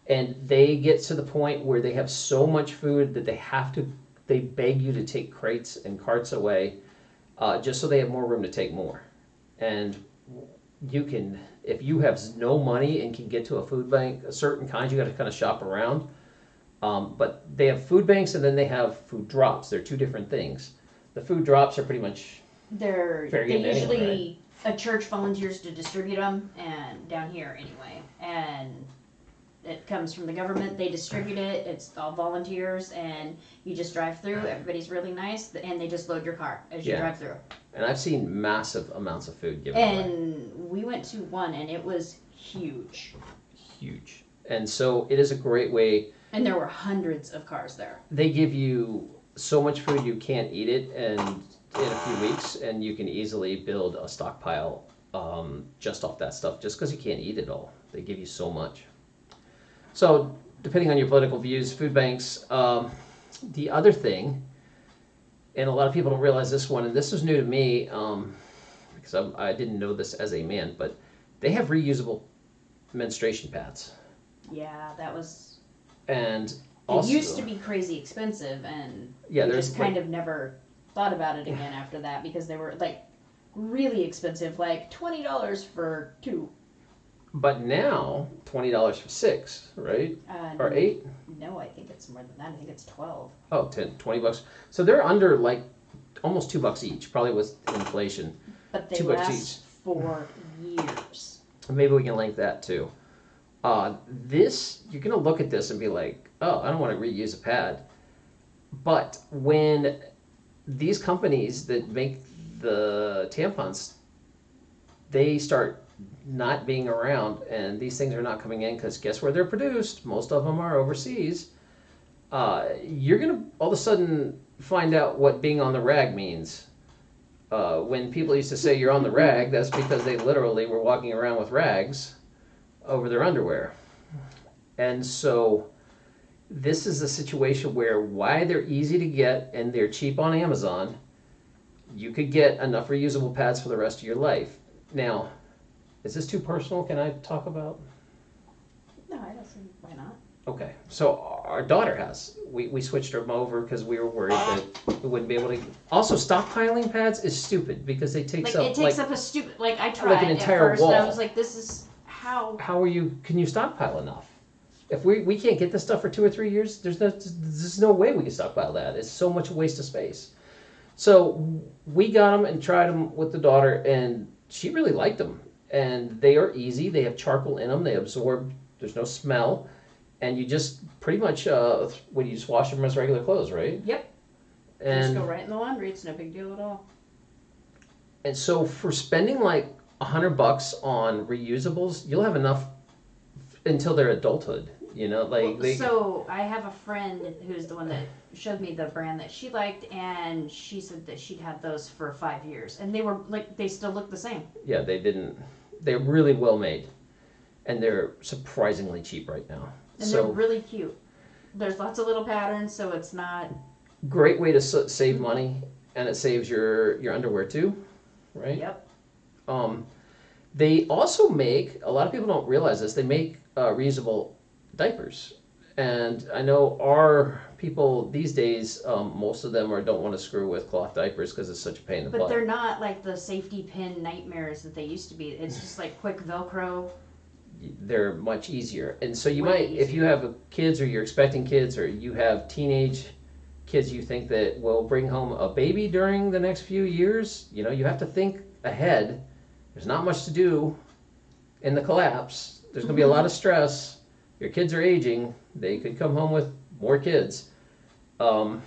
Speaker 1: And they get to the point where they have so much food that they have to, they beg you to take crates and carts away, uh, just so they have more room to take more. And you can, if you have no money and can get to a food bank, a certain kind, you got to kind of shop around. Um, but they have food banks and then they have food drops. They're two different things. The food drops are pretty much
Speaker 2: They're
Speaker 1: Fair
Speaker 2: they
Speaker 1: game to anyone,
Speaker 2: usually a church volunteers to distribute them, and down here anyway, and it comes from the government. They distribute it. It's all volunteers, and you just drive through. Everybody's really nice, and they just load your car as you
Speaker 1: Yeah.
Speaker 2: drive through.
Speaker 1: and I've seen massive amounts of food given away.
Speaker 2: And we went to one, and it was huge,
Speaker 1: Huge. And so it is a great way.
Speaker 2: And there were hundreds of cars there.
Speaker 1: They give you so much food you can't eat it and in a few weeks and you can easily build a stockpile um, just off that stuff just because you can't eat it all. They give you so much. So depending on your political views, food banks. Um, the other thing, and a lot of people don't realize this one, and this is new to me um, because I'm, I didn't know this as a man, but they have reusable menstruation pads.
Speaker 2: Yeah, that was.
Speaker 1: And
Speaker 2: It used to be crazy expensive, and
Speaker 1: yeah,
Speaker 2: we
Speaker 1: there's
Speaker 2: just kind of never thought about it again <sighs> after that because they were like really expensive, like twenty dollars for two.
Speaker 1: But now, twenty dollars for six, right?
Speaker 2: Uh,
Speaker 1: Or eight?
Speaker 2: No, I think it's more than that. I think it's twelve.
Speaker 1: Oh, 10, 20 bucks. So they're under like almost two bucks each, probably with inflation.
Speaker 2: But they
Speaker 1: Two bucks
Speaker 2: last for years.
Speaker 1: Maybe we can link that too. Uh, this, you're gonna look at this and be like, oh, I don't want to reuse a pad. But when these companies that make the tampons, they start not being around and these things are not coming in because guess where they're produced? Most of them are overseas. Uh, you're gonna all of a sudden find out what being on the rag means. Uh, when people used to say you're on the rag, that's because they literally were walking around with rags over their underwear. And so this is a situation where why they're easy to get and they're cheap on Amazon, you could get enough reusable pads for the rest of your life. Now, is this too personal? Can I talk about?
Speaker 2: No, I don't see why not.
Speaker 1: Okay, so our daughter has. We, we switched them over because we were worried that we wouldn't be able to. Also, stockpiling pads is stupid because they take
Speaker 2: Like
Speaker 1: up
Speaker 2: it takes
Speaker 1: like
Speaker 2: up a stupid. Like I tried
Speaker 1: an entire
Speaker 2: at first, and I
Speaker 1: wall.
Speaker 2: was like, "This is how."
Speaker 1: how are you can you stockpile enough if we, we can't get this stuff for two or three years there's no there's no way we can stockpile that it's so much waste of space so we got them and tried them with the daughter and she really liked them and they are easy they have charcoal in them they absorb there's no smell and you just pretty much uh when you just wash them as regular clothes right
Speaker 2: Yep.
Speaker 1: And just
Speaker 2: go right in the laundry. It's no big deal at all.
Speaker 1: And so for spending like hundred bucks on reusables, you'll have enough until their adulthood. You know, like
Speaker 2: Well,
Speaker 1: they.
Speaker 2: so I have a friend who's the one that showed me the brand that she liked, and she said that she'd had those for five years, and they were like they still look the same.
Speaker 1: yeah, they didn't. They're really well made, and they're surprisingly cheap right now.
Speaker 2: And
Speaker 1: so
Speaker 2: they're really cute. There's lots of little patterns, so it's not.
Speaker 1: great way to save money, and it saves your your underwear too, right?
Speaker 2: Yep.
Speaker 1: Um, they also make a lot of people don't realize this. They make uh, reusable diapers, and I know our people these days, um, most of them are don't want to screw with cloth diapers because it's such a pain in the butt.
Speaker 2: But they're not like the safety pin nightmares that they used to be. It's <laughs> just like quick Velcro.
Speaker 1: They're much easier, and so you
Speaker 2: Way
Speaker 1: might, if you have kids or you're expecting kids or you have teenage kids, you think that will bring home a baby during the next few years. You know, you have to think ahead. There's not much to do in the collapse. There's going to be a lot of stress. Your kids are aging. They could come home with more kids. Um,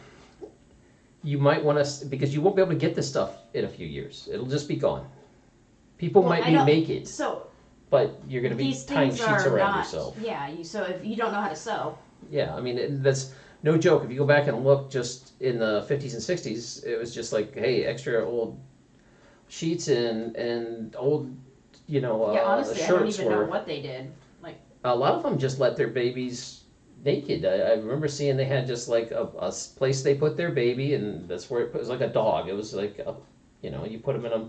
Speaker 1: you might want to because you won't be able to get this stuff in a few years. It'll just be gone. People
Speaker 2: Well,
Speaker 1: might be make it,
Speaker 2: So
Speaker 1: but you're going to be tying sheets around
Speaker 2: not.
Speaker 1: yourself.
Speaker 2: Yeah. You, so if you don't know how to sew,
Speaker 1: Yeah, I mean it, that's no joke. If you go back and look, just in the fifties and sixties, it was just like, hey, extra old sheets and and old, you know, uh,
Speaker 2: yeah. Honestly, I don't
Speaker 1: shirts
Speaker 2: even
Speaker 1: were.
Speaker 2: know what they did.
Speaker 1: Like a lot of them just let their babies naked. I, I remember seeing they had just like a, a place they put their baby, and that's where it, was like a dog. It was like, a, you know, you put them in a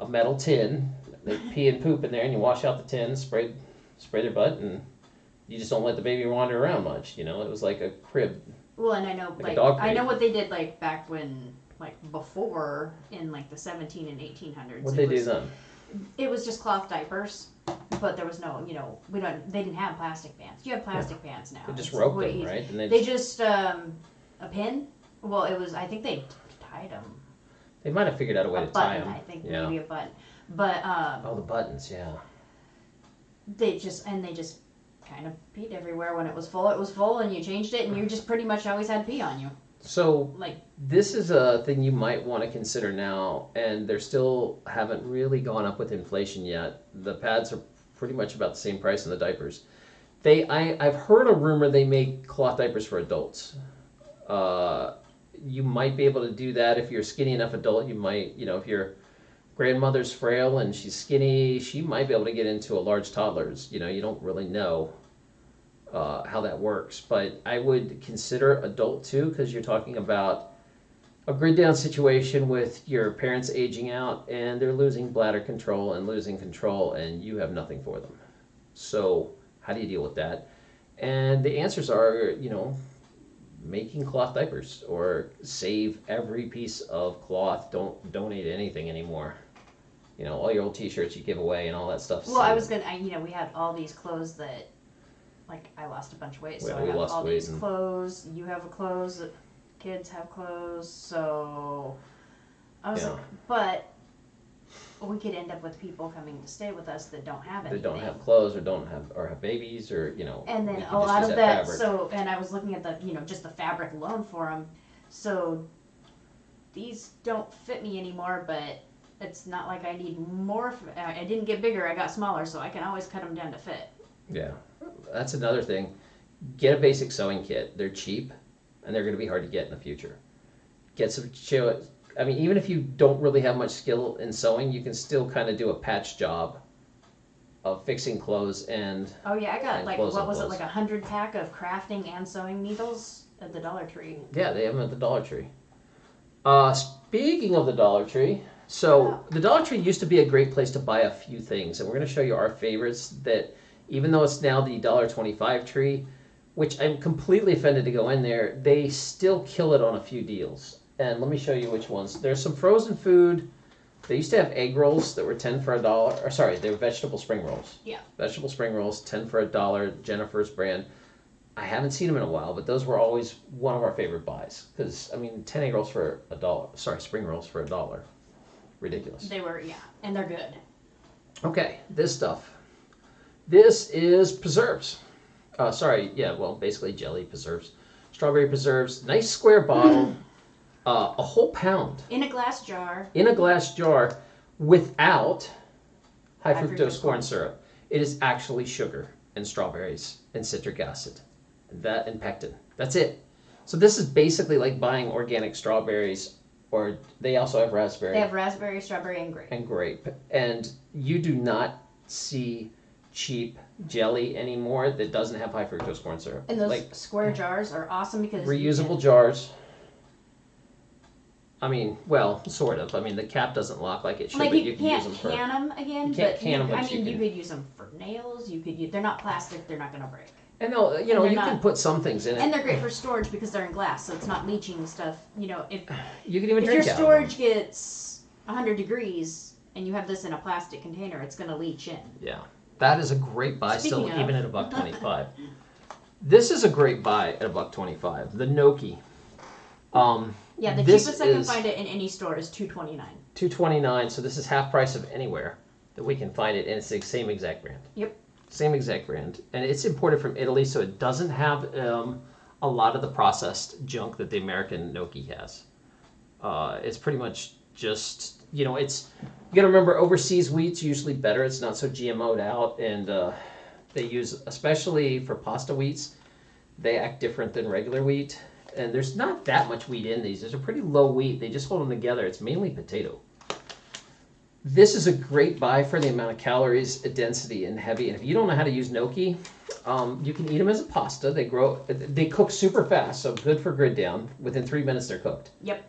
Speaker 1: a metal tin. They <laughs> pee and poop in there, and you wash out the tin, spray spray their butt, and you just don't let the baby wander around much. You know, it was like a crib.
Speaker 2: Well, and I know
Speaker 1: Like
Speaker 2: like, I know what they did like back when like before in like the 17 and 1800s.
Speaker 1: What they
Speaker 2: was,
Speaker 1: do then?
Speaker 2: It was just cloth diapers, but there was no, you know, we don't. They didn't have plastic pants. You have plastic pants now.
Speaker 1: They just
Speaker 2: It's
Speaker 1: rope them,
Speaker 2: easier.
Speaker 1: right? And they,
Speaker 2: They
Speaker 1: just,
Speaker 2: just um a pin. Well, it was. I think they tied them.
Speaker 1: they might have figured out a way
Speaker 2: a
Speaker 1: to tie them.
Speaker 2: I think
Speaker 1: yeah.
Speaker 2: maybe a button. But um,
Speaker 1: Oh, the buttons, yeah.
Speaker 2: they just and they just kind of peed everywhere when it was full. It was full, and you changed it, and you just pretty much always had pee on you.
Speaker 1: So
Speaker 2: Like
Speaker 1: this is a thing you might want to consider now, and they're still haven't really gone up with inflation yet. The pads are pretty much about the same price in the diapers. They, I, I've heard a rumor they make cloth diapers for adults. Uh, you might be able to do that if you're a skinny enough adult. You might, you know, if your grandmother's frail and she's skinny, she might be able to get into a large toddler's. You know, you don't really know uh, how that works, but I would consider adult too because you're talking about a grid down situation with your parents aging out and they're losing bladder control and losing control and you have nothing for them. So how do you deal with that? And the answers are, you know, making cloth diapers or save every piece of cloth. Don't donate anything anymore. You know, all your old T-shirts you give away and all that stuff.
Speaker 2: Well, I was gonna, I, you know, we had all these clothes that, like, I lost a bunch of weight, so I
Speaker 1: we
Speaker 2: have
Speaker 1: lost
Speaker 2: all
Speaker 1: weight
Speaker 2: these
Speaker 1: and-
Speaker 2: clothes. You have a clothes. that- Kids have clothes, so I was
Speaker 1: Yeah.
Speaker 2: like, but we could end up with people coming to stay with us that don't have
Speaker 1: They
Speaker 2: anything.
Speaker 1: don't have clothes or don't have or have babies or you know.
Speaker 2: and then
Speaker 1: can
Speaker 2: a
Speaker 1: just
Speaker 2: lot
Speaker 1: use
Speaker 2: of that.
Speaker 1: fabric.
Speaker 2: So, and I was looking at the, you know, just the fabric alone for them. So these don't fit me anymore, but it's not like I need more. f- I I didn't get bigger; I got smaller, so I can always cut them down to fit.
Speaker 1: Yeah, that's another thing. Get a basic sewing kit. They're cheap, and they're going to be hard to get in the future. Get some. show- I mean, even if you don't really have much skill in sewing, you can still kind of do a patch job of fixing clothes and
Speaker 2: Oh yeah, I got like what was it like a hundred pack of crafting and sewing needles at the Dollar Tree.
Speaker 1: Yeah, they have them at the Dollar Tree. Uh, speaking of the Dollar Tree, so the Dollar Tree used to be a great place to buy a few things, and we're going to show you our favorites. That even though it's now the dollar twenty-five tree, which I'm completely offended to go in there, they still kill it on a few deals. And let me show you which ones. There's some frozen food. They used to have egg rolls that were ten for a dollar. Or sorry, they were vegetable spring rolls.
Speaker 2: Yeah.
Speaker 1: Vegetable spring rolls, ten for a dollar. Jennifer's brand. I haven't seen them in a while, but those were always one of our favorite buys. Because I mean, ten egg rolls for a dollar. Sorry, spring rolls for a dollar. Ridiculous.
Speaker 2: They were yeah, and they're good.
Speaker 1: Okay, this stuff. This is preserves. Uh, sorry, yeah, well, basically jelly preserves, strawberry preserves. Nice square bottle, <clears throat> uh, a whole pound
Speaker 2: In a glass jar.
Speaker 1: in a glass jar without high
Speaker 2: High
Speaker 1: fructose
Speaker 2: fructose
Speaker 1: corn
Speaker 2: corn.
Speaker 1: syrup. It is actually sugar and strawberries and citric acid, and that and pectin. That's it. So this is basically like buying organic strawberries, or they also have raspberry
Speaker 2: They have raspberry, strawberry, and grape.
Speaker 1: and grape. And you do not see cheap jelly anymore that doesn't have high fructose corn syrup.
Speaker 2: And those
Speaker 1: like
Speaker 2: square jars are awesome because you
Speaker 1: reusable jars. I mean, well, sort of. I mean, the cap doesn't lock like it should,
Speaker 2: Like
Speaker 1: but
Speaker 2: you,
Speaker 1: you can use them for.
Speaker 2: can them again,
Speaker 1: You can't can
Speaker 2: you,
Speaker 1: but
Speaker 2: I
Speaker 1: you
Speaker 2: mean, you
Speaker 1: can-
Speaker 2: could use them for nails. You could use. They're not plastic. They're not going to break.
Speaker 1: And they'll, you know, you can put some things in it.
Speaker 2: And they're great for storage because they're in glass, so it's not leaching stuff. You know, if <sighs>
Speaker 1: you can even
Speaker 2: if your storage gets 100 degrees and you have this in a plastic container, it's going to leach in.
Speaker 1: Yeah, that is a great buy. still,
Speaker 2: of-
Speaker 1: even at a buck <laughs> twenty-five. this is a great buy at a buck twenty-five. The gnocchi. Um,
Speaker 2: Yeah, the
Speaker 1: This
Speaker 2: cheapest I can find it in any store is 2.29.
Speaker 1: two twenty-nine. So this is half price of anywhere that we can find it, and it's the same exact brand.
Speaker 2: Yep.
Speaker 1: Same exact brand, and it's imported from Italy, so it doesn't have um, a lot of the processed junk that the American gnocchi has. Uh, it's pretty much just you know it's you got to remember overseas wheat's usually better. It's not so GMO'd out, and uh, they use especially for pasta wheats, they act different than regular wheat. And there's not that much wheat in these. There's a pretty low wheat. They just hold them together. It's mainly potato. This is a great buy for the amount of calories, density, and heavy. And if you don't know how to use gnocchi, um, you can eat them as a pasta. They grow, they cook super fast, so good for grid down. Within three minutes, they're cooked.
Speaker 2: Yep.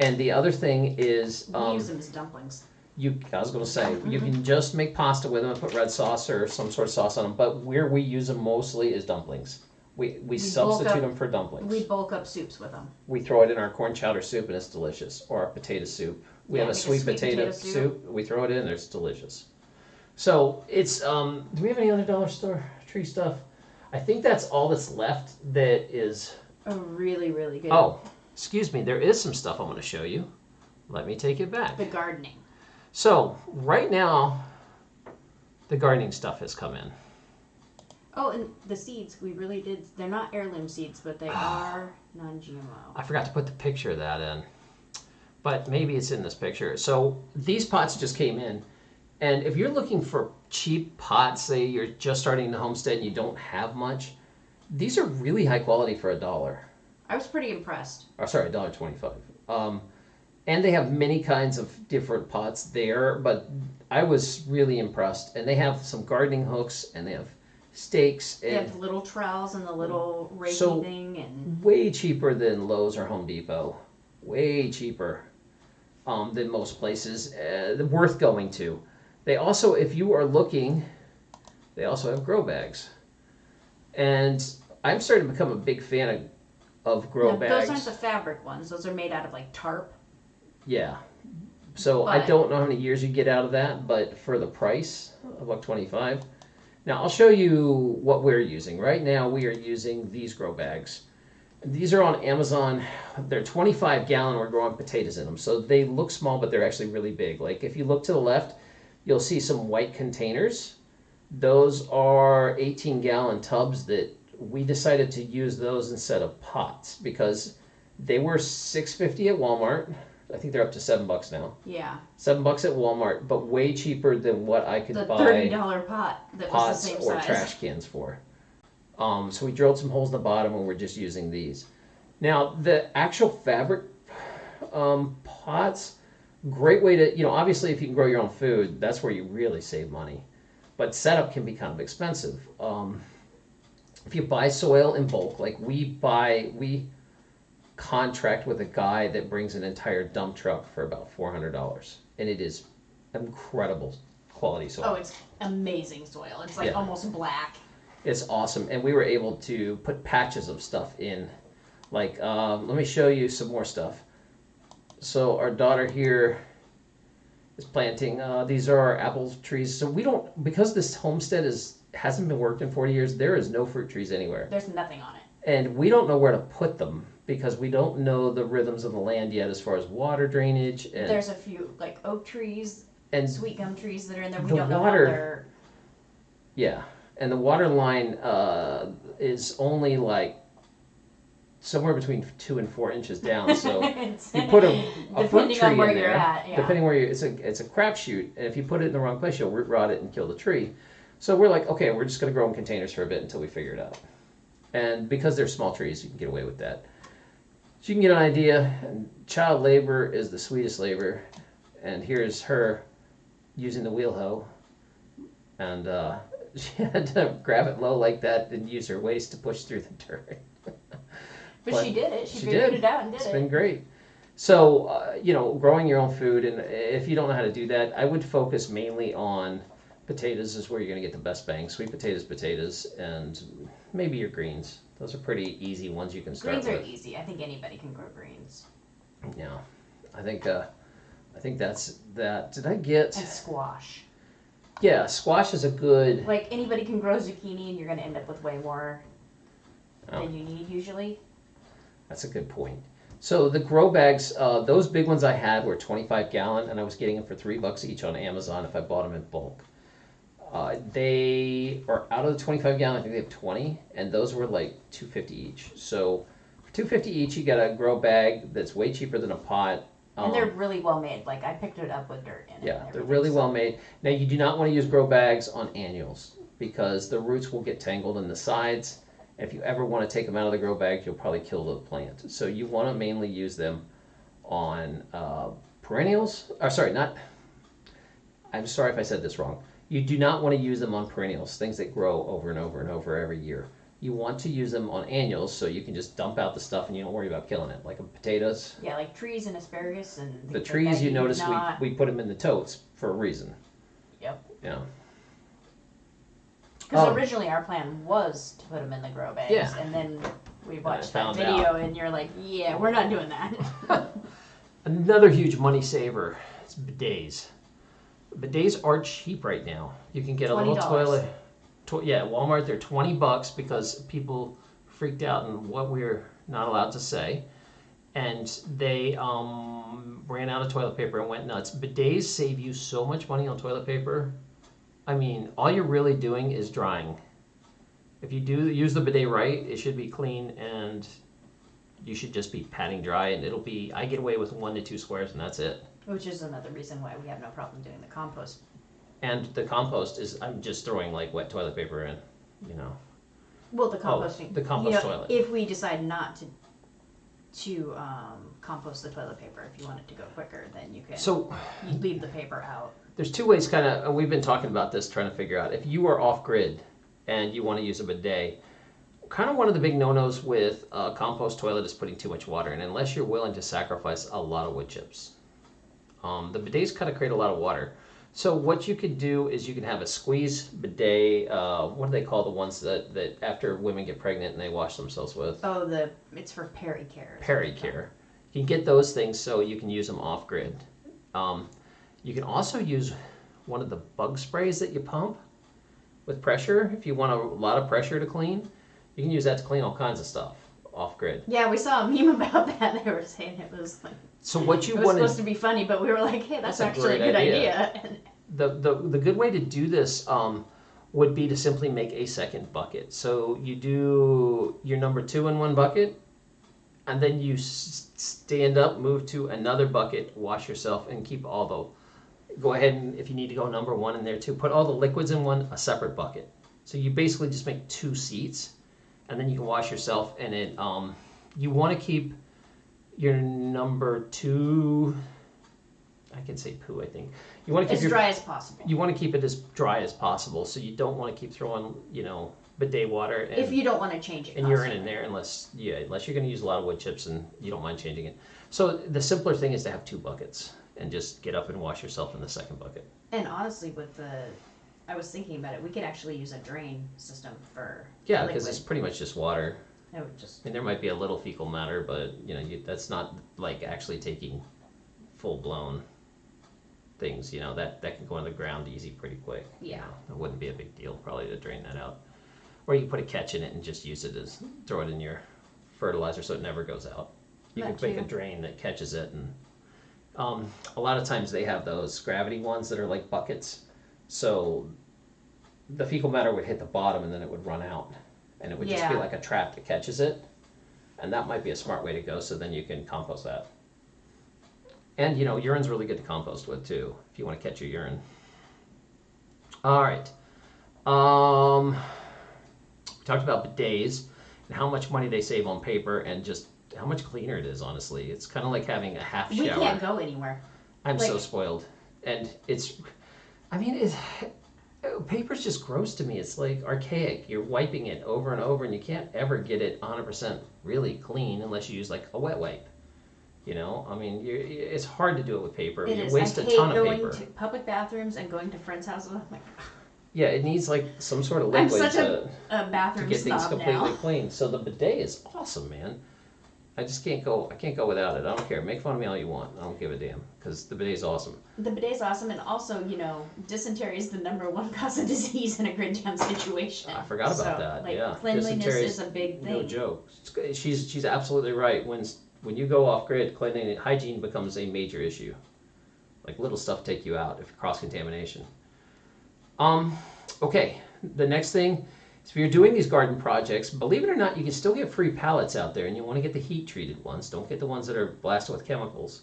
Speaker 1: And the other thing is,
Speaker 2: We
Speaker 1: um,
Speaker 2: use them as dumplings.
Speaker 1: you. I was going to say you can just make pasta with them and put red sauce or some sort of sauce on them. But where we use them mostly is dumplings. We we,
Speaker 2: bulk
Speaker 1: substitute
Speaker 2: up-
Speaker 1: them for dumplings.
Speaker 2: We bulk up soups with them.
Speaker 1: We throw it in our corn chowder soup and it's delicious, or our potato soup. We
Speaker 2: Yeah,
Speaker 1: have a
Speaker 2: a
Speaker 1: sweet,
Speaker 2: sweet
Speaker 1: potato,
Speaker 2: potato
Speaker 1: soup.
Speaker 2: soup.
Speaker 1: We throw it in there. It's delicious. So it's. Um, do we have any other dollar store tree stuff? I think that's all that's left. That is.
Speaker 2: Oh, really, really good.
Speaker 1: Oh, excuse me. There is some stuff I'm going to show you. Let me take it back.
Speaker 2: The gardening.
Speaker 1: So right now, the gardening stuff has come in.
Speaker 2: Oh, and the seeds, we really did. They're not heirloom seeds, but they ah. are non GMO.
Speaker 1: I forgot to put the picture of that in, but maybe it's in this picture. So these pots just came in, and if you're looking for cheap pots, say you're just starting the homestead and you don't have much, these are really high quality for a dollar.
Speaker 2: I was pretty impressed.
Speaker 1: Or sorry, a dollar twenty-five. Um, and they have many kinds of different pots there, but I was really impressed. And they have some gardening hooks, and they have stakes,
Speaker 2: They
Speaker 1: and
Speaker 2: have little trowels and the little reiki
Speaker 1: So-
Speaker 2: thing, and
Speaker 1: way cheaper than Lowe's or Home Depot. Way cheaper um, than most places. Uh, worth going to. They also, if you are looking, they also have grow bags. And I'm starting to become a big fan of, of grow
Speaker 2: No,
Speaker 1: bags.
Speaker 2: those aren't the fabric ones. Those are made out of like tarp.
Speaker 1: Yeah. So I
Speaker 2: But-
Speaker 1: don't know how many years you get out of that, but for the price, a buck twenty-five. Now I'll show you what we're using. Right now we are using these grow bags. These are on Amazon. They're 25 gallon. We're growing potatoes in them, so they look small, but they're actually really big. Like if you look to the left, you'll see some white containers. Those are 18 gallon tubs that we decided to use those instead of pots because they were 650 at Walmart. I think they're up to seven bucks now.
Speaker 2: Yeah,
Speaker 1: Seven bucks at Walmart, but way cheaper than what I could
Speaker 2: the
Speaker 1: buy
Speaker 2: thirty dollar pot that was the
Speaker 1: pots
Speaker 2: same
Speaker 1: or
Speaker 2: size.
Speaker 1: trash cans for. Um, so we drilled some holes in the bottom and we're just using these. Now the actual fabric um, pots, great way to you know obviously if you can grow your own food, that's where you really save money. But setup can be kind of expensive. Um, if you buy soil in bulk, like we buy, we contract with a guy that brings an entire dump truck for about four hundred dollars, and it is incredible quality soil.
Speaker 2: Oh, it's amazing soil. It's like
Speaker 1: Yeah.
Speaker 2: almost black.
Speaker 1: It's awesome, and we were able to put patches of stuff in. Like, um, let me show you some more stuff. So our daughter here is planting. Uh, these are our apple trees. So we don't because this homestead is hasn't been worked in 40 years. There is no fruit trees anywhere,
Speaker 2: There's nothing on it.
Speaker 1: and we don't know where to put them because we don't know the rhythms of the land yet as far as water drainage and
Speaker 2: There's a few like oak trees,
Speaker 1: and
Speaker 2: sweet gum trees that are in there. We
Speaker 1: The
Speaker 2: don't know
Speaker 1: water-
Speaker 2: how they're.
Speaker 1: Yeah, and the water line uh, is only like somewhere between two and four inches down. <laughs> So you put a, a <laughs> fruit
Speaker 2: depending
Speaker 1: tree
Speaker 2: on where
Speaker 1: in
Speaker 2: you're
Speaker 1: there,
Speaker 2: at. Yeah.
Speaker 1: depending where you, it's a it's a crapshoot, and if you put it in the wrong place, you'll root rot it and kill the tree. So we're like, okay, we're just gonna grow in containers for a bit until we figure it out. And because they're small trees, you can get away with that. So you can get an idea. And child labor is the sweetest labor, and here's her using the wheel hoe, and uh, <laughs> she had to grab it low like that and use her waist to push through the dirt.
Speaker 2: But, <laughs>
Speaker 1: But
Speaker 2: she did it. She,
Speaker 1: she
Speaker 2: figured
Speaker 1: did.
Speaker 2: it out and did
Speaker 1: It's
Speaker 2: it.
Speaker 1: It's been great. So, uh, you know, growing your own food, and if you don't know how to do that, I would focus mainly on potatoes, is where you're going to get the best bang. Sweet potatoes, potatoes, and maybe your greens. Those are pretty easy ones you can start
Speaker 2: Greens are
Speaker 1: with.
Speaker 2: easy. I think anybody can grow greens.
Speaker 1: Yeah, I think, uh, I think that's that. Did I get?
Speaker 2: And squash.
Speaker 1: Yeah, squash is a good.
Speaker 2: Like anybody can grow zucchini, and you're going to end up with way more
Speaker 1: Oh.
Speaker 2: than you need usually.
Speaker 1: That's a good point. So the grow bags, uh, those big ones I had were 25 gallon, and I was getting them for three bucks each on Amazon if I bought them in bulk. Uh, they are out of the 25 gallon. I think they have 20, and those were like 250 each. So for 250 each, you get a grow bag that's way cheaper than a pot.
Speaker 2: And they're really well made. Like I picked it up with dirt in it.
Speaker 1: Um, Yeah, they're really
Speaker 2: so-
Speaker 1: well made. Now you do not want to use grow bags on annuals because the roots will get tangled in the sides. If you ever want to take them out of the grow bag, you'll probably kill the plant. So you want to mainly use them on uh, perennials. Or sorry, not. I'm sorry if I said this wrong. You do not want to use them on perennials, things that grow over and over and over every year. You want to use them on annuals so you can just dump out the stuff and you don't worry about killing it, like potatoes.
Speaker 2: Yeah, like trees and asparagus and things
Speaker 1: The
Speaker 2: like
Speaker 1: trees,
Speaker 2: that,
Speaker 1: you notice
Speaker 2: not-
Speaker 1: we, we put them in the totes for a reason.
Speaker 2: Yep.
Speaker 1: Yeah.
Speaker 2: Because
Speaker 1: Oh.
Speaker 2: originally our plan was to put them in the grow bags,
Speaker 1: Yeah.
Speaker 2: and then we watched that
Speaker 1: found
Speaker 2: video, and you're like, "Yeah, we're not doing that." <laughs>
Speaker 1: Another huge money saver is bidets. Bidets are cheap right now. You can get a little
Speaker 2: $20.
Speaker 1: toilet. To, yeah, Walmart they're twenty bucks because people freaked out and what we're not allowed to say, and they um, ran out of toilet paper and went nuts. Bidets save you so much money on toilet paper. I mean, all you're really doing is drying. If you do use the bidet right, it should be clean and you should just be patting dry and it'll be I get away with one to two squares and that's it.
Speaker 2: Which is another reason why we have no problem doing the compost.
Speaker 1: And the compost is I'm just throwing like wet toilet paper in, you know.
Speaker 2: Well, the
Speaker 1: Oh,
Speaker 2: composting.
Speaker 1: the compost
Speaker 2: you know,
Speaker 1: toilet.
Speaker 2: If we decide not to to um, compost the toilet paper, if you want it to go quicker, then you can.
Speaker 1: So
Speaker 2: you leave the paper out.
Speaker 1: there's two ways kind of and we've been talking about this trying to figure out if you are off grid and you want to use a bidet kind of one of the big no-nos with a compost toilet is putting too much water in unless you're willing to sacrifice a lot of wood chips um, the bidets kind of create a lot of water so what you could do is you can have a squeeze bidet uh, what do they call the ones that, that after women get pregnant and they wash themselves with
Speaker 2: Oh, the it's for peri care.
Speaker 1: Peri Care. You can get those things so you can use them off grid. Um, you can also use one of the bug sprays that you pump with pressure. If you want a lot of pressure to clean, you can use that to clean all kinds of stuff off grid.
Speaker 2: Yeah, we saw a meme <laughs> about that. They were saying it was like
Speaker 1: So what you
Speaker 2: it was
Speaker 1: want
Speaker 2: supposed
Speaker 1: to
Speaker 2: be funny, but we were like, "Hey, that's,
Speaker 1: That's
Speaker 2: actually a good
Speaker 1: idea.
Speaker 2: idea."
Speaker 1: the, the the good way to do this um, would be to simply make a second bucket. So you do your number two in one bucket, and then you s- stand up, move to another bucket, wash yourself, and keep all the. Go ahead and if you need to go number one in there too, put all the liquids in one a separate bucket. So you basically just make two seats, and then you can wash yourself. And it um, you want to keep your number two. I can say poo. I think you want to keep
Speaker 2: as
Speaker 1: your
Speaker 2: dry as possible.
Speaker 1: you want to keep it as dry as possible, so you don't want to keep throwing, you know, bidet water and,
Speaker 2: if you don't want to change it.
Speaker 1: and urine in there unless, yeah, unless you're going to use a lot of wood chips and you don't mind changing it. So the simpler thing is to have two buckets and just get up and wash yourself in the second bucket.
Speaker 2: And honestly, with the, I was thinking about it. We could actually use a drain system for
Speaker 1: Yeah, because it's pretty much just water.
Speaker 2: It would just
Speaker 1: I mean, there might be a little fecal matter, but you know, you, that's not like actually taking full blown things. You know, that that can go in the ground easy pretty quick. you
Speaker 2: Yeah.
Speaker 1: know. it wouldn't be a big deal probably to drain that out, or you can put a catch in it and just use it as throw it in your fertilizer so it never goes out. You
Speaker 2: That
Speaker 1: can make a drain that catches it, and um, a lot of times they have those gravity ones that are like buckets, so the fecal matter would hit the bottom and then it would run out, and it would just be
Speaker 2: Yeah.
Speaker 1: like a trap that catches it, and that might be a smart way to go. So then you can compost that. And you know, urine's really good to compost with too, if you want to catch your urine. All right. Um, we talked about bidets and how much money they save on paper and just how much cleaner it is, honestly. It's kind of like having a half shower.
Speaker 2: we can't go anywhere.
Speaker 1: I'm so
Speaker 2: like-
Speaker 1: spoiled. And it's, I mean, it's, Paper's just gross to me. It's like archaic. You're wiping it over and over, and you can't ever get it 100% really clean unless you use like a wet wipe. You know, I mean, it's hard to do it with paper.
Speaker 2: It
Speaker 1: you
Speaker 2: is.
Speaker 1: waste
Speaker 2: I
Speaker 1: a
Speaker 2: hate
Speaker 1: ton of
Speaker 2: going
Speaker 1: paper.
Speaker 2: to public bathrooms and going to friends' houses. I'm like,
Speaker 1: Yeah, it needs like some sort of
Speaker 2: I'm
Speaker 1: liquid
Speaker 2: such
Speaker 1: to,
Speaker 2: a
Speaker 1: to
Speaker 2: bathroom
Speaker 1: get things completely
Speaker 2: now.
Speaker 1: clean. So the bidet is awesome, man. I just can't go. I can't go without it. I don't care. Make fun of me all you want. I don't give a damn because the bidet is awesome.
Speaker 2: The bidet's awesome, and also, you know, dysentery is the number one <laughs> cause of disease in a grid jam situation.
Speaker 1: I forgot about
Speaker 2: So,
Speaker 1: that.
Speaker 2: Like,
Speaker 1: yeah,
Speaker 2: cleanliness is a big
Speaker 1: no joke. She's she's absolutely right. When when you go off grid, cleaning hygiene becomes a major issue. Like little stuff take you out if cross contamination. Um, okay. The next thing is if you're doing these garden projects, believe it or not, you can still get free pallets out there, and you want to get the heat treated ones. Don't get the ones that are blasted with chemicals.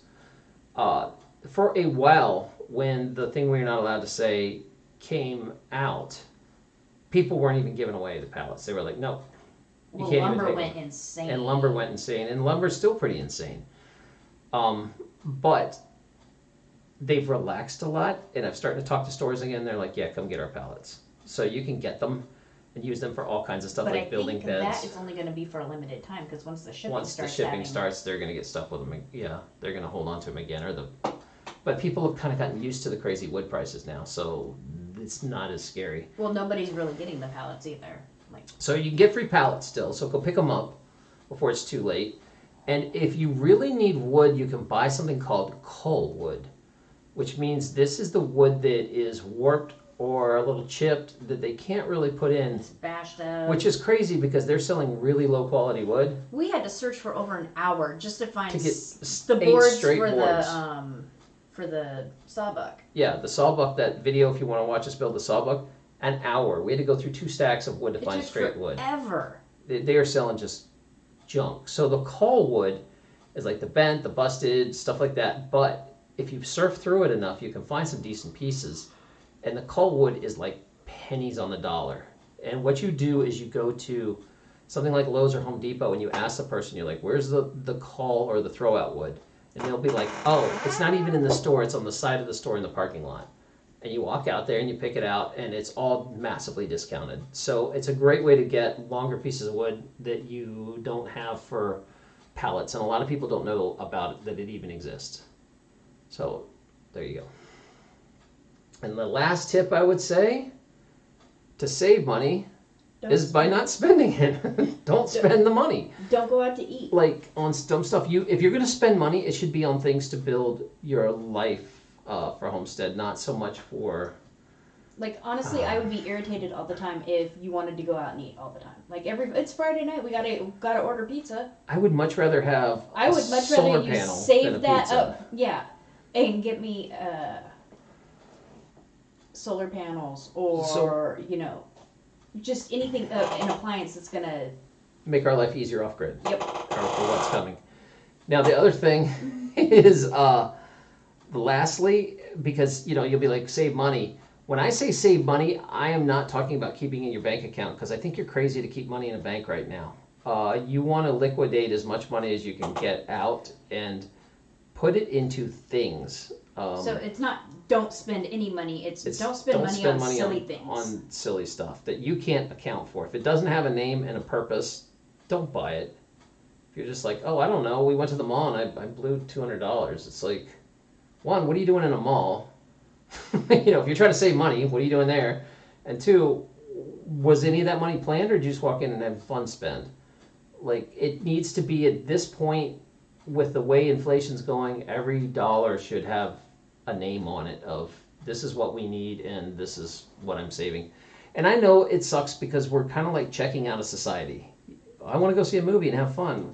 Speaker 1: Uh, for a while, when the thing we're not allowed to say came out, people weren't even giving away the pallets. They were like, no, you
Speaker 2: Well,
Speaker 1: can't even
Speaker 2: lumber
Speaker 1: take
Speaker 2: went
Speaker 1: them.
Speaker 2: insane.
Speaker 1: And lumber went insane, and lumber's still pretty insane. Um, but they've relaxed a lot, and I've started to talk to stores again. They're like, yeah, come get our pallets. So you can get them and use them for all kinds of stuff
Speaker 2: But
Speaker 1: like
Speaker 2: I
Speaker 1: building
Speaker 2: think
Speaker 1: beds.
Speaker 2: that is only going to be for a limited time because once the shipping
Speaker 1: Once the
Speaker 2: starts
Speaker 1: shipping
Speaker 2: having,
Speaker 1: starts, they're going to get stuck with them. ag- Yeah, they're going to hold on to them again, or the. But people have kind of gotten used to the crazy wood prices now, so it's not as scary.
Speaker 2: Well, nobody's really getting the pallets either. Like,
Speaker 1: So you can get free pallets still, so go pick them up before it's too late. And if you really need wood, you can buy something called cull wood, which means this is the wood that is warped or a little chipped that they can't really put in,
Speaker 2: it's bashed up.
Speaker 1: which is crazy because they're selling really low quality wood
Speaker 2: we had to search for over an hour just to find
Speaker 1: to get
Speaker 2: s- the
Speaker 1: eight
Speaker 2: boards
Speaker 1: straight
Speaker 2: for
Speaker 1: boards.
Speaker 2: the um for the sawbuck.
Speaker 1: Yeah, the sawbuck, that video, if you want to watch us build the sawbuck, an hour. We had to go through two stacks of wood to
Speaker 2: It
Speaker 1: find
Speaker 2: took
Speaker 1: straight wood.
Speaker 2: forever.
Speaker 1: they, they are selling just junk. So the cull wood is like the bent, the busted, stuff like that. But if you surf through it enough, you can find some decent pieces. And the cull wood is like pennies on the dollar. And what you do is you go to something like Lowe's or Home Depot and you ask the person, you're like, where's the, the cull or the throwout wood? And they'll be like, oh, it's not even in the store, it's on the side of the store in the parking lot. And you walk out there and you pick it out, and it's all massively discounted. So it's a great way to get longer pieces of wood that you don't have for pallets. And a lot of people don't know about it, that it even exists. So there you go. And the last tip I would say to save money
Speaker 2: Don't,
Speaker 1: is by not spending it. <laughs> don't spend the money
Speaker 2: don't go out to eat.
Speaker 1: like on dumb stuff you if you're going to spend money it should be on things to build your life uh, for homestead not so much for
Speaker 2: Like honestly, I would be irritated all the time if you wanted to go out and eat all the time. Like every it's Friday night, we gotta gotta order pizza.
Speaker 1: i would much rather have
Speaker 2: I would much rather you save that
Speaker 1: pizza.
Speaker 2: up, yeah, and get me uh, solar panels or
Speaker 1: So-
Speaker 2: you know, just anything uh, an appliance that's gonna.
Speaker 1: make our life easier off grid
Speaker 2: Yep.
Speaker 1: or for what's coming now the other thing <laughs> is uh lastly because you know you'll be like save money when i say save money i am not talking about keeping in your bank account because i think you're crazy to keep money in a bank right now uh, you want to liquidate as much money as you can get out and put it into things um,
Speaker 2: so it's not don't spend any money. It's,
Speaker 1: it's
Speaker 2: don't spend money on silly things.
Speaker 1: on silly stuff that you can't account for. If it doesn't have a name and a purpose don't buy it. If you're just like oh i don't know. We went to the mall and i, I blew $200 it's like one what are you doing in a mall? <laughs> You know if you're trying to save money what are you doing there? And two was any of that money planned or did you just walk in and have fun spend? Like it needs to be at this point with the way inflation's going every dollar should have a name on it of this is what we need and this is what i'm saving and i know it sucks because we're kind of like checking out of society i want to go see a movie and have fun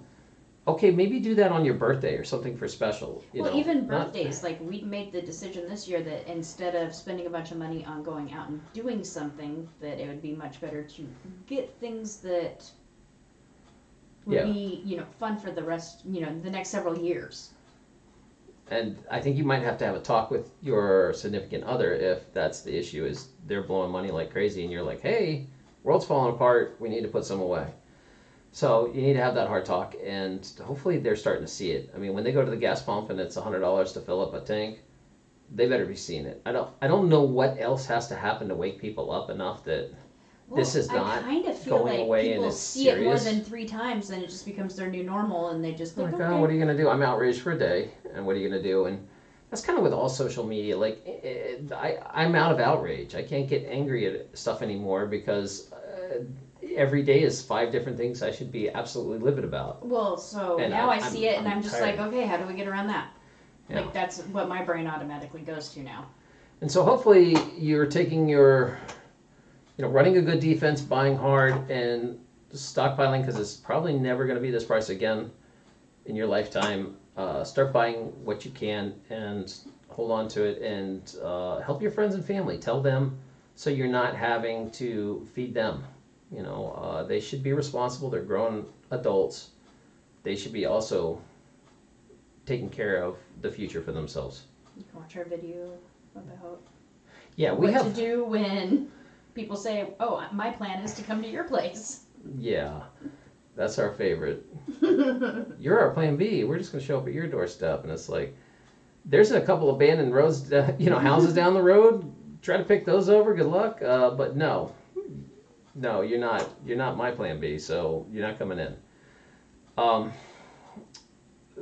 Speaker 1: okay maybe do that on your birthday or something for special you
Speaker 2: well,
Speaker 1: know,
Speaker 2: even
Speaker 1: not-
Speaker 2: birthdays, like we made the decision this year that instead of spending a bunch of money on going out and doing something, that it would be much better to get things that would
Speaker 1: Yeah.
Speaker 2: be, you know, fun for the rest, you know, the next several years.
Speaker 1: And I think you might have to have a talk with your significant other if that's the issue is they're blowing money like crazy and you're like, hey, world's falling apart, we need to put some away. So you need to have that hard talk and hopefully they're starting to see it. I mean, when they go to the gas pump and it's hundred dollars to fill up a tank, they better be seeing it. I don't I don't know what else has to happen to wake people up enough that This is not
Speaker 2: I kind of feel
Speaker 1: going
Speaker 2: like
Speaker 1: away and
Speaker 2: people
Speaker 1: it's
Speaker 2: see it more than three times, then it just becomes their new normal, and they just
Speaker 1: Like,
Speaker 2: Oh
Speaker 1: my
Speaker 2: okay.
Speaker 1: God, what are you gonna do? I'm outraged for a day, and what are you gonna do? And that's kind of with all social media. Like, eh, I, I'm out of outrage. I can't get angry at stuff anymore because uh, every day is five different things I should be absolutely livid about.
Speaker 2: Well, so
Speaker 1: And
Speaker 2: now
Speaker 1: I-
Speaker 2: I, see
Speaker 1: I'm-
Speaker 2: it, and
Speaker 1: I'm
Speaker 2: I'm, just
Speaker 1: tired.
Speaker 2: like, okay, how do we get around that?
Speaker 1: Yeah.
Speaker 2: Like that's what my brain automatically goes to now.
Speaker 1: And so hopefully you're taking your, you know, running a good defense, buying hard, and stockpiling because it's probably never going to be this price again in your lifetime. Uh, start buying what you can and hold on to it and uh, help your friends and family. Tell them so you're not having to feed them. You know, uh, they should be responsible. They're grown adults. They should be also taking care of the future for themselves.
Speaker 2: You can watch our video about
Speaker 1: Yeah, we
Speaker 2: what
Speaker 1: have.
Speaker 2: to do when people say, "Oh, my plan is to come to your place."
Speaker 1: Yeah, that's our favorite. <laughs> You're our plan B. We're just gonna show up at your doorstep, and it's like, there's a couple abandoned roads, <laughs> you know, houses down the road. Try to pick those over. Good luck. Uh, but no, no, you're not. You're not my plan B. So you're not coming in. Um,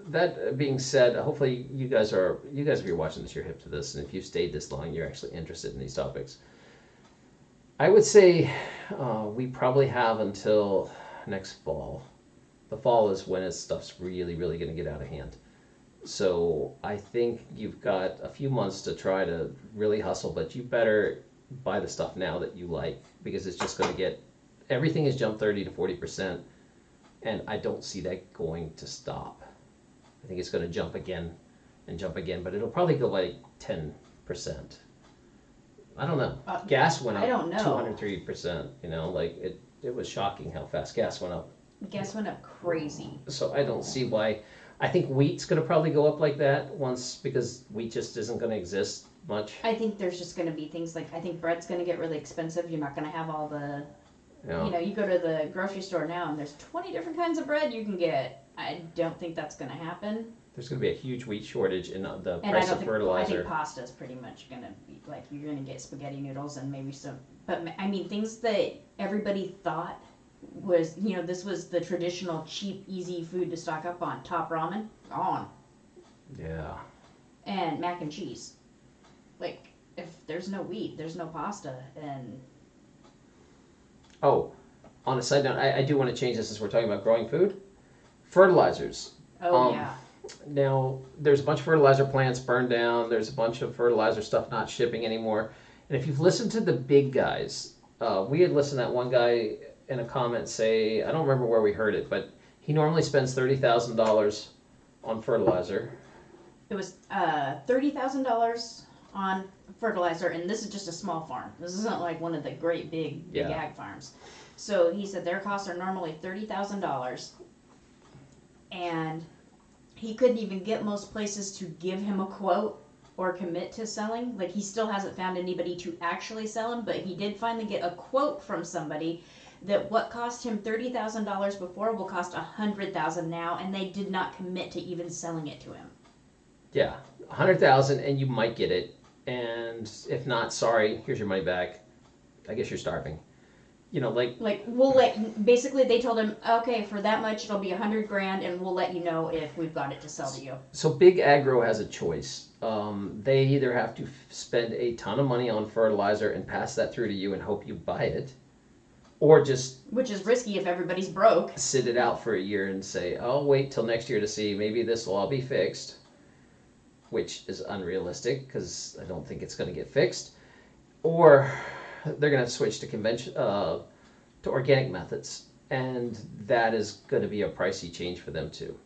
Speaker 1: that being said, hopefully you guys are you guys if you're watching this, you're hip to this, and if you've stayed this long, you're actually interested in these topics. I would say uh, we probably have until next fall. The fall is when his stuff's really, really going to get out of hand. So I think you've got a few months to try to really hustle, but you better buy the stuff now that you like because it's just going to get everything has jumped 30 to 40 percent, and I don't see that going to stop. I think it's going to jump again and jump again, but it'll probably go like 10 percent. I don't know.
Speaker 2: Uh,
Speaker 1: gas went up
Speaker 2: I don't know.
Speaker 1: 203 percent. You know, like it. It was shocking how fast gas went up.
Speaker 2: Gas went up crazy.
Speaker 1: So I don't see why. I think wheat's going to probably go up like that once because wheat just isn't going to exist much.
Speaker 2: I think there's just going to be things like I think bread's going to get really expensive. You're not going to have all the
Speaker 1: You know?
Speaker 2: you know, you go to the grocery store now and there's 20 different kinds of bread you can get. I don't think that's going to happen.
Speaker 1: There's going to be a huge wheat shortage and uh, the
Speaker 2: And I
Speaker 1: price
Speaker 2: don't
Speaker 1: of
Speaker 2: think I think pasta is pretty much going to be like you're going to get spaghetti noodles and maybe some but I mean things that everybody thought was, you know, this was the traditional cheap easy food to stock up on. Top ramen gone
Speaker 1: yeah.
Speaker 2: and mac and cheese. Like if there's no wheat, there's no pasta and
Speaker 1: Oh, on a side note, I, I do want to change this since we're talking about growing food. Fertilizers.
Speaker 2: oh
Speaker 1: Um,
Speaker 2: yeah.
Speaker 1: Now, there's a bunch of fertilizer plants burned down. There's a bunch of fertilizer stuff not shipping anymore. And if you've listened to the big guys, uh, we had listened to that one guy in a comment say, I don't remember where we heard it, but he normally spends $30,000 on fertilizer.
Speaker 2: It was uh, thirty thousand dollars on fertilizer, and this is just a small farm. This isn't like one of the great big big
Speaker 1: Yeah.
Speaker 2: ag farms. So he said their costs are normally thirty thousand dollars, and he couldn't even get most places to give him a quote or commit to selling. Like he still hasn't found anybody to actually sell him, but he did finally get a quote from somebody that what cost him thirty thousand dollars before will cost a hundred thousand now, and they did not commit to even selling it to him.
Speaker 1: Yeah, 100000 and you might get it. And if not, sorry, here's your money back. I guess you're starving. You know, like,
Speaker 2: Like we'll let basically they told him okay for that much it'll be a hundred grand and we'll let you know if we've got it to sell to you.
Speaker 1: so Big Agro has a choice. Um, they either have to f- spend a ton of money on fertilizer and pass that through to you and hope you buy it, or just
Speaker 2: Which is risky if everybody's broke.
Speaker 1: sit it out for a year and say, I'll wait till next year to see maybe this will all be fixed, which is unrealistic because I don't think it's going to get fixed, or they're going to switch to convention uh, to organic methods, and that is going to be a pricey change for them too.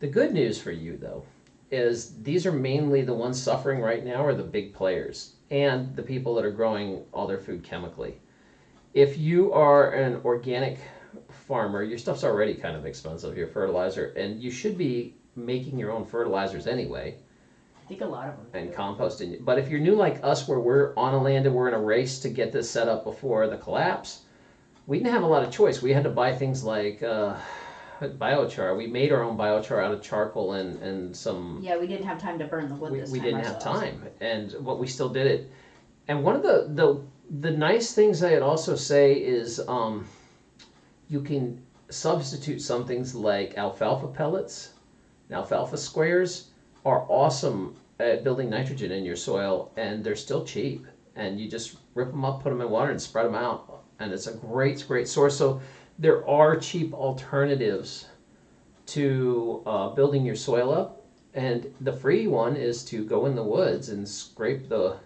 Speaker 1: The good news for you though is these are mainly the ones suffering right now are the big players and the people that are growing all their food chemically. If you are an organic farmer, your stuff's already kind of expensive, your fertilizer, and you should be making your own fertilizers anyway
Speaker 2: think a lot of them.
Speaker 1: and
Speaker 2: do.
Speaker 1: composting. But if you're new like us, where we're on a land and we're in a race to get this set up before the collapse, we didn't have a lot of choice. We had to buy things like uh, biochar. We made our own biochar out of charcoal and, and some
Speaker 2: Yeah, we didn't have time to burn the wood
Speaker 1: we,
Speaker 2: this
Speaker 1: we didn't have time and but we still did it and one of the the, the nice things i'd also say is um, you can substitute some things like alfalfa pellets and alfalfa squares are awesome at building nitrogen in your soil and they're still cheap and you just rip them up put them in water and spread them out and it's a great great source so there are cheap alternatives to uh, building your soil up and the free one is to go in the woods and scrape the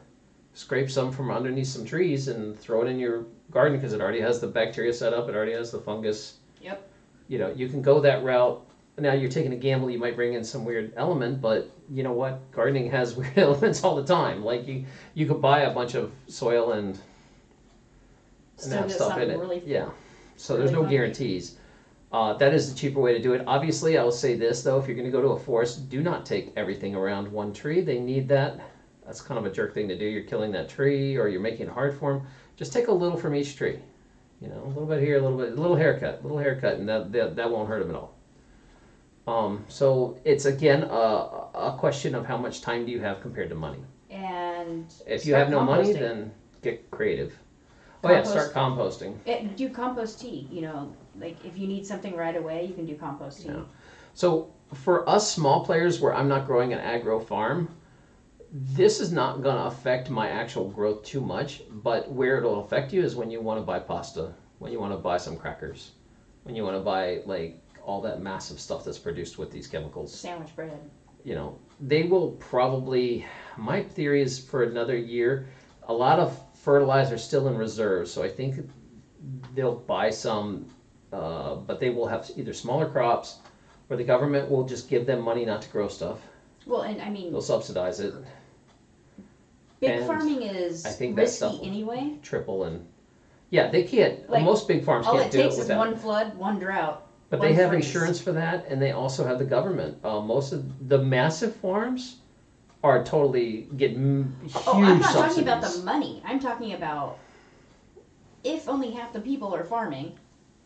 Speaker 1: scrape some from underneath some trees and throw it in your garden because it already has the bacteria set up. It already has the fungus.
Speaker 2: Yep.
Speaker 1: You know, you can go that route. Now you're taking a gamble. You might bring in some weird element, but you know what? Gardening has <laughs> weird elements all the time. Like you, you could buy a bunch of soil and, and have stuff in it.
Speaker 2: really
Speaker 1: yeah. So there's no
Speaker 2: funky.
Speaker 1: guarantees. Uh, that is the cheaper way to do it. Obviously, I will say this though: if you're going to go to a forest, do not take everything around one tree. They need that. That's kind of a jerk thing to do. You're killing that tree, or you're making it hard for them. Just take a little from each tree. You know, a little bit here, a little bit, a little haircut, a little haircut, and that that, that won't hurt them at all. Um, so it's again a, a question of how much time do you have compared to money.
Speaker 2: And
Speaker 1: If you
Speaker 2: start
Speaker 1: have no money,
Speaker 2: composting.
Speaker 1: then get creative. Oh yeah, start composting.
Speaker 2: It, do compost tea. You know, like if you need something right away, you can do compost tea.
Speaker 1: Yeah. So for us small players, where I'm not growing an agro farm, this is not going to affect my actual growth too much. But where it'll affect you is when you want to buy pasta, when you want to buy some crackers, when you want to buy like all that massive stuff that's produced with these chemicals.
Speaker 2: Sandwich bread.
Speaker 1: You know, they will probably. My theory is for another year, a lot of fertilizer is still in reserve. So I think they'll buy some, uh, but they will have either smaller crops, or the government will just give them money not to grow stuff.
Speaker 2: Well, and I mean,
Speaker 1: They'll subsidize it,
Speaker 2: big
Speaker 1: and
Speaker 2: farming is
Speaker 1: I think
Speaker 2: risky anyway.
Speaker 1: triple and yeah, they can't.
Speaker 2: Like,
Speaker 1: most big farms
Speaker 2: All
Speaker 1: can't
Speaker 2: it
Speaker 1: do it
Speaker 2: takes is
Speaker 1: without.
Speaker 2: one flood, one drought.
Speaker 1: But they have insurance for that, and they also have the government. Uh, most of the massive farms are totally get m- huge
Speaker 2: Oh, I'm not talking about the money. I'm talking about if only half the people are farming,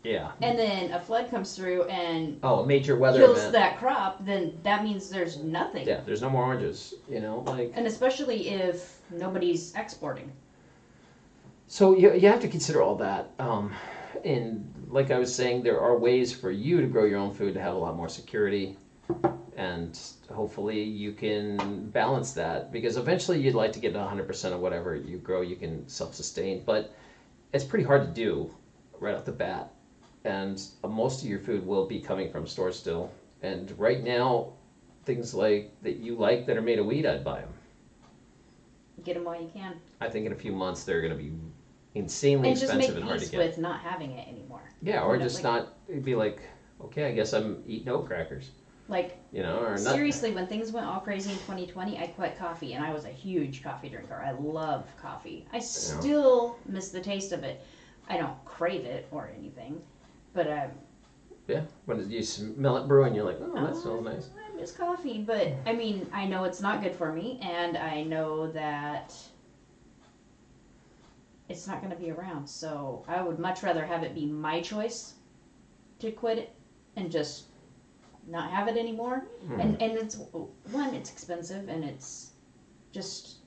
Speaker 1: Yeah.
Speaker 2: and then a flood comes through and
Speaker 1: Oh, a major weather
Speaker 2: kills
Speaker 1: event.
Speaker 2: that crop, then that means there's nothing.
Speaker 1: Yeah, there's no more oranges. You know, like
Speaker 2: And especially if nobody's exporting.
Speaker 1: so you you have to consider all that. Um, and like I was saying, there are ways for you to grow your own food to have a lot more security, and hopefully you can balance that because eventually you'd like to get 100% of whatever you grow you can self-sustain, but it's pretty hard to do right off the bat. And most of your food will be coming from stores still. And right now, things like that you like that are made of wheat, I'd buy them.
Speaker 2: Get them while you can.
Speaker 1: I think in a few months they're going to be insanely
Speaker 2: And just make
Speaker 1: expensive and hard to
Speaker 2: peace
Speaker 1: get.
Speaker 2: with not having it anymore.
Speaker 1: Yeah, or
Speaker 2: You know,
Speaker 1: just
Speaker 2: like-
Speaker 1: not it'd be like, okay, I guess I'm eating oat crackers,
Speaker 2: Like,
Speaker 1: you know, or not.
Speaker 2: seriously, when things went all crazy in 2020, I quit coffee, and I was a huge coffee drinker. I love coffee. I still miss the taste of it. I don't crave it or anything, but um, I,
Speaker 1: Yeah, when you smell it brewing, you're like, oh, that
Speaker 2: Oh,
Speaker 1: smells nice.
Speaker 2: I miss coffee, but I mean, I know it's not good for me, and I know that it's not going to be around. So I would much rather have it be my choice to quit it and just not have it anymore.
Speaker 1: Hmm.
Speaker 2: And and it's one, it's expensive, and it's just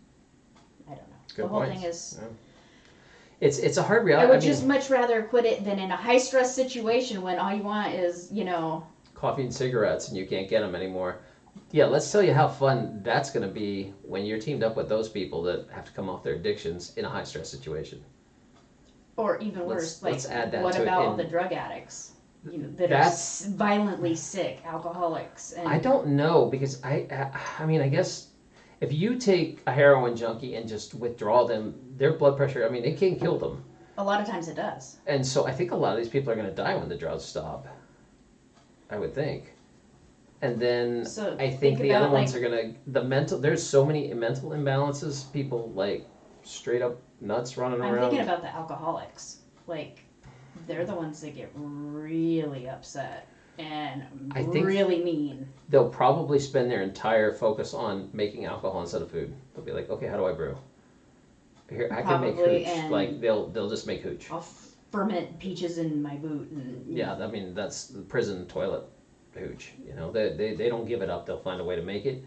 Speaker 2: I don't know.
Speaker 1: Good
Speaker 2: the whole
Speaker 1: points.
Speaker 2: thing is.
Speaker 1: It's it's a hard
Speaker 2: I
Speaker 1: reality.
Speaker 2: would
Speaker 1: I mean,
Speaker 2: just much rather quit it than in a high stress situation when all you want is you know
Speaker 1: coffee and cigarettes, and you can't get them anymore. Yeah, let's tell you how fun that's going to be when you're teamed up with those people that have to come off their addictions in a high stress situation.
Speaker 2: Or even
Speaker 1: Let's-
Speaker 2: worse, like
Speaker 1: let's add that
Speaker 2: what
Speaker 1: to it
Speaker 2: about all
Speaker 1: in-
Speaker 2: the drug addicts? You know, that
Speaker 1: That's-
Speaker 2: are s- violently sick, alcoholics, and
Speaker 1: I don't know because I, I I mean I guess if you take a heroin junkie and just withdraw them, their blood pressure, I mean it can kill them.
Speaker 2: a lot of times it does.
Speaker 1: And so I think a lot of these people are going to die when the drugs stop. I would think. And then
Speaker 2: So
Speaker 1: I think, the
Speaker 2: about,
Speaker 1: other ones are going to the mental there's so many mental imbalances, people like straight up nuts running
Speaker 2: I'm
Speaker 1: around.
Speaker 2: thinking about the alcoholics. Like they're the ones that get really upset and
Speaker 1: I think-
Speaker 2: really mean.
Speaker 1: They'll probably spend their entire focus on making alcohol instead of food. They'll be like, "Okay, how do I brew?" Here, I can make
Speaker 2: Probably,
Speaker 1: hooch.
Speaker 2: and-
Speaker 1: Like they'll they'll just make hooch.
Speaker 2: I'll ferment peaches in my boot and
Speaker 1: Yeah, I mean that's the prison toilet hooch. You know, they, they they don't give it up. They'll find a way to make it,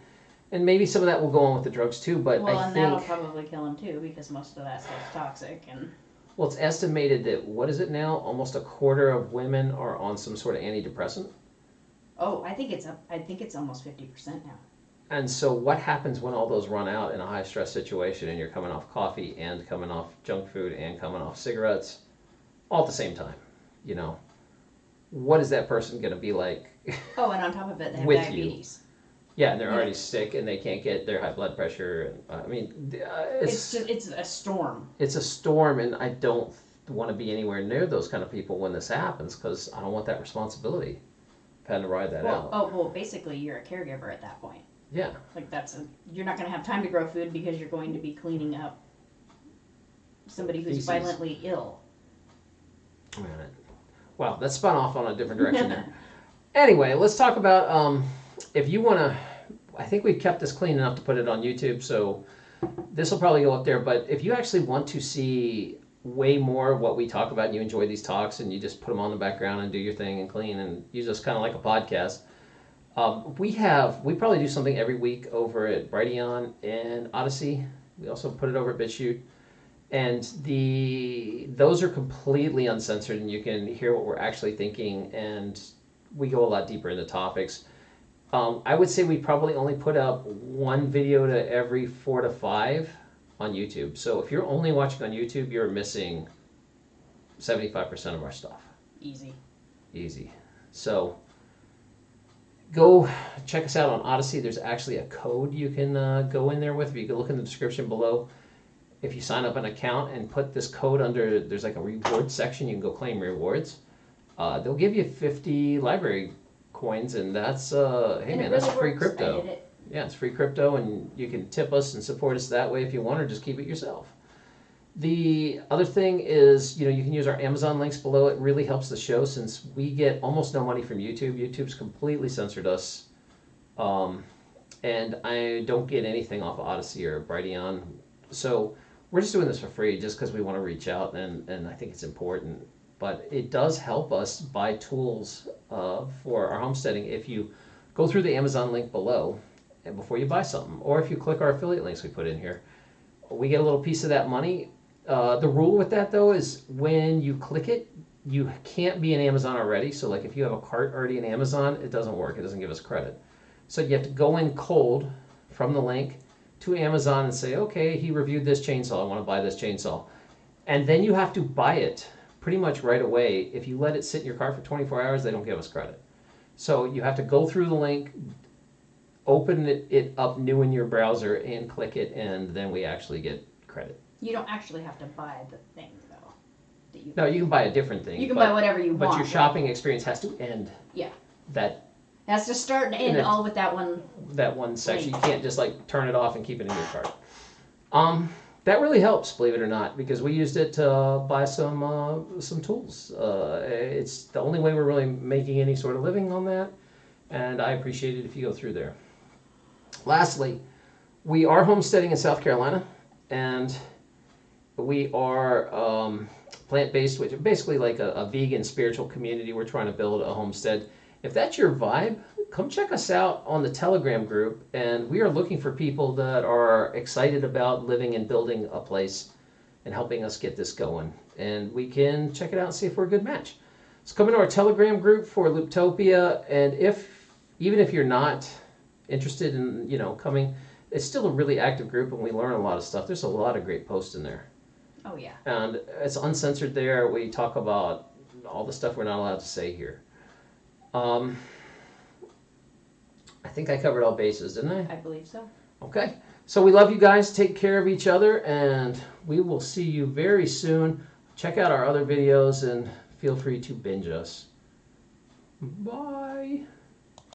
Speaker 1: and maybe some of that will go on with the drugs too. But
Speaker 2: well,
Speaker 1: I
Speaker 2: and
Speaker 1: think
Speaker 2: that'll probably kill him too because most of that stuff's toxic and
Speaker 1: well, it's estimated that what is it now? Almost a quarter of women are on some sort of antidepressant.
Speaker 2: oh, I think it's up. I think it's almost fifty percent now.
Speaker 1: And so, what happens when all those run out in a high stress situation and you're coming off coffee and coming off junk food and coming off cigarettes all at the same time? You know, what is that person going to be like? <laughs>
Speaker 2: Oh, and on top of it, they have
Speaker 1: With you.
Speaker 2: diabetes.
Speaker 1: yeah, and they're
Speaker 2: Yeah.
Speaker 1: already sick and they can't get their high blood pressure. And uh, I mean, uh,
Speaker 2: It's
Speaker 1: it's
Speaker 2: just, it's a storm.
Speaker 1: it's a storm, and I don't want to be anywhere near those kind of people when this happens because I don't want that responsibility. of Having to ride that
Speaker 2: Well,
Speaker 1: out.
Speaker 2: oh well, basically you're a caregiver at that point.
Speaker 1: Yeah.
Speaker 2: Like that's a you're not going to have time to grow food because you're going to be cleaning up somebody who's
Speaker 1: Feces.
Speaker 2: violently ill.
Speaker 1: Man, Wow, that spun off on a different direction there. <laughs> Anyway, let's talk about um, if you want to. I think we've kept this clean enough to put it on YouTube, so this will probably go up there. But if you actually want to see way more of what we talk about and you enjoy these talks and you just put them on the background and do your thing and clean and use us kind of like a podcast, um, we have we probably do something every week over at Brighteon and Odysee. We also put it over at BitChute and the those are completely uncensored and you can hear what we're actually thinking and we go a lot deeper into topics. Um, i would say we probably only put up one video to every four to five on youtube. So if you're only watching on youtube you're missing 75% of our stuff.
Speaker 2: Easy.
Speaker 1: easy. So go check us out on odysee. There's actually a code you can uh, go in there with. If you can look in the description below if you sign up an account and put this code under there's like a reward section you can go claim rewards uh, they'll give you 50 LBRY coins and that's uh, hey
Speaker 2: And
Speaker 1: man that's free
Speaker 2: works.
Speaker 1: Crypto yeah, it's free crypto, and you can tip us and support us that way if you want, or just keep it yourself. The other thing is, you know, you can use our Amazon links below. It really helps the show since we get almost no money from YouTube. YouTube's completely censored us, um, and I don't get anything off of Odysee or Brighteon. So we're just doing this for free, just because we want to reach out, and and I think it's important. But it does help us buy tools uh, for our homesteading if you go through the Amazon link below and before you buy something, or if you click our affiliate links we put in here, we get a little piece of that money. Uh, the rule with that though is when you click it, you can't be in Amazon already. So like if you have a cart already in Amazon, it doesn't work. It doesn't give us credit. So you have to go in cold from the link to Amazon and say, okay, he reviewed this chainsaw. I want to buy this chainsaw, and then you have to buy it pretty much right away. If you let it sit in your car for 24 hours, they don't give us credit. So you have to go through the link, open it, it up new in your browser, and click it, and then we actually get credit.
Speaker 2: You don't actually have to buy the thing though. You,
Speaker 1: No, you can buy a different thing.
Speaker 2: you can
Speaker 1: but,
Speaker 2: buy whatever you
Speaker 1: But
Speaker 2: want.
Speaker 1: But your
Speaker 2: right?
Speaker 1: shopping experience has to end.
Speaker 2: Yeah.
Speaker 1: That
Speaker 2: Has to start and end all with that one.
Speaker 1: that one section. You can't just like turn it off and keep it in your cart. Um, that really helps, believe it or not, because we used it to uh, buy some uh, some tools. Uh, it's the only way we're really making any sort of living on that, and I appreciate it if you go through there. Lastly, we are homesteading in South Carolina, and we are um, plant-based, which is basically like a, a vegan spiritual community. We're trying to build a homestead. If that's your vibe, come check us out on the Telegram group. And we are looking for people that are excited about living and building a place and helping us get this going. And we can check it out and see if we're a good match. So come into our Telegram group for Looptopia. And if, even if you're not interested in, you know, coming, it's still a really active group and we learn a lot of stuff. There's a lot of great posts in there
Speaker 2: Oh yeah.
Speaker 1: and it's uncensored there. We talk about all the stuff we're not allowed to say here. Um, I think I covered all bases, didn't I?
Speaker 2: I believe so.
Speaker 1: Okay. So we love you guys. Take care of each other, and we will see you very soon. Check out our other videos and feel free to binge us. Bye.